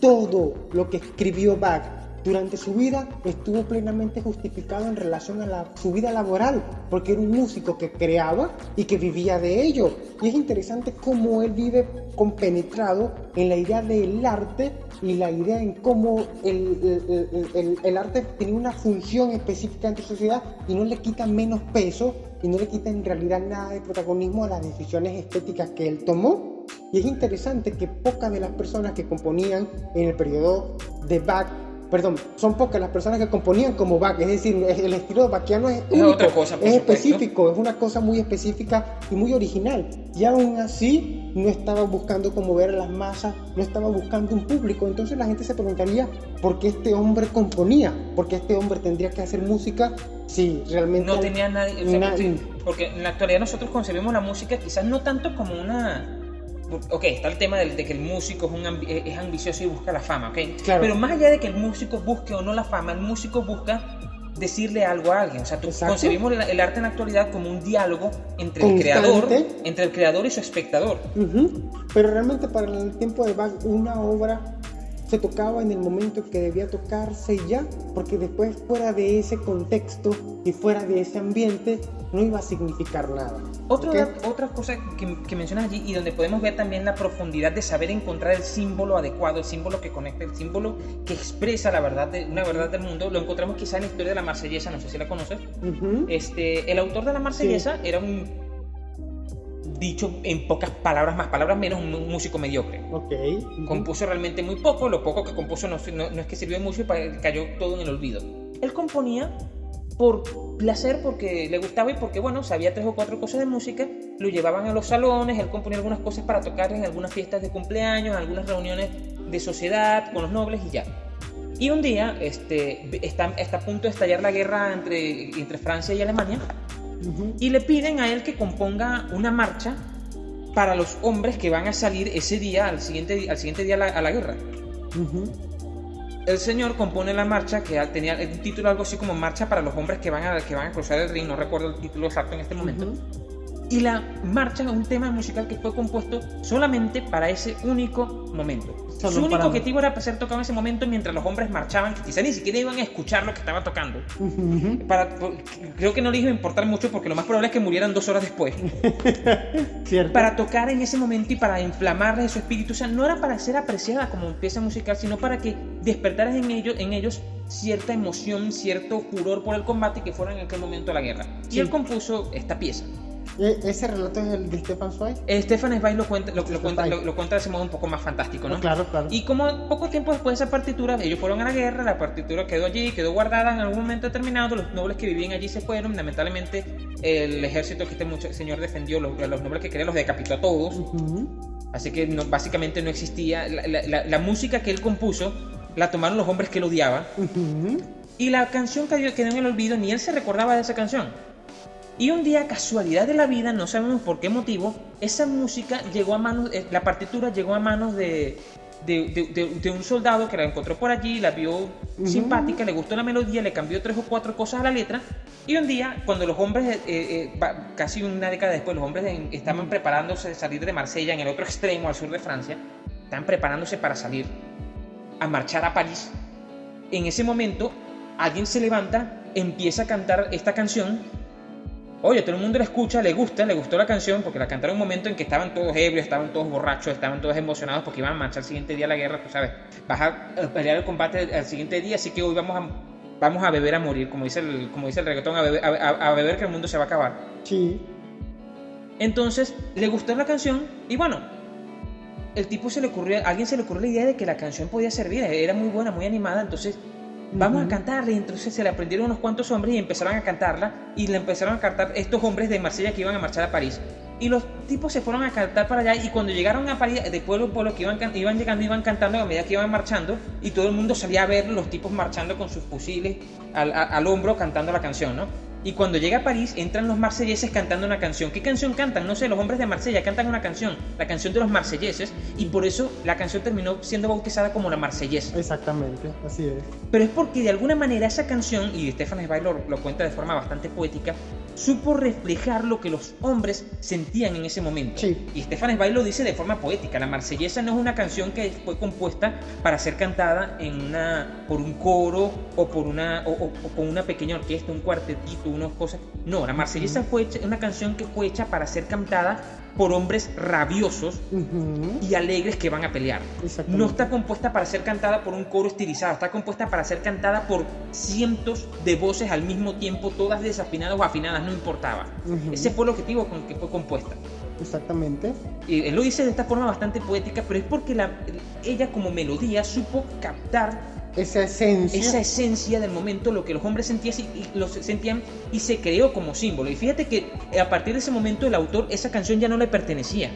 todo lo que escribió Bach durante su vida estuvo plenamente justificado en relación a su vida laboral, porque era un músico que creaba y que vivía de ello. Y es interesante cómo él vive compenetrado en la idea del arte y la idea en cómo el, arte tiene una función específica en tu sociedad y no le quita menos peso y no le quita en realidad nada de protagonismo a las decisiones estéticas que él tomó. Y es interesante que pocas de las personas que componían en el periodo de Bach perdón, son pocas las personas que componían como Bach, es decir, el estilo bachiano es, es otra cosa, es específico, es una cosa muy específica y muy original. Y aún así no estaba buscando conmover a las masas, no estaba buscando un público. Entonces la gente se preguntaría por qué este hombre componía, por qué este hombre tendría que hacer música si realmente no tenía nadie, porque en la actualidad nosotros concebimos la música quizás no tanto como una ok, está el tema de, que el músico es, un es ambicioso y busca la fama, ok. Pero más allá de que el músico busque o no la fama, el músico busca decirle algo a alguien. O sea, tú concebimos el, arte en la actualidad como un diálogo entre el creador, entre el creador y su espectador. Pero realmente para el tiempo de Bach, una obra se tocaba en el momento que debía tocarse ya, porque después fuera de ese contexto y fuera de ese ambiente no iba a significar nada. Otra, otra cosa que, que, mencionas allí y donde podemos ver también la profundidad de saber encontrar el símbolo adecuado, el símbolo que conecta, el símbolo que expresa la verdad de, una verdad del mundo, lo encontramos quizá en la historia de la Marsellesa, no sé si la conoces. este, el autor de la Marsellesa era un dicho en pocas palabras, más palabras menos, un músico mediocre. Ok. Compuso realmente muy poco, lo poco que compuso no, no, es que sirvió mucho y cayó todo en el olvido. Él componía por placer, porque le gustaba y porque, bueno, sabía tres o cuatro cosas de música, lo llevaban a los salones, él componía algunas cosas para tocar en algunas fiestas de cumpleaños, en algunas reuniones de sociedad con los nobles y ya. Y un día este, está, está a punto de estallar la guerra entre, entre Francia y Alemania y le piden a él que componga una marcha para los hombres que van a salir ese día, al siguiente, al siguiente día a la, guerra. El señor compone la marcha que tenía el título algo así como Marcha para los hombres que van a, que van a cruzar el ring, no recuerdo el título exacto en este momento. Y la marcha es un tema musical que fue compuesto solamente para ese único momento. Su único objetivo era ser tocado en ese momento mientras los hombres marchaban, que quizá ni siquiera iban a escuchar lo que estaba tocando. para, creo que no les iba a importar mucho porque lo más probable es que murieran dos horas después. Para tocar en ese momento y para inflamarles su espíritu. O sea, no era para ser apreciada como pieza musical, sino para que despertaras en ellos, en ellos cierta emoción, cierto furor por el combate que fuera en aquel momento la guerra. Y él compuso esta pieza. ¿E-, ¿Ese relato es el de Stefan Zweig? Stefan Zweig lo cuenta, lo, cuenta, lo, cuenta de ese modo un poco más fantástico, ¿no? claro, claro. Y como poco tiempo después de esa partitura, ellos fueron a la guerra, la partitura quedó allí, quedó guardada en algún momento determinado, los nobles que vivían allí se fueron, lamentablemente el ejército que este mucho, señor defendió, los, los nobles que querían los decapitó a todos. Así que básicamente no existía, la, música que él compuso la tomaron los hombres que lo odiaban. Y la canción quedó en el olvido, ni él se recordaba de esa canción. Y un día, casualidad de la vida, no sabemos por qué motivo, esa música llegó a manos, eh, la partitura llegó a manos de, de, un soldado que la encontró por allí, la vio simpática, le gustó la melodía, le cambió tres o cuatro cosas a la letra. Y un día, cuando los hombres, eh, eh, casi una década después, los hombres estaban preparándose de salir de Marsella, en el otro extremo, al sur de Francia, estaban preparándose para salir a marchar a París. En ese momento, alguien se levanta, empieza a cantar esta canción Oye, todo el mundo la escucha, le gusta, le gustó la canción porque la cantaron en un momento en que estaban todos ebrios, estaban todos borrachos, estaban todos emocionados porque iban a marchar el siguiente día a la guerra, tú sabes. Vas a pelear el combate al siguiente día, así que hoy vamos a, vamos a beber a morir, como dice el, como dice el reggaetón, a beber, a, beber que el mundo se va a acabar. Sí. Entonces, le gustó la canción y bueno, el tipo se le ocurrió, a alguien se le ocurrió la idea de que la canción podía servir, era muy buena, muy animada, entonces vamos a cantarla. Y entonces se le aprendieron unos cuantos hombres y empezaron a cantarla. Y le empezaron a cantar estos hombres de Marsella que iban a marchar a París. Y los tipos se fueron a cantar para allá. Y cuando llegaron a París, de pueblo en pueblo, que iban, iban llegando, iban cantando a medida que iban marchando. Y todo el mundo salía a ver los tipos marchando con sus fusiles al, al hombro cantando la canción, ¿no? Y cuando llega a París, entran los marselleses cantando una canción. ¿Qué canción cantan? No sé, los hombres de Marsella cantan una canción, la canción de los marselleses, y por eso la canción terminó siendo bautizada como la marsellesa. Exactamente, así es. Pero es porque de alguna manera esa canción, y Stefan Zweig lo, lo cuenta de forma bastante poética, supo reflejar lo que los hombres sentían en ese momento. Sí. Y Stefan Zweig lo dice de forma poética. La marsellesa no es una canción que fue compuesta para ser cantada en una, por un coro o por una, o, con una pequeña orquesta, un cuartetito, unas cosas. No, la marsellesa fue una canción que fue hecha para ser cantada por hombres rabiosos y alegres que van a pelear. No está compuesta para ser cantada por un coro estilizado, está compuesta para ser cantada por cientos de voces al mismo tiempo, todas desafinadas o afinadas, no importaba. Ese fue el objetivo con el que fue compuesta. Exactamente. Y él lo dice de esta forma bastante poética, pero es porque la- ella como melodía supo captar Esa esencia. esa esencia del momento, lo que los hombres sentían y, y los sentían y se creó como símbolo. Y fíjate que eh, a partir de ese momento el autor, esa canción ya no le pertenecía.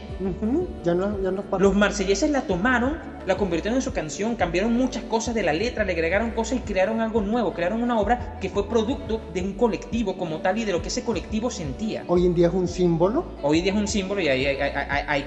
Ya no, ya no Los marselleses la tomaron, la convirtieron en su canción, cambiaron muchas cosas de la letra, le agregaron cosas y crearon algo nuevo, crearon una obra que fue producto de un colectivo como tal y de lo que ese colectivo sentía. Hoy en día es un símbolo. Hoy día es un símbolo y hay, hay- hay- hay- hay-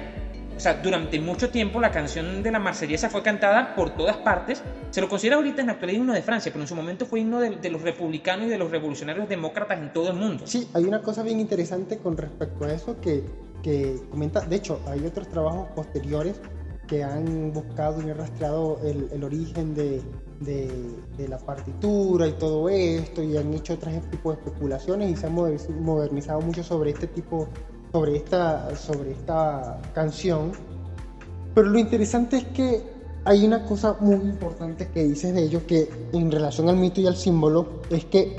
o sea, durante mucho tiempo la canción de la marsellesa fue cantada por todas partes. Se lo considera ahorita en la actualidad himno de Francia, pero en su momento fue himno de, de los republicanos y de los revolucionarios demócratas en todo el mundo. Sí, hay una cosa bien interesante con respecto a eso que, que comenta. De hecho, hay otros trabajos posteriores que han buscado y han rastreado el, origen de, de- de la partitura y todo esto y han hecho otros tipos de especulaciones y se han moder- modernizado mucho sobre este tipo, sobre esta, sobre esta canción. Pero lo interesante es que hay una cosa muy importante que dices de ellos que en relación al mito y al símbolo es que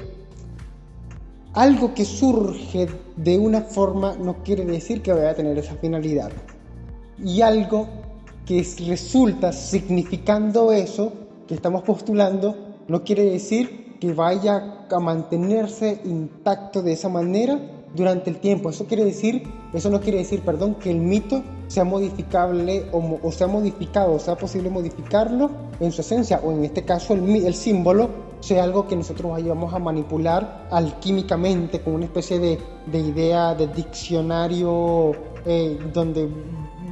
algo que surge de una forma no quiere decir que vaya a tener esa finalidad. Y algo que es- resulta significando eso que estamos postulando no quiere decir que vaya a mantenerse intacto de esa manera durante el tiempo. Eso quiere decir, eso no quiere decir, perdón, que el mito sea modificable o, sea modificado, o sea posible modificarlo en su esencia, o en este caso el, símbolo sea algo que nosotros vayamos a manipular alquímicamente con una especie de, de idea de diccionario eh, donde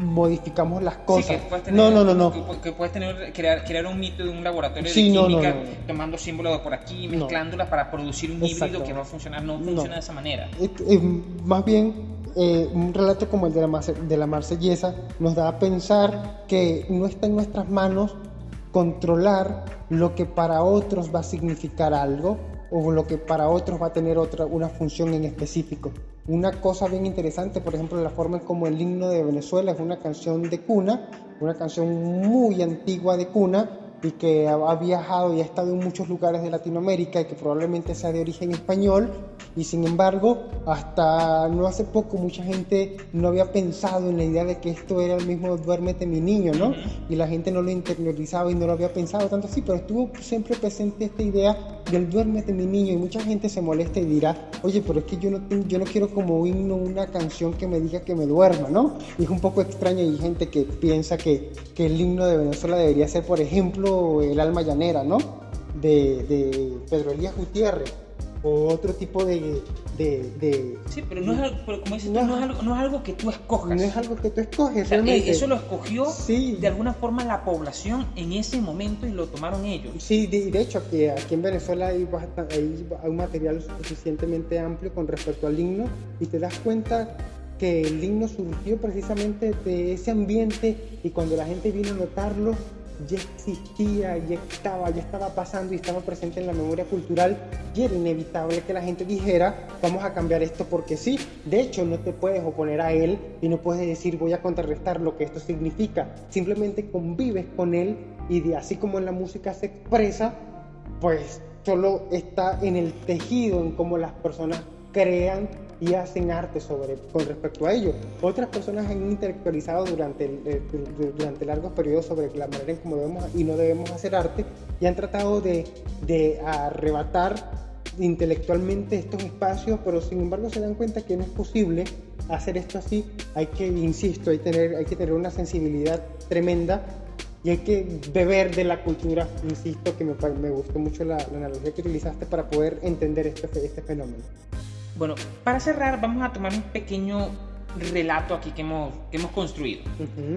modificamos las Sí, cosas. que puedes tener, no, no, no, no. Que, pu- que puedes tener, crear, crear un mito de un laboratorio Sí, de no, no, química, no. tomando símbolos de por aquí, No. mezclándolas para producir un híbrido Exacto. que va a funcionar. No No. funciona de esa manera. Es- es más bien eh, un relato como el de la, Marse- de la marsellesa nos da a pensar que no está en nuestras manos controlar lo que para otros va a significar algo o lo que para otros va a tener otra una función en específico. Una cosa bien interesante, por ejemplo, la forma en como el himno de Venezuela es una canción de cuna, una canción muy antigua de cuna y que ha viajado y ha estado en muchos lugares de Latinoamérica y que probablemente sea de origen español y sin embargo hasta no hace poco mucha gente no había pensado en la idea de que esto era el mismo duérmete mi niño, ¿no? Y la gente no lo interiorizaba y no lo había pensado tanto así, pero estuvo siempre presente esta idea del duérmete mi niño y mucha gente se molesta y dirá, oye, pero es que yo no, yo no quiero como himno una canción que me diga que me duerma, ¿no? Y es un poco extraño y hay gente que piensa que, que el himno de Venezuela debería ser, por ejemplo, el alma llanera, ¿no? De, de Pedro Elías Gutiérrez o otro tipo de... de, de- Sí, pero, no es, algo- pero como dices tú, No. no es, algo, no es algo que tú escojas. no es algo que tú escoges, O sea, realmente. eh, eso lo escogió Sí. de alguna forma la población en ese momento y lo tomaron ellos. Sí, de, de hecho, aquí, aquí en Venezuela hay, hay un material suficientemente amplio con respecto al himno y te das cuenta que el himno surgió precisamente de ese ambiente y cuando la gente vino a notarlo ya existía, ya estaba, ya estaba pasando y estaba presente en la memoria cultural y era inevitable que la gente dijera vamos a cambiar esto porque sí. De hecho, no te puedes oponer a él y no puedes decir voy a contrarrestar lo que esto significa. Simplemente convives con él y de así como en la música se expresa, pues solo está en el tejido, en cómo las personas crean y hacen arte sobre, con respecto a ello. Otras personas han intelectualizado durante, eh, du- durante largos periodos sobre la manera en cómo debemos y no debemos hacer arte y han tratado de, de arrebatar intelectualmente estos espacios, pero sin embargo se dan cuenta que no es posible hacer esto así. Hay que, insisto, hay, tener, hay que tener una sensibilidad tremenda y hay que beber de la cultura, insisto, que me, me gustó mucho la, la analogía que utilizaste para poder entender este, este fenómeno. Bueno, para cerrar vamos a tomar un pequeño relato aquí que hemos, que hemos construido.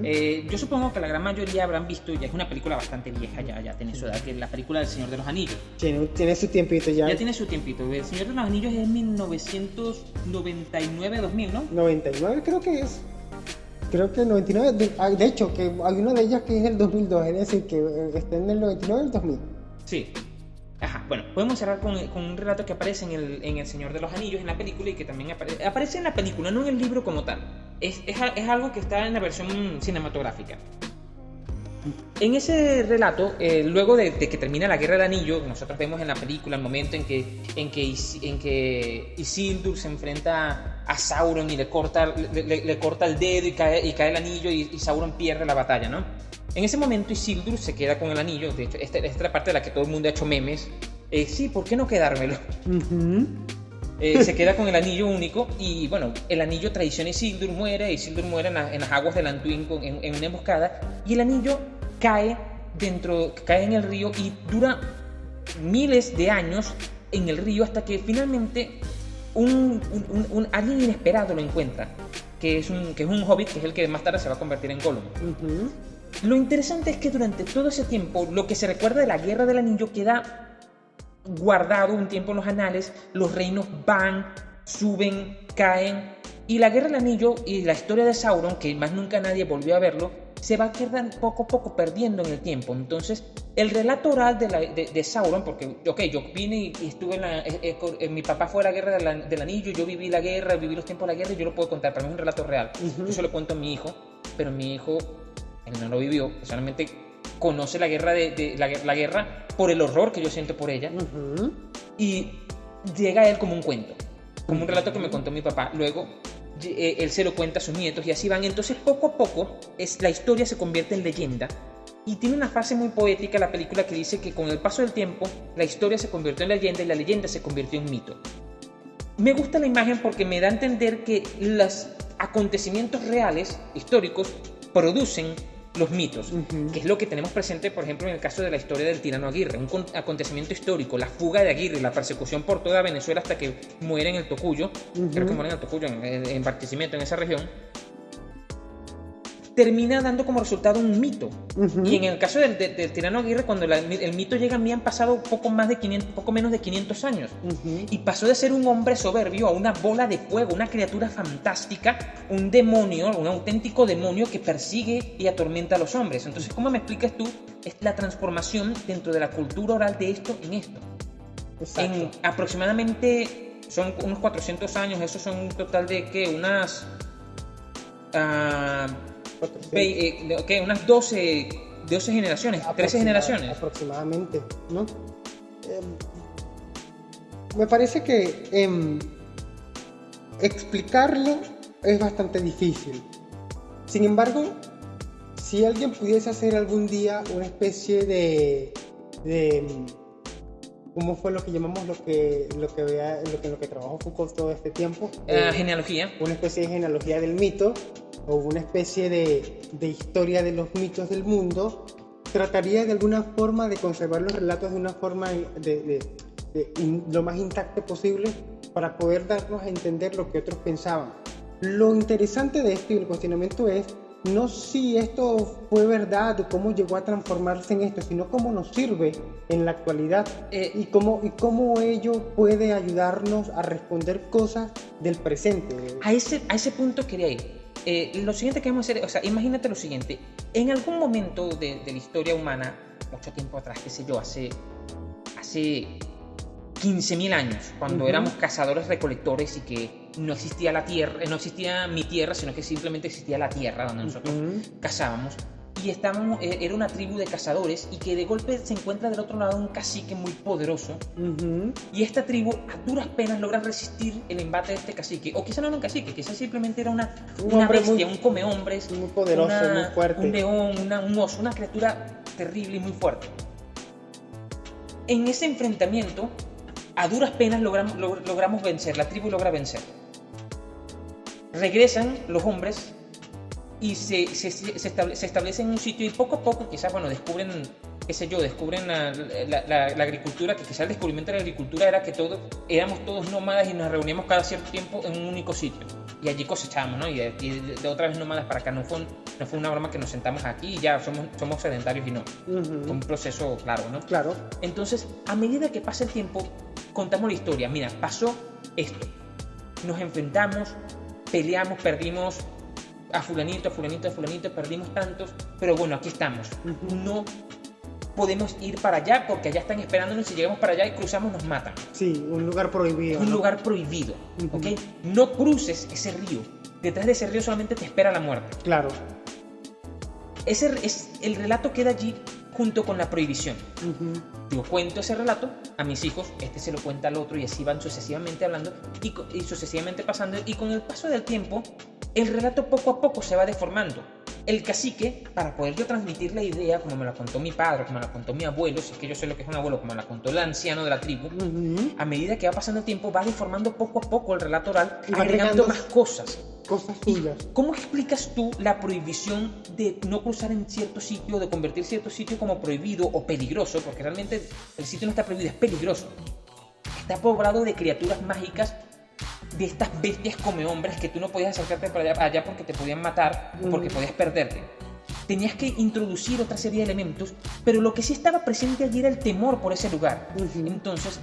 Eh, yo supongo que la gran mayoría habrán visto, ya es una película bastante vieja, ya, ya tiene su edad, que es la película del Señor de los Anillos. tiene, tiene su tiempito ya. Ya tiene su tiempito. El Señor de los Anillos es 1999-2000, ¿no? 99 creo que es. Creo que 99, de, ah, de hecho, que hay una de ellas que es el 2002, es decir, que eh, está en el 99 y el 2000. Sí. Ajá, bueno, podemos cerrar con, con un relato que aparece en el, en el Señor de los Anillos, en la película, y que también apare- aparece en la película, no en el libro como tal. es, es, es algo que está en la versión cinematográfica. En ese relato, eh, luego de, de, que termina la Guerra del Anillo, nosotros vemos en la película el momento en que, en que, en que Isildur se enfrenta a Sauron y le corta, le, le, corta el dedo y cae, y cae el anillo y, y, Sauron pierde la batalla, ¿no? En ese momento Isildur se queda con el anillo, de hecho, esta, esta es la parte de la que todo el mundo ha hecho memes. Eh, sí, ¿por qué no quedármelo? Uh -huh. Eh, se queda con el anillo único y bueno, el anillo traiciona a Isildur, muere, Isildur muere en, la, en las aguas del Antuin en, en, una emboscada y el anillo cae dentro, cae en el río y dura miles de años en el río hasta que finalmente un, un, un alguien inesperado lo encuentra, que es, un, que es un hobbit, que es el que más tarde se va a convertir en Gollum. Uh -huh. Lo interesante es que durante todo ese tiempo, lo que se recuerda de la Guerra del Anillo queda guardado un tiempo en los anales, los reinos van, suben, caen, y la Guerra del Anillo y la historia de Sauron, que más nunca nadie volvió a verlo, se va a quedar poco a poco perdiendo en el tiempo. Entonces, el relato oral de, la, de, de Sauron, porque, ok, yo vine y, y estuve en la... Eh, eh, eh, mi papá fue a la Guerra de la, del Anillo, yo viví la guerra, viví los tiempos de la guerra y yo lo puedo contar, para mí es un relato real. Uh -huh. Yo se lo cuento a mi hijo, pero mi hijo, él no lo vivió, solamente conoce la guerra, de, de la, la, guerra por el horror que yo siento por ella uh -huh. y llega a él como un cuento, como un relato que me contó mi papá. Luego eh, él se lo cuenta a sus nietos y así van. Entonces poco a poco es, la historia se convierte en leyenda y tiene una frase muy poética la película que dice que con el paso del tiempo la historia se convirtió en leyenda y la leyenda se convirtió en mito. Me gusta la imagen porque me da a entender que los acontecimientos reales, históricos, producen los mitos, uh -huh. que es lo que tenemos presente, por ejemplo, en el caso de la historia del tirano Aguirre, un acontecimiento histórico, la fuga de Aguirre, la persecución por toda Venezuela hasta que muere en el Tocuyo, uh -huh. creo que muere en el Tocuyo, en, en Barquisimeto, en esa región, termina dando como resultado un mito. Uh -huh. Y en el caso del, del, del tirano Aguirre, cuando la, el mito llega a mí han pasado poco, más de 500, poco menos de 500 años. Uh -huh. Y pasó de ser un hombre soberbio a una bola de fuego, una criatura fantástica, un demonio, un auténtico demonio que persigue y atormenta a los hombres. Entonces, ¿cómo me explicas tú es la transformación dentro de la cultura oral de esto en esto? Exacto. En aproximadamente, son unos 400 años, eso son un total de, ¿qué? Unas... Uh, eh, okay, unas 12, 12 generaciones, 13 generaciones. Aproximadamente, ¿no? Eh, me parece que eh, explicarlo es bastante difícil. Sin embargo, si alguien pudiese hacer algún día una especie de, de ¿Cómo fue lo que llamamos lo que lo que vea, lo que lo que trabajó Foucault todo este tiempo? Uh, eh, genealogía. Una especie de genealogía del mito o una especie de, de, historia de los mitos del mundo, trataría de alguna forma de conservar los relatos de una forma de, de, de in, lo más intacto posible para poder darnos a entender lo que otros pensaban. Lo interesante de esto y el cuestionamiento es no si esto fue verdad o cómo llegó a transformarse en esto, sino cómo nos sirve en la actualidad eh, y, cómo, y cómo ello puede ayudarnos a responder cosas del presente. A ese, a ese punto quería ir. Eh, lo siguiente que vamos a hacer, o sea, imagínate lo siguiente, en algún momento de, de la historia humana, mucho tiempo atrás, qué sé yo, hace, hace 15.000 años, cuando uh -huh. éramos cazadores recolectores y que no existía la tierra, no existía mi tierra, sino que simplemente existía la tierra donde nosotros uh -huh. cazábamos. Y estábamos, eh, era una tribu de cazadores y que de golpe se encuentra del otro lado un cacique muy poderoso. Uh -huh. Y esta tribu a duras penas logra resistir el embate de este cacique. O quizá no era un cacique, quizás simplemente era una, un una bestia, muy, un come hombres. Muy poderoso, una, muy fuerte. Un león, una, un oso, una criatura terrible y muy fuerte. En ese enfrentamiento, a duras penas logramos, logramos vencer, la tribu logra vencer. Regresan los hombres y se, se, se, estable, se establecen en un sitio y poco a poco quizás, bueno, descubren, qué sé yo, descubren la, la, la, la, agricultura, que quizás el descubrimiento de la agricultura era que todo, éramos todos nómadas y nos reuníamos cada cierto tiempo en un único sitio. Y allí cosechábamos, ¿no? Y de, y de otra vez nómadas para acá. No fue, no fue una broma que nos sentamos aquí y ya somos, somos sedentarios y no. Uh -huh. Fue un proceso claro, ¿no? Claro. Entonces, a medida que pasa el tiempo, contamos la historia. Mira, pasó esto. Nos enfrentamos, peleamos, perdimos a fulanito, a fulanito, a fulanito, perdimos tantos, pero bueno, aquí estamos. No podemos ir para allá porque allá están esperándonos. Si llegamos para allá y cruzamos, nos matan. Sí, un lugar prohibido. Un ¿no? lugar prohibido, uh -huh. ¿ok? No cruces ese río. detrás de ese río solamente te espera la muerte. Claro. Ese, es, el relato queda allí junto con la prohibición. Yo cuento ese relato a mis hijos, este se lo cuenta al otro y así van sucesivamente hablando y, y, sucesivamente pasando y con el paso del tiempo el relato poco a poco se va deformando. El cacique, para poder yo transmitir la idea, como me la contó mi padre, como me la contó mi abuelo, si es que yo sé lo que es un abuelo, como me la contó el anciano de la tribu, a medida que va pasando el tiempo va deformando poco a poco el relato oral, agregando más cosas. Cosas suyas. ¿Cómo explicas tú la prohibición de no cruzar en cierto sitio, de convertir cierto sitio como prohibido o peligroso? Porque realmente el sitio no está prohibido, es peligroso. Está poblado de criaturas mágicas de estas bestias come hombres que tú no podías acercarte para allá, porque te podían matar, porque podías perderte. Tenías que introducir otra serie de elementos, pero lo que sí estaba presente allí era el temor por ese lugar. Entonces,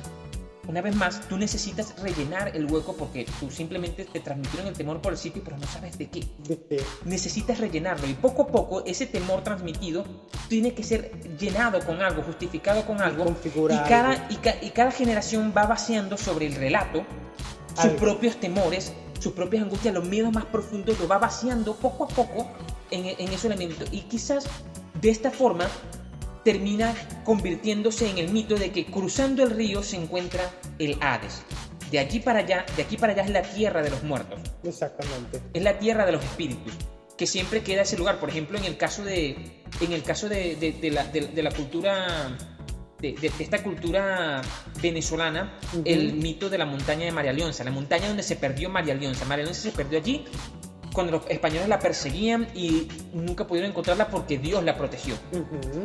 una vez más, tú necesitas rellenar el hueco porque tú simplemente te transmitieron el temor por el sitio, pero no sabes de qué. Necesitas rellenarlo y poco a poco ese temor transmitido tiene que ser llenado con algo, justificado con algo. Y cada, y cada generación va vaciando sobre el relato sus propios temores, sus propias angustias, los miedos más profundos, lo va vaciando poco a poco en, en ese elemento. Y quizás de esta forma termina convirtiéndose en el mito de que cruzando el río se encuentra el Hades. De aquí para allá, de aquí para allá es la tierra de los muertos. Exactamente. Es la tierra de los espíritus, que siempre queda ese lugar. Por ejemplo, en el caso de, en el caso de, de, la, de la, cultura de, esta cultura venezolana el mito de la montaña de María Leonza, la montaña donde se perdió María Leonza. María Leonza se perdió allí cuando los españoles la perseguían y nunca pudieron encontrarla porque Dios la protegió.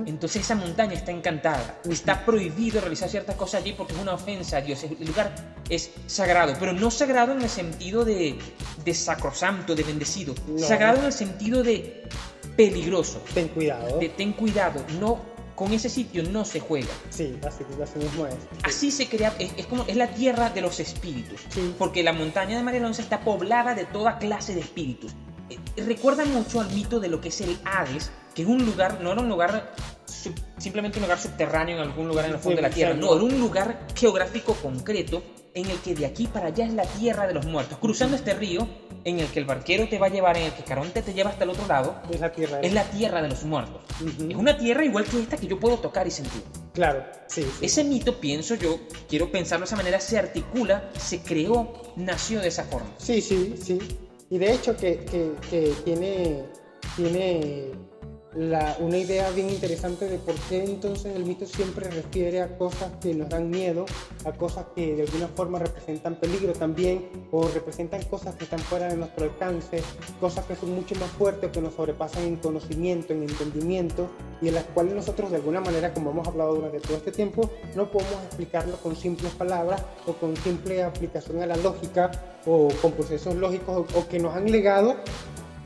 Entonces esa montaña está encantada. Está prohibido realizar ciertas cosas allí porque es una ofensa a Dios. El lugar es sagrado, pero no sagrado en el sentido de, de sacrosanto, de bendecido. Sagrado en el sentido de peligroso. Ten cuidado. De ten cuidado. No con ese sitio no se juega. Sí, así, mismo es. Así se crea, es, como, es la tierra de los espíritus. Porque la montaña de Marilonza está poblada de toda clase de espíritus. Eh, recuerda mucho al mito de lo que es el Hades, que es un lugar, no era un lugar simplemente un lugar subterráneo en algún lugar en el fondo de la tierra, no, era un lugar geográfico concreto en el que de aquí para allá es la tierra de los muertos. Cruzando este río, en el que el barquero te va a llevar, en el que Caronte te lleva hasta el otro lado, es la tierra, es la tierra de los muertos. Es una tierra igual que esta que yo puedo tocar y sentir. Claro, sí, Ese mito, pienso yo, quiero pensarlo de esa manera, se articula, se creó, nació de esa forma. Sí, sí, sí. Y de hecho que, que, que tiene, tiene una idea bien interesante de por qué entonces el mito siempre refiere a cosas que nos dan miedo, a cosas que de alguna forma representan peligro también, o representan cosas que están fuera de nuestro alcance, cosas que son mucho más fuertes, que nos sobrepasan en conocimiento, en entendimiento, y en las cuales nosotros de alguna manera, como hemos hablado durante todo este tiempo, no podemos explicarlo con simples palabras o con simple aplicación a la lógica o con procesos lógicos o que nos han legado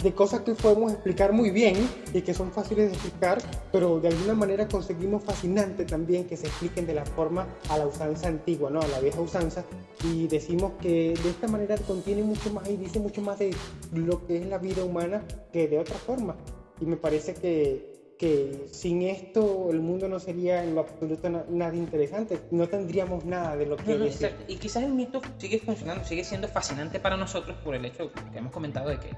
de cosas que podemos explicar muy bien y que son fáciles de explicar, pero de alguna manera conseguimos fascinante también que se expliquen de la forma a la usanza antigua, ¿no? a la vieja usanza, y decimos que de esta manera contiene mucho más y dice mucho más de lo que es la vida humana que de otra forma. Y me parece que, que sin esto el mundo no sería en lo absoluto nada interesante, no tendríamos nada de lo que... No, y quizás el mito sigue funcionando, sigue siendo fascinante para nosotros por el hecho que hemos comentado de que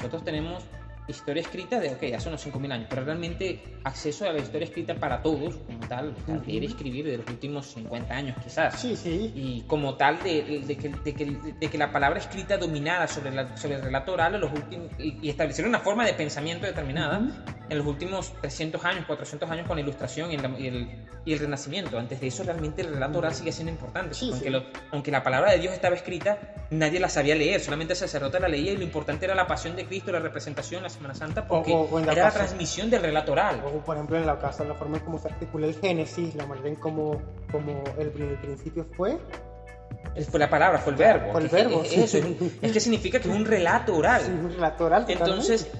nosotros tenemos historia escrita de, ok, hace unos 5.000 años, pero realmente acceso a la historia escrita para todos, como tal, leer y escribir de los últimos 50 años quizás. Sí, sí. Y como tal, de, de, que, de, que, de que, la palabra escrita dominara sobre, la, sobre el relato oral los últimos, y, establecer una forma de pensamiento determinada en los últimos 300 años, 400 años con la ilustración y, el, y, el, renacimiento. Antes de eso, realmente el relato oral sigue siendo importante. aunque, aunque la palabra de Dios estaba escrita, nadie la sabía leer, solamente el sacerdote la leía y lo importante era la pasión de Cristo, la representación, la Semana Santa, porque era la transmisión del relato oral. O, por ejemplo, en la casa, la forma en cómo se articula el Génesis, la manera en cómo, como el, principio fue. Fue la palabra, fue el verbo. Fue el verbo. Es, es, que significa que es un relato oral. Sí, un relato oral. Entonces,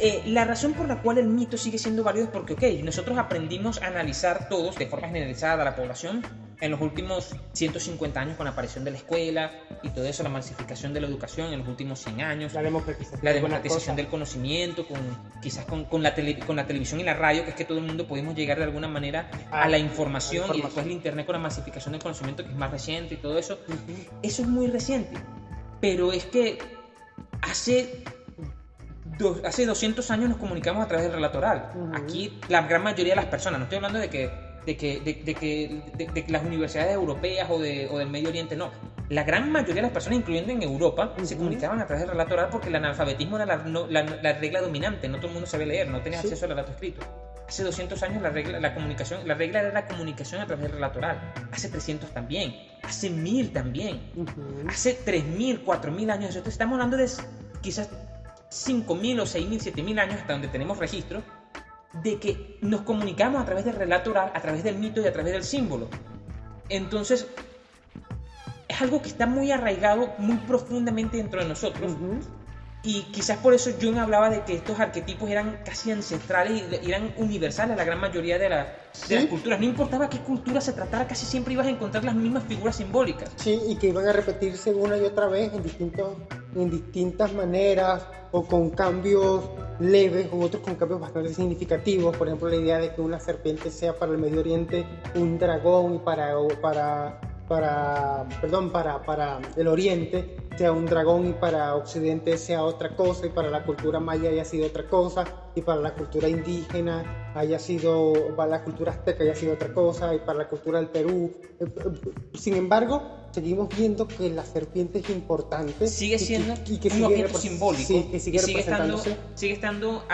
eh, la razón por la cual el mito sigue siendo válido es porque, ok, nosotros aprendimos a analizar todos de forma generalizada a la población en los últimos 150 años con la aparición de la escuela y todo eso, la masificación de la educación en los últimos 100 años, la democratización, la democratización del conocimiento, con, quizás con, con, la con la televisión y la radio, que es que todo el mundo podemos llegar de alguna manera a, la información, y después el Internet con la masificación del conocimiento, que es más reciente y todo eso. Eso es muy reciente, pero es que hace hace 200 años nos comunicamos a través del relato oral. Aquí la gran mayoría de las personas, no estoy hablando de que, de que, de, que, de, las universidades europeas o, o, del Medio Oriente, no. La gran mayoría de las personas, incluyendo en Europa, se comunicaban a través del relato oral porque el analfabetismo era la, la, regla dominante, no todo el mundo sabía leer, no tenía acceso al relato escrito. Hace 200 años la regla, la comunicación, la regla era la comunicación a través del relato oral. Hace 300 también. Hace 1000 también. Hace 3000, 4000 años. Entonces estamos hablando de quizás 5000 o 6000, 7000 años hasta donde tenemos registro de que nos comunicamos a través del relato oral, a través del mito y a través del símbolo. Entonces, es algo que está muy arraigado, muy profundamente dentro de nosotros. Y quizás por eso Jung hablaba de que estos arquetipos eran casi ancestrales y eran universales a la gran mayoría de, las culturas. No importaba qué cultura se tratara, casi siempre ibas a encontrar las mismas figuras simbólicas. Sí, y que iban a repetirse una y otra vez en, distintos, en distintas maneras o con cambios leves o otros con cambios bastante significativos. Por ejemplo, la idea de que una serpiente sea para el Medio Oriente un dragón y para, para para, perdón, para, para el oriente sea un dragón y para occidente sea otra cosa y para la cultura maya haya sido otra cosa y para la cultura indígena haya sido, para la cultura azteca haya sido otra cosa y para la cultura del Perú. Sin embargo, seguimos viendo que la serpiente es importante. Sigue siendo y que, un objeto simbólico sigue, y sigue estando, sigue estando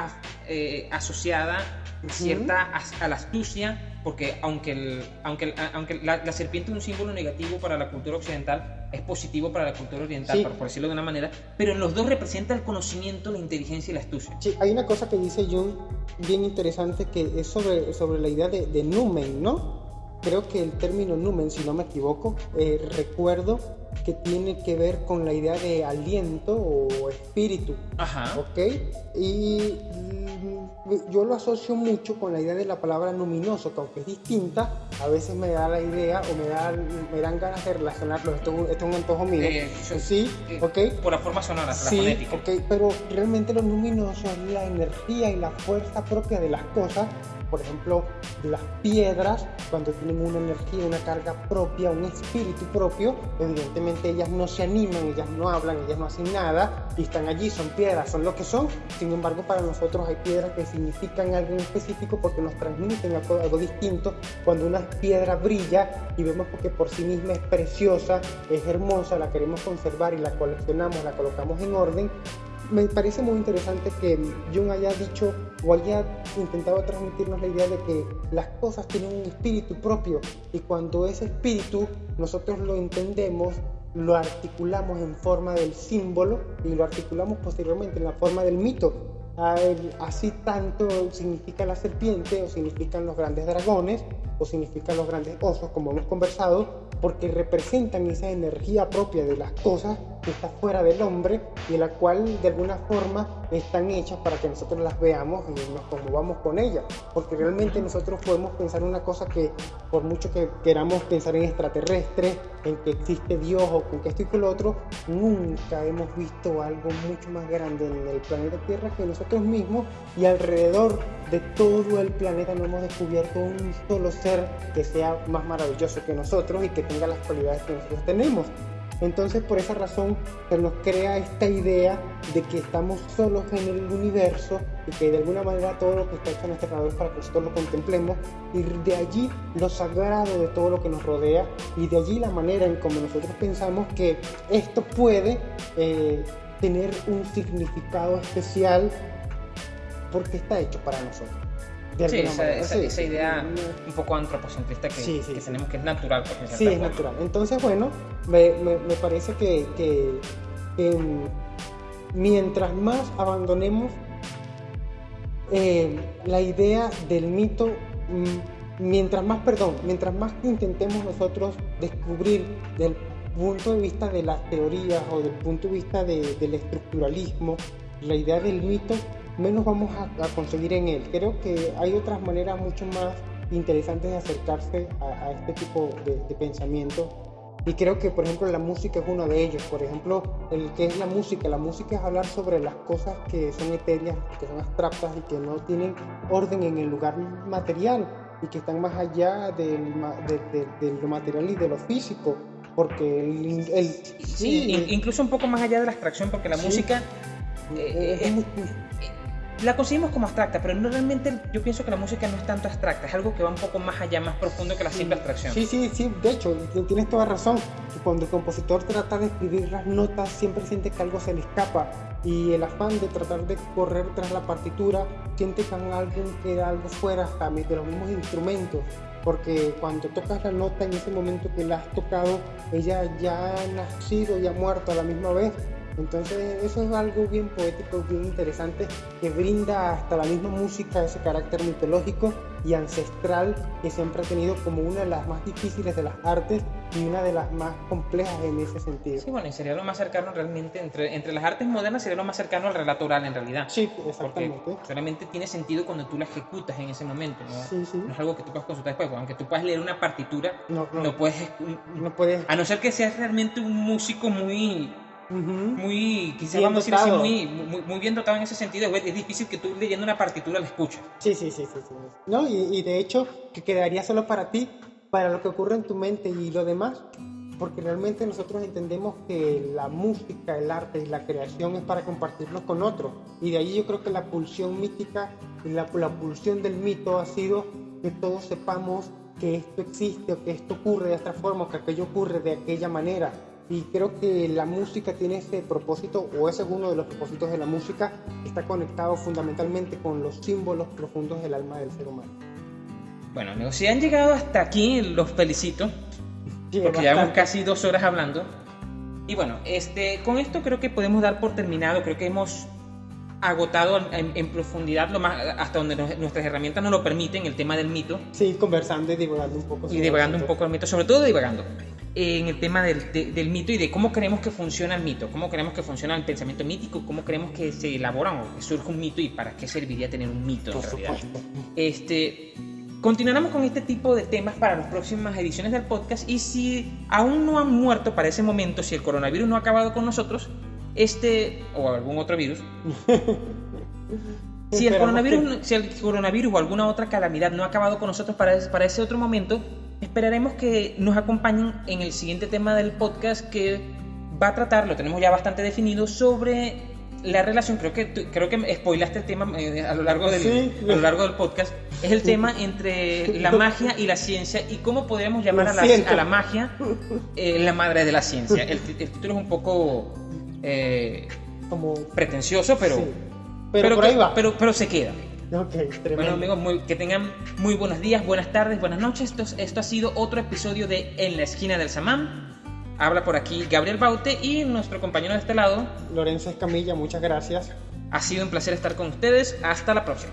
eh, asociada cierta a la astucia porque aunque, el, aunque, aunque la, serpiente es un símbolo negativo para la cultura occidental, es positivo para la cultura oriental, por, decirlo de una manera, pero en los dos representa el conocimiento, la inteligencia y la astucia. Sí, hay una cosa que dice Jung bien interesante que es sobre, sobre la idea de, de numen, ¿no? Creo que el término numen, si no me equivoco, eh, recuerdo que tiene que ver con la idea de aliento o espíritu. Ajá. ¿Ok? Y yo lo asocio mucho con la idea de la palabra luminoso, que aunque es distinta, a veces me da la idea o me, da, me dan ganas de relacionarlo. Esto, es un antojo mío. Eh, sí, eh, ¿ok? Por la forma sonora, sí, la fonética. ok, pero realmente lo luminoso es la energía y la fuerza propia de las cosas por ejemplo, las piedras, cuando tienen una energía, una carga propia, un espíritu propio, evidentemente ellas no se animan, ellas no hablan, ellas no hacen nada y están allí, son piedras, son lo que son. Sin embargo, para nosotros hay piedras que significan algo en específico porque nos transmiten algo, algo distinto. Cuando una piedra brilla y vemos que por sí misma es preciosa, es hermosa, la queremos conservar y la coleccionamos, la colocamos en orden, me parece muy interesante que Jung haya dicho o haya intentado transmitirnos la idea de que las cosas tienen un espíritu propio y cuando ese espíritu nosotros lo entendemos, lo articulamos en forma del símbolo y lo articulamos posteriormente en la forma del mito. Así tanto significa la serpiente o significan los grandes dragones o significan los grandes osos como hemos conversado porque representan esa energía propia de las cosas que está fuera del hombre y la cual de alguna forma están hechas para que nosotros las veamos y nos conmovamos con ellas. Porque realmente nosotros podemos pensar una cosa que por mucho que queramos pensar en extraterrestres, en que existe Dios o con que esto y con lo otro, nunca hemos visto algo mucho más grande en el planeta Tierra que nosotros mismos y alrededor de todo el planeta no hemos descubierto un solo ser que sea más maravilloso que nosotros y que tenga las cualidades que nosotros tenemos. Entonces por esa razón se nos crea esta idea de que estamos solos en el universo y que de alguna manera todo lo que está hecho en este es para que nosotros lo contemplemos y de allí lo sagrado de todo lo que nos rodea y de allí la manera en como nosotros pensamos que esto puede eh, tener un significado especial porque está hecho para nosotros. Sí esa, idea un poco antropocentrista que, tenemos que es natural. Pues, sí, es natural. Entonces, bueno, me, me, parece que, que, mientras más abandonemos eh, la idea del mito, mm, mientras más, perdón, mientras más intentemos nosotros descubrir del punto de vista de las teorías o del punto de vista del estructuralismo, la idea del mito, menos vamos a, conseguir en él. Creo que hay otras maneras mucho más interesantes de acercarse a, este tipo de, pensamiento. Y creo que, por ejemplo, la música es uno de ellos. Por ejemplo, el que es la música. La música es hablar sobre las cosas que son etéreas, que son abstractas y que no tienen orden en el lugar material y que están más allá del, de, lo material y de lo físico. Porque el, sí, incluso un poco más allá de la abstracción, porque la música Eh, Es eh, la conseguimos como abstracta, pero no realmente yo pienso que la música no es tanto abstracta, es algo que va un poco más allá, más profundo que la simple abstracción. Sí, sí, sí, de hecho, tienes toda razón. Cuando el compositor trata de escribir las notas, siempre siente que algo se le escapa. Y el afán de tratar de correr tras la partitura, siente que en algo queda algo fuera mi- de los mismos instrumentos. Porque cuando tocas la nota en ese momento que la has tocado, ella ya ha nacido y ha muerto a la misma vez. Entonces eso es algo bien poético, bien interesante, que brinda hasta la misma música ese carácter mitológico y ancestral que siempre ha tenido como una de las más difíciles de las artes y una de las más complejas en ese sentido. Sí, bueno, y sería lo más cercano realmente, entre, entre las artes modernas sería lo más cercano al relato oral en realidad. Sí, Porque exactamente. solamente tiene sentido cuando tú la ejecutas en ese momento, ¿no? Sí, sí. No es algo que tú puedas consultar después, porque aunque tú puedas leer una partitura, No, no, no puedes... no puedes. A no ser que seas realmente un músico muy, Muy, quizás Bien vamos a decir así, dotado. muy, muy, muy bien dotado en ese sentido, es difícil que tú leyendo una partitura la escuches. Sí, sí, sí, sí, sí. No, y, y de hecho que quedaría solo para ti, para lo que ocurre en tu mente y lo demás, porque realmente nosotros entendemos que la música, el arte y la creación es para compartirlo con otros. Y de ahí yo creo que la pulsión mítica y la, la pulsión del mito ha sido que todos sepamos que esto existe o que esto ocurre de esta forma o que aquello ocurre de aquella manera. Y creo que la música tiene ese propósito, o ese es uno de los propósitos de la música, está conectado fundamentalmente con los símbolos profundos del alma del ser humano. Bueno, amigos, si han llegado hasta aquí, los felicito. Sí, porque llevamos casi dos horas hablando. Y bueno, este, con esto creo que podemos dar por terminado, creo que hemos agotado en, en profundidad lo más, hasta donde nos- nuestras herramientas nos lo permiten el tema del mito Sí, conversando y divagando un poco. y sobre divagando un poco el mito, sobre todo divagando en el tema del, de- del mito y de cómo creemos que funciona el mito, cómo creemos que funciona el pensamiento mítico, cómo creemos que se elabora o que surge un mito y para qué serviría tener un mito en Por realidad. supuesto. Este, continuaremos con este tipo de temas para las próximas ediciones del podcast y si aún no han muerto para ese momento, si el coronavirus no ha acabado con nosotros, este o algún otro virus, si el coronavirus, que- si el coronavirus o alguna otra calamidad no ha acabado con nosotros para ese, para ese otro momento, esperaremos que nos acompañen en el siguiente tema del podcast que va a tratar, lo tenemos ya bastante definido, sobre la relación, creo que, creo que spoilaste el tema eh, a, lo largo del, Sí. a lo largo del podcast, es el tema entre la magia y la ciencia y cómo podríamos llamar a la, a la magia eh, la madre de la ciencia. El, título es un poco eh, Como... pretencioso, pero, sí. Pero, por que- ahí va. Pero, pero se queda. Ok, tremendo. Bueno amigos, muy- que tengan muy buenos días, buenas tardes, buenas noches. Esto, es- esto ha sido otro episodio de En la esquina del Samán. Habla por aquí Gabriel Baute y nuestro compañero de este lado. Lorenzo Escamilla, muchas gracias. Ha sido un placer estar con ustedes. Hasta la próxima.